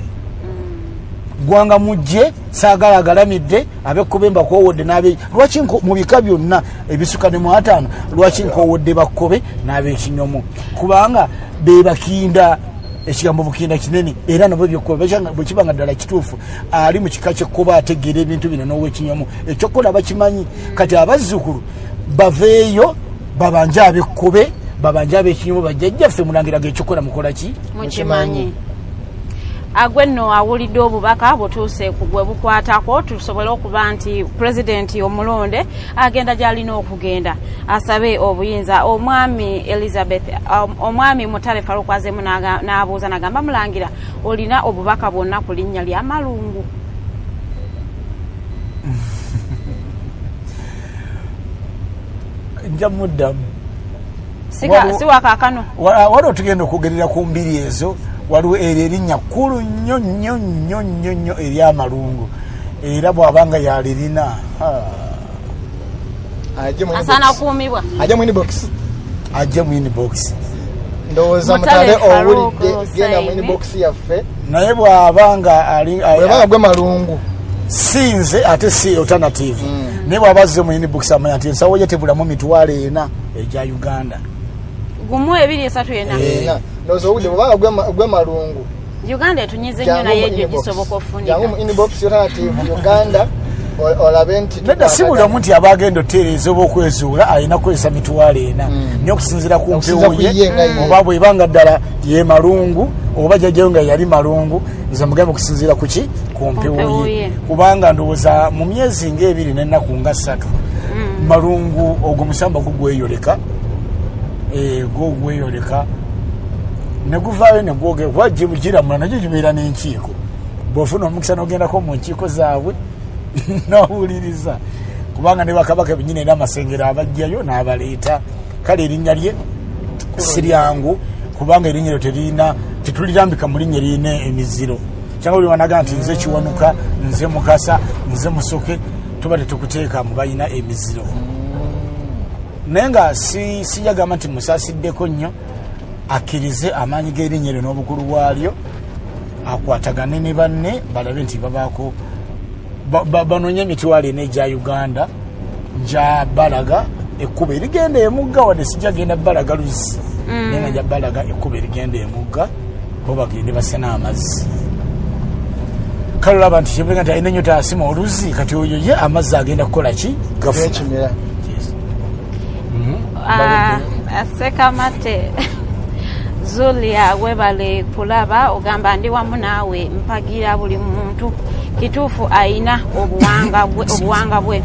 gwanga mujje saagala agalamidde abekkobe mbakowodde nabe lwaki mu bika byonna ebisuka ne mu ataano lwaki nkowodde bakkobe n'abekinyomo kubanga bebakinda ekigambo bukinda kinene era nabo bwekibanga ddala kituufu ali mu kika kyekkoba ategeera ebintu bino n'owekinyomo ekyokukola bakimanyi. Kati abazzukulu baveeyo babanje abekkobe babanje abekinyomo bajjajjaffe mulangiraga ekyokukola mukola ki? Mukimanyi. Agwe nno awulidde obubaka butuuse ku gwe bukwatako tusobole okuba nti pulezidenti omulonde agenda gy'alina okugenda asabe obuyinza. Omwami elizabeth um, omwami mutale falukwazemu n'abuuza nagamba mulangira olina obubaka bwonna ku linnya lya malungu nja muddamu. Si wakaakano Wa- waliwo tugenda okugerera ku mbiri ezo waliwo eryo erinnya kkulu nnyo nnyo nnyo nnyo nnyo eryamalungu. Era bw'abanga yalirina inbox. kuumibwa. Ajje mu inbox. Ajje mu inbox. Ndowooza Mutale owulidde genda mu inbox yaffe. Naye bw'abanga ali- bwebanga gwe malungu. Si nze ate si alternative naye bw'aba azze mu inbox amanya nti ensawo ye tebulamu mitwalo ena egya uganda. Gumu ebiri esatu Eh. ena. Ndowooza owulidde bwebanga gwe ma- gwe malungu. Uganda etunyize nnyo naye egyo gisoboka jangu mu ofunika inbox alternative uganda olabe nti nedda si buli omu nti aba agenda otereeza oba okwezuula alina kukozesa mitwalo ena. Naye okusinziira ku mpewo ye nga ye. oba bwebanga ddala ye malungu oba jajjayo nga yali malungu nze mugambe okusinziira ku ki? Ku mpewo ye. kubanga ndowooza mu myezi ngaebiri nennaku nga ssatu malungu ogwo musamba gugweyoleka Eh, gwo gweyoleka neguvaayo negwogera kuba giramula nagyo gibeera n'enkiiko. Bwofuna omukisa nogendako mu nkiiko zaabwe nowuliriza kubanga ne bakabaka benyini era amasengero abajjayo n'abaleeta. Kale erinnya lye si lyangu kubanga erinnya lyo teririna tetulirambika mu linnya lirina emiziro. Kyanga buli wanaga nti nze kiwanuka nze mukasa nze musoke tuba tetukuteeka mu balina emiziro. Naye nga si- siyagamba nti musaasiddeko nnyo akkirize amaanyi g'erinnya eryo n'obukulu bwalyo akwatagane ne banne balabe nti babaako ba- ba- banoonye emitwalo ena egya uganda nja balaga ekkuba erigenda emugga wadde sijja genda balaga luzzi naye nga nja balaga ekkuba erigenda emugga bo bagende basena amazzi. Kale olaba nti kyembenga nti alina ennyo taasima oluzzi kati oyo ye amazzi agenda kukola ki? Gafuna. Yes. Ah, sekamate zulia webale kulaba ogamba ndi wamu naawe mpagira buli muntu. Kituufu ayina obuwanga bwe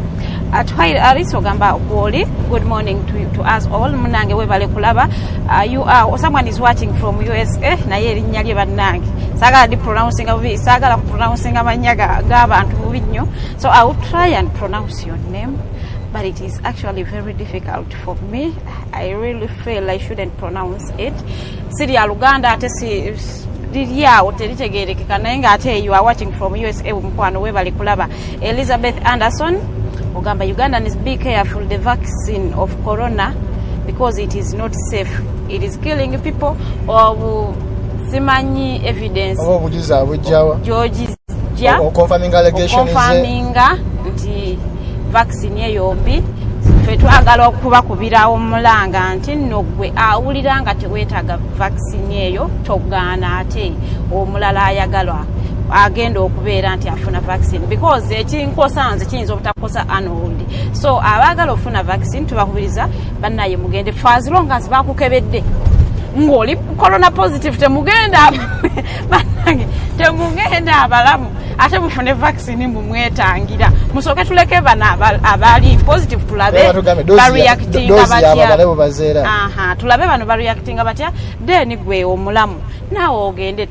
bwe aris ogamba gwoli good morning to, to us all. Munange webale kulaba. Uh, you are, someone is watching from usa naye erinnya lye bannange saagala ndi pronouncing bubi saagala kupronouncing amannya ga- g'abantu bubi nnyo so i will try and pronounce your name but it is actually very difficult for me. I really feel I shouldn't pronounce it. Siri ya Luganda ate si liri awo teritegeerekeka naye ng'ate you are watching from USA mukwano webali kulaba. Elizabeth Anderson ogamba Ugandans be careful the vaccine of corona because it is not safe. It is killing people. Or simanyi evidence. Oba obujuzi abujjawa gyogijja oconfirming allegations ze okonfaminga nti vaccine eyo mbi fe twagala okubakubirawo mulanga nti nno gwe awulira nga teweetaaga vaccine eyo togaana ate. Omulala ayagalwa agenda okubeera nti afuna vaccine. Because ekinkosa nze kiyinza obutakosa anold so abaagala okufuna vaccine tubakubiriza bannaye mugende. Faziro nga nzi bakukebedde ng'oli corona positive temugenda bannange temugenda abalamu. Ate mufune vaccine mumwetangira musooke tuleke bano aba- abaali positive tulabe bareactinga batya. tulabe bano bareactinga batya. Then gwe omulamu. Naawe ogende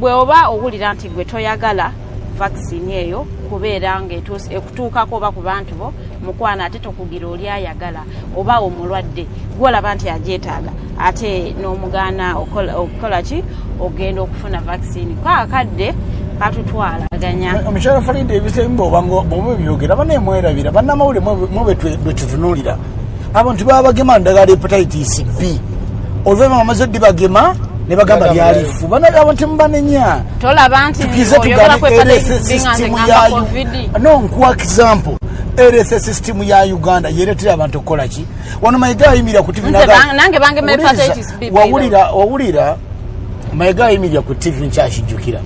bwe oba owulira nti gwe toyagala vaccine eyo kubeera ngaetuuse- ekutuukako oba ku bantu bo mukwana ate tokugira oli ayagala oba omulwadde gwolaba nti agyetaaga ate n'omugaana okukola ki? Ogenda okufuna vaccine. Kaakadde katutwalaganya. Omukyala falide ebisemba obanga bwoba byogera banemwerabira bannamawulire mwe bwetutunuulira abantu baba bagema ndagala hepatitis b. Oluvannyuma bamaze ddi bagema ne bagamba lyalifu abantu mubanenya. Tolaba nti tukize nze system ya covid. No nkuwa example. Rss system ya uganda yeretera abantu okukola ki? Wano mayiga ayimirira ku tv wawulira mayiga ayimirira ku tv nkyakijjukira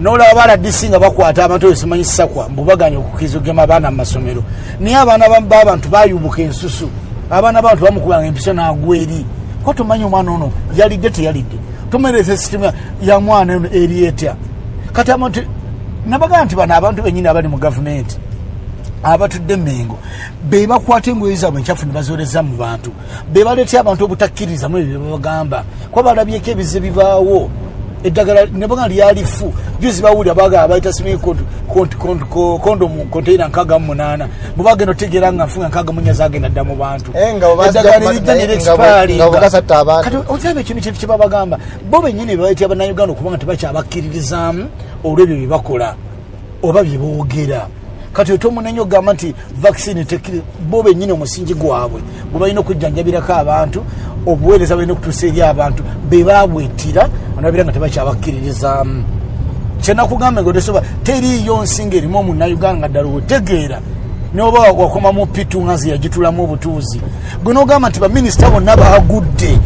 nolaba baladisi nga bakwata abantu oyo simanyi sakwa mbubaganya okukiza ogema abaana mu masomero. Naye abaana ba- b'abantu bayubuka ensusu. Abaana b'abantu bamukubanga empiso n'agwa eri ko tomanyi omwana ono yalidde teyalidde. Tomereza sitimu ya- mwana ono eri etya? Kati abantu nabagaa nti bano abantu benyini abali mu gavumenti abatudde mengo be bakwata engoye zaabwe enkyafu ne bazoleza mu bantu. Be baleetera abantu obutakkirizamu ebyo byebabagamba kuba balabyeko ebize bibaawo eddagala nebaga lyalifu juzi bawulira bagala bayita simi kondomu konteina nkaaga mu munaana bwebagenda otegeera nga nfunga nkaaga munya zagenda dda mu bantu Eh, eddagala ku- erijja naye nga bwe- nerexpiringa. nga bwe gasatta abantu. Kati okiraba ekintu kintu kyebabagamba bo benyini bebaletera bannayuganda okubanga tebakyabakkiririzaamu olwebyo byebakola oba byeboogera kati otomunenye ogamba nti vaccine bo benyini omusingi gwabwe gwe balina okujjanjabirako abantu obuweereza balina okutuusa eri abantu bebabwetira onabira nga tebakyabakkiririzaamu kyenakugambe nga otesoba teriiyo nsinga erimu omunayuganda nga ddala otegeera noba wakoma mu pitu nga nze yagitulamu obutuuzi. Gwe nogamba nti baminisita bonna bagudde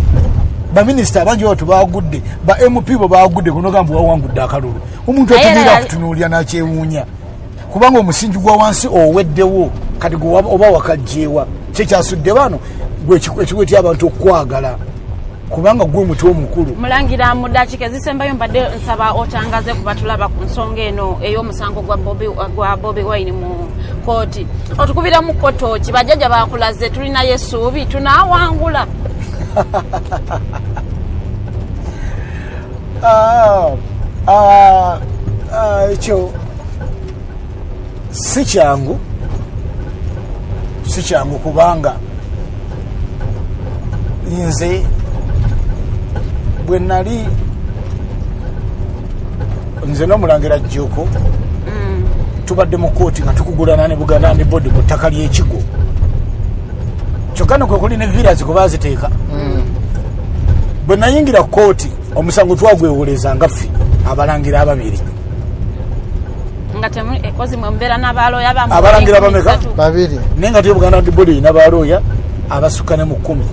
baminisita abangi batu bagudde ba mp bo bagudde gwe nogamba wawangudde akalulu. Omuntu ategeera era- akutunuulira nakyewuunya kubanga omusingi gwa wansi oweddewo kati oba wakajjeewa kyekyasudde bano gwe ekikwetya abantu okukwagala kubanga gwe muti omukulu. Mulangira mu dakiika ezisembayo mbadde nsaba otangaze ku batulaba ku nsonga eno ey'omusango gwa Bobi- wine mu kooti otukubira mu kotoki bajjajja bakulaze tulinayo essuubi tunaawangula. Ah, ah, ah, ekyo si kyangu si kyangu kubanga nze bwe nali nze n'omulangira jjuuko tubadde mu kooti nga tukugulana ne buganda ndi bodi ku ttaka ly'ekigo kyokka nekwe kuli ne viras kwe baziteeka bwe nayingira kooti omusango twagwewoleza nga ffe abalangira ababiri nga ekozi mwe mubeera n'abalooya Abalangira bameka? babiri. Naye nga tyo buganda dibodi erina balooya abasukka ne mu kkumi.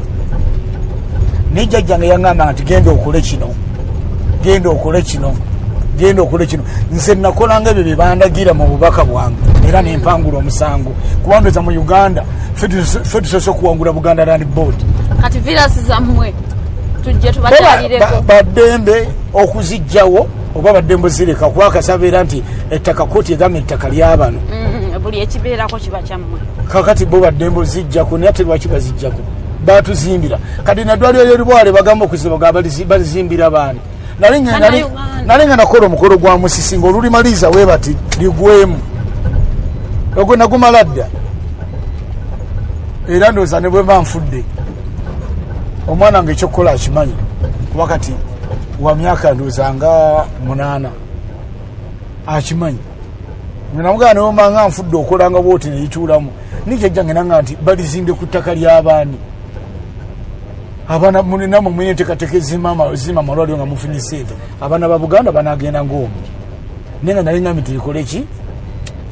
Naye jjajjange yaŋŋamba nti genda okole kino genda okole kino genda okole kino. Nze nakolanga ebyo bye bandagira mu bubaka bwange era nempangula omusango. Kubandoza mu uganda ffe tuso- ffe tusoose okuwangula buganda land board. Kati virasi zammwe tujje Ba- tubakyalireko baddembe okuzijjawo oba baddembe zireka kwakasaba era nti ettaka kooti egamba ettaka lyabano Mm, buli ekibeerako kiba kyammwe. Kakati bo baddembe ozijjako naye ate lwaki bazijjako? Batuzimbira kati naddwaliro lyolibwale bagamba okuziba ga balizi- balizimbira baani? Nali nga- nakola omukolo gwa musisi nga olulimaliza we bati ligwemu. Ogwo nagumala dda. Era ndowooza ne bwe mba nfudde. Omwana nga ekyokukola akimanyi. Kuba kati wa myaka ndowooza nga munaana akimanyi namugana newoma nga nfudde okolanga bwoti neyituulamu nikyajjange nanga nti balizimbye ku ttaka ly'abaani abaana mulinamwe mwine enteekateeka ezima zima amalwaliro nga mufunye sente abaana ba buganda banagenda ngaomu naye nga nali ngambi tulikole ki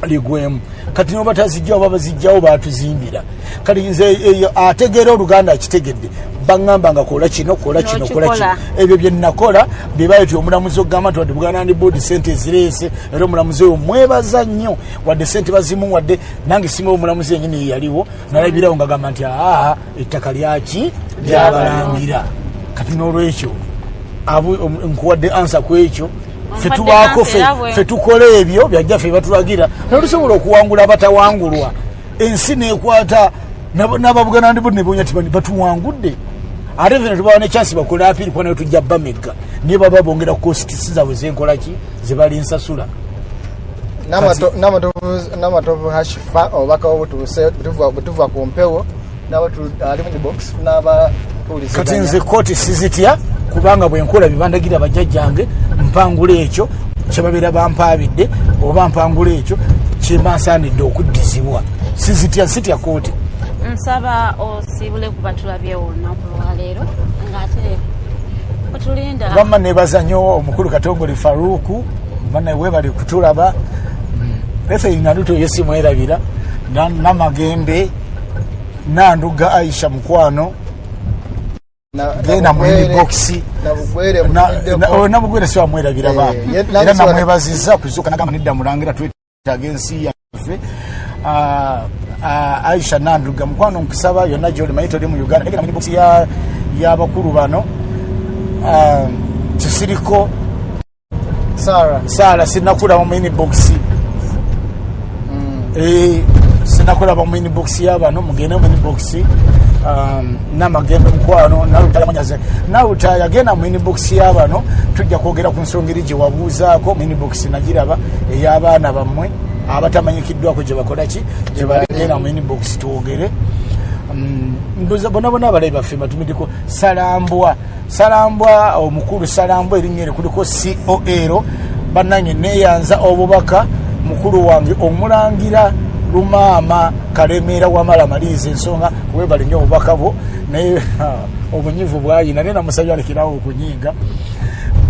ligwemu. Kati noba tazijjawo baba bazijjawo batuzimbira. Kati nze eyo ategeera oluganda akitegedde baŋŋamba nga kola kino kola kino kola kino. Ebyo bye nakola byebayo ti omulamuzi okugamba nti wadde buganda ndi boodi sente ezireese era omulamuzi oyo mwebaza nnyo. Wadde sente bazimu wadde nange simawo omulamuzi yenyini yeyaliwo nalabirawo nga gamba nti aa ettaka lyaki lyabalangira kati n'olwekyo om- nkuwadde ansa ku ekyo fe Ompadde tubaako answer fe- era bwe. fe tukola ebyo byajjaffe batulagira. Nolusobola okuwangula abatawangulwa. Ensi nekwata nab- n'ababuganda ndi bo nebonya ti bani batuwangudde. Ate fe netubawa nechansi bakole apiri kuba nayo tujja bamegga naye baba bongera kositisi zaabwe zenkolaki zebali nsasula namatovu hashifa obubaka obutuuse bwetuva ku mpewo ali mu box n'aba kati nze kooti sizitya kubanga bwenkola byebandagira bajjajjange mpangula ekyo kyebabeera bampaabidde oba mpangula ekyo kyemba nsaanidde okuddizibwa. Sizitya sitya kooti nsaba osiibule ku batulabyewo olunaku lwaleero ngaate wetulinda bamma nebaza nnyo omukulu katongole faruku bana webali kutulaba. Efe naluto yesimwerabira Na- namagembe nanduga aisha mukwano genda mwini bokisi nabugwere bambi ye- nange era namwebaziza kuzuka nagamba nedda mulangira twetaaga ensi yaffe. Ah, ah, aisha nanduga mukwano nkusaba yonna gyoli manyi toli mu uganda. Negenda mwini bokisi ya- y'abakulu bano. Ah, kisiriko sara saala sinakulaba mu inbox Eh, sinakulaba mu inbox yabano mugende mu inbox um, namagembe mukwano nalutaya manyaze nalutaya genda mu inbox yabano tujja kwogera ku nsonga eri gye wabuuzaako mu inbox nagiraba ey'abaana bammwe abatamanyikiddwako gye bakolaki gye bali genda mu inbox twogere. Mm, ndoza bona bona abalabi baffe batumideko salambwa salambwa omukulu salambwa erinnya eri kuliko col bannanye neyanza obubaka mukulu wange omulangira lumaama kalemeera wamala maliriza ensonga webali nnyo obubaka bwo. Naye obunyivu bwayina naye namusabye alekerawo okunyiiga.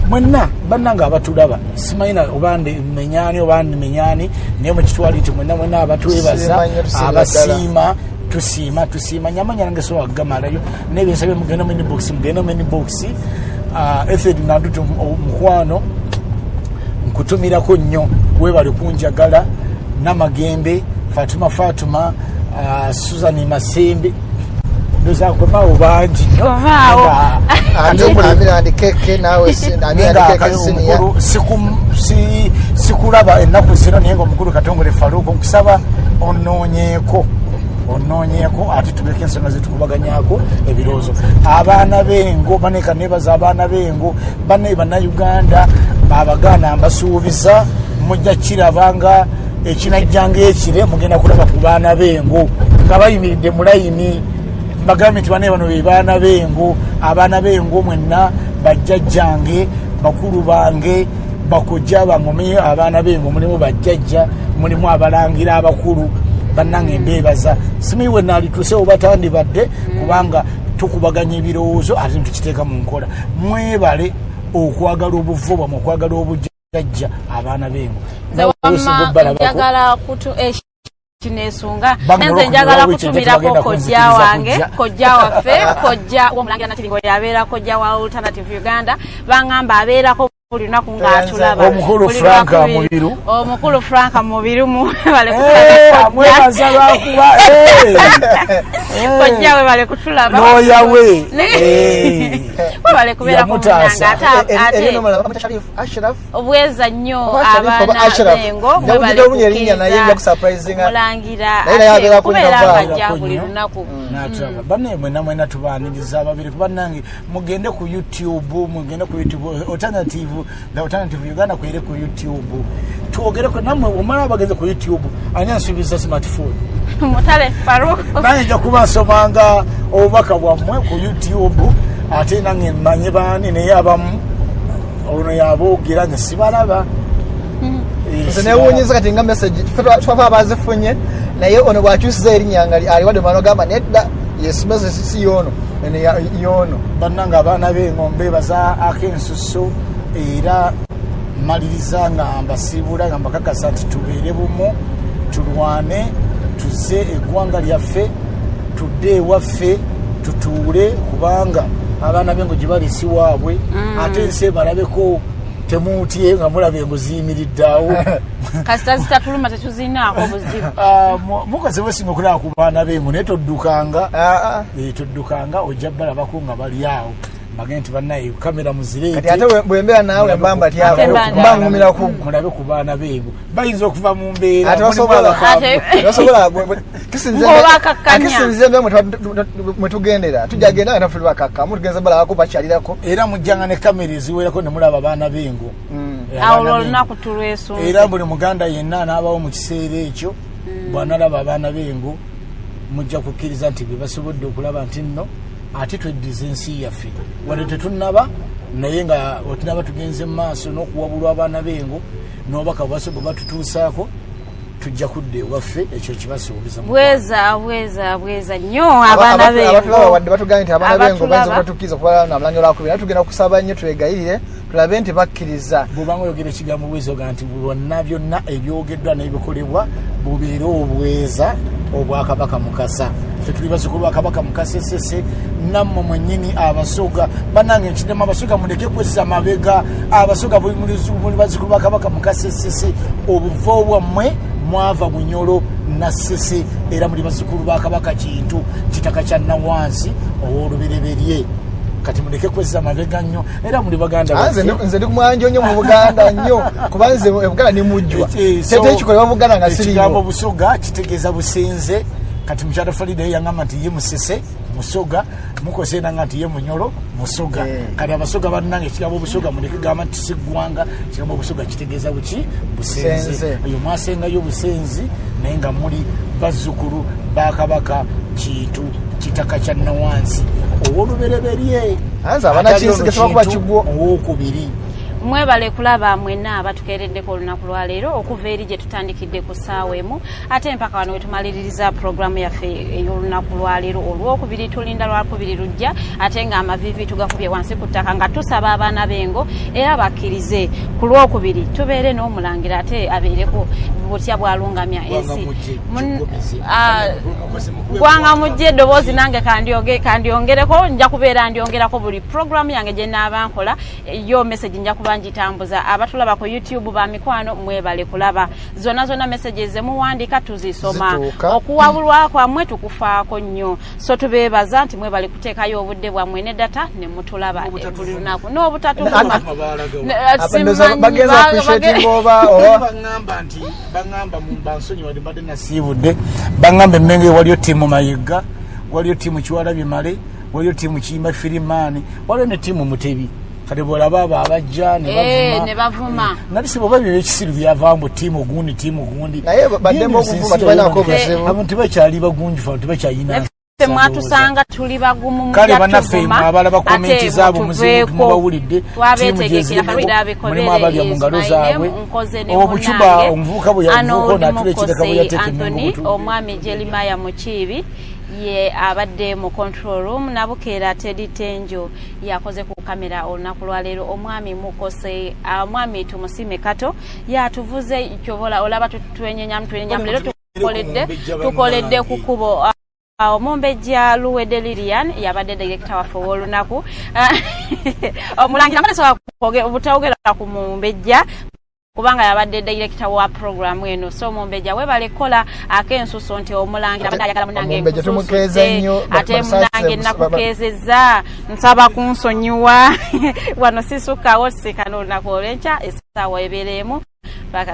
Mwenna bannanga abatulaba simanyina oba menyani oba menyani naye mukitwali nti mwenna mwenna abatwebaza abasiima tusiima tusiima. Nyamanya nange sobola kugamalayo naye bensabye mugende mu inbox mugende mu inbox efed nanduti mukwano. Nkutumirako nnyo webali kunjagala namagembe fatuma fatuma uh, susan masembe ndozakwemaawo bangi sikulaba ennaku zino naye nga omukulu katongole faluuko nkusaba onoonyeeko onoonyeeko ate tubeko ensonga zetukubaganyako ebirowoozo. Abaana b'engo baneka nebaza abaana b'engo banaye bannayuganda abagaana mbasuubiza mujja kiraba nga ekinajjanga ekire mugenda kulaba ku baana b'engo nga bayimiridde mu layini mbagambye nti banaye bano be baana b'engo abaana b'engo mwenna bajjajjange bakulu bange bakojja bangome abaana b'engo mulimu bajjajja mulimu abalangira abakulu bannange mbeebaza. Simanyi we naalituuse oba tandibadde kubanga tukubaganya ebirowoozo ate netukiteeka mu nkola. Mwebale okwagala obuvo bwamwe okwagala obujjajja abaana b'engo. Eh, Bamwe nenze njagala olw'ekyo kutumirako kojja wange kojja waffe kojja womulangira nakiringo yabeera kojja wa alternative uganda. Baŋŋamba abeerako buli lunaku ng'atulaba Omukulu Frank. Mubiru. omukulu frank mubiru Eh, mwebaza lwakuba eh. kojja kutulaba. Ne- Eh. webale munanga ate ate ashraf obweza nnyo Oba Ashraf, oba abaana Ashraf. bengo Njagala kujja olunya erinnya naye nja kusurprisinga. mulangira Naye naye abeera ate ku kubeera ng'ajja buli ku lunaku natulaba banne mwena mwena tubaniriza ababiri kubannange mugende ku youtube mugende ku youtube alternative the alternative uganda kwere ku youtube. Twogereko nammwe omala bageze ku youtube ani ansuubiza smartphone. Mutale faruko naye nja kuba nsomanga obubaka bwammwe ku youtube ate nange manye baani naye abamu ono yaboogera nze sibalaba. Eh, nze sibalaba. newuunyiza kati nga message twafa abazifunye naye ono bwakyusiza erinnya nga aliwadde mwana ogamba nedda yes message si yono eno ya- yono. Bannanga abaana b'engombe baza ak'ensuso era maliriza nga mbasiibula nga mbakakasa nti tubeere bumu tulwane tuze eggwanga lyaffe tudde ewaffe tutuule kubanga abaana b'engo gye bali si waabwe. Ate ensi ebalabeko temuutye nga mulaba engo ziyimiridde awo. Kasita zitatuluma tetuzinaako buzibu. Ah, mu- mukazi wesinga okulaba ku baana b'engo naye toddukanga. Ah, ah. Eh, toddukanga ojja balabako nga bali awo mbage nti bannaye kamera muzireete ate bwe- bwembeera naawe mbamba tyaba ngumira kuggwa mulabe ku baana b'engo bayinza okuva mu mbeera ate mulimu basobola abakaabu. Ate- basobola bwe- bwe- kisinze Ng'oba akakkanya. kisinze mbe mwe tugendera. Tujja genda nga naffe bakakkamu tugenze balabako bakyalirako. Era mujjanga ne kamera eziwerako ne mulaba abaana b'engo Eh, awo lwolunaku tulwesunze era buli muganda yenna anaabawo mu kiseera ekyo bwanalaba abaana b'engo mujja kukkiriza nti bye basobodde okulaba nti nno ate tweddiza ensi yaffe. Wadde tetunnaba naye nga wetunaba tugenze mu maaso n'okuwabulwa abaana b'engo n'obaka bwase bwe batutuusaako tujja kudda ewaffe ekyo kibasuubiza bweza bweza bweza nnyo abaana abatulaba bengo. wadde batugambye nti abaana bengo bayinza Abatulaba. okubatukkiriza kuba namulangira lwakubiri naye tugenda kusaba nnyo twegayirire tulabe nti bakkiriza. Bwobanga oyogera ekigambo bweza oga nti bwonna byonna ebyogeddwa n'ebikolebwa bubeere obweza obwakabaka mukasa ffe tuli bazukulu bakabaka mukasa esese nammwe mwennyini abasoga banange nkidemu abasoga muleke kwezza mabega. Abasoga muli- muli bazukulu bakabaka mukasa esese obuvo bwammwe mwava bunyolo nassese era muli bazukulu bakabaka kintu kitaka kya nawansi ow'olubereberye. Kati muleke kwezza mabega nnyo. Era muli baganda Ah, nze ndi- kumwanjo nnyo mu buganda nnyo. Kuba nze ebuganda ni mujjwa. Eh, so, tete kikolebwa mu buganda nga siriiwo busoga kitegeeza busenze kati mukyala falida ye yagamba nti ye musese musoga mukose nanga nti ye munyolo musoga. Eh. kati abasoga bannanga ekigambo busoga muleke gamba nti siggwanga ekigambo busoga kitegeeza buki? Busenze. Eyo mwasengayo busenzi naye nga muli bazzukulu bakabaka kintu kitaka kya nawansi. Owolubereberye. Owokubiri mwebale kulaba mwenna abatukeereddeko olunaku lwaleero okuva eri gye tutandikidde ku ssaawa emu ate mpaka wano wetumaliririza puroguramu yaffe ey'olunaku lwaleero olwokubiri tulinda lwakubiri lujja ate nga amavivi tugakubye wansi ku ttaka nga tusaba abaana b'engo era bakkirize ku lwokubiri tubeere n'omulangira ate abeereko butya bwalungamya ensi. Ah, gwanga mujje eddoboozi nange kandyongereko nja kubeera ndyongerako buli puroguramu yange gye naaba nkola yo message nja kuba kuba ngitambuza abatulaba ku youtube ba mikwano mwebale kulaba. Zonna zonna messages zemuwandika tuzisoma. Okuwabulwa kwammwe tukufaako nnyo. So tubeebaza nti mwebale kuteekayo obudde bwammwe ne data ne mutulaba buli lunaku n'obutatuvuma Ne- Abendoza simanyi, bagenza ba- appreciating bage- oba oba baŋŋamba nti baŋŋamba mu bansonyi wadde mbadde nasiibudde. Baŋŋamba emmenge waliyo tiimu mayiga waliyo tiimu kiwalabye male waliyo tiimu kiyimba firimaani waliyo ne tiimu mutebi kati bwolaba abo abajja Eh, ne bavuma. nali siboba byo ekisiru byavaamu tiimu gundi tiimu gundi Naye baddemu okuvuma, tebalinaako buzibu. abantu tebakyali bagunjufu abantu tebakyayina ffe mwatusanga tuli bagumu mu kale tuvuma, mwe abala ate bakomenti zaabo muzibu mutuveeko. mubawulidde mulimu abalya mu ngalo zaabwe. Obucuba omuvubuka bwe yavuuka oli natula ekireka bwe emmengo omwami jerimaya mukiibi ye abadde mu control room nabukeera tedi tenjo yakoze ku kamera olunaku lwaleero omwami mukose omwami tumusime kato yatuvuze kyobola olaba tutwenyenyamu twenyenyamu leero tukoledde tukoledde ku kubo. Ah, omumbejja luwedde lilian yabadde direkita waffe ow'olunaku. Omulangira mbatesobola obutawogera ku mumbejja kubanga yabadde direkita wa programu eno. So omumbejja webale kola ak'ensuso nti omulangira abadde ayagala munange nnyo, ate munange nakukeezezza nsaba kunsonyiwa. Wano sisukkawo sikana olunaku olwenkya essaawa ebeereemu paka